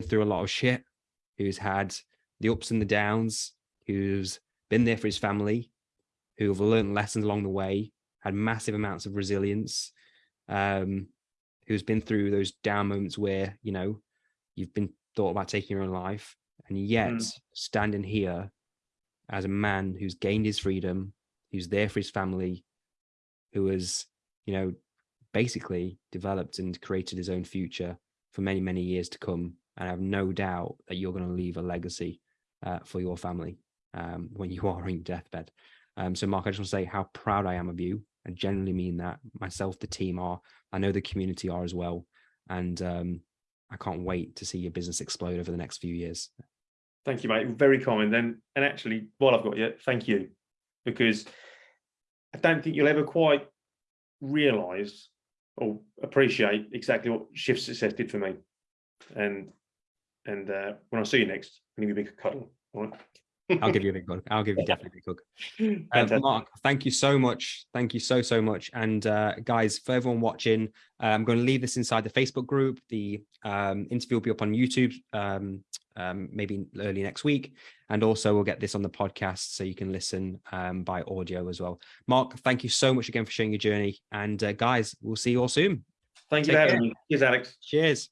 through a lot of shit, who's had the ups and the downs, who's been there for his family, who have learned lessons along the way, had massive amounts of resilience, um, who's been through those down moments where, you know, you've been thought about taking your own life and yet mm. standing here as a man who's gained his freedom, who's there for his family, who has, you know, basically developed and created his own future for many, many years to come. And I have no doubt that you're going to leave a legacy uh, for your family um, when you are on your deathbed. Um, so Mark, I just want to say how proud I am of you. I genuinely mean that myself, the team are, I know the community are as well. And um, I can't wait to see your business explode over the next few years. Thank you, mate. Very kind. And and actually, while I've got you, thank you, because I don't think you'll ever quite realise or appreciate exactly what Shift Success did for me. And and uh, when I see you next, I'm going to give you a big cuddle. All right. I'll give you a big hug. I'll give you definitely a big hug. Uh, Mark, thank you so much. Thank you so, so much. And uh, guys, for everyone watching, uh, I'm going to leave this inside the Facebook group. The um, interview will be up on YouTube um, um, maybe early next week. And also we'll get this on the podcast so you can listen um, by audio as well. Mark, thank you so much again for sharing your journey. And uh, guys, we'll see you all soon. Thank Take you for having me. Cheers, Alex. Cheers.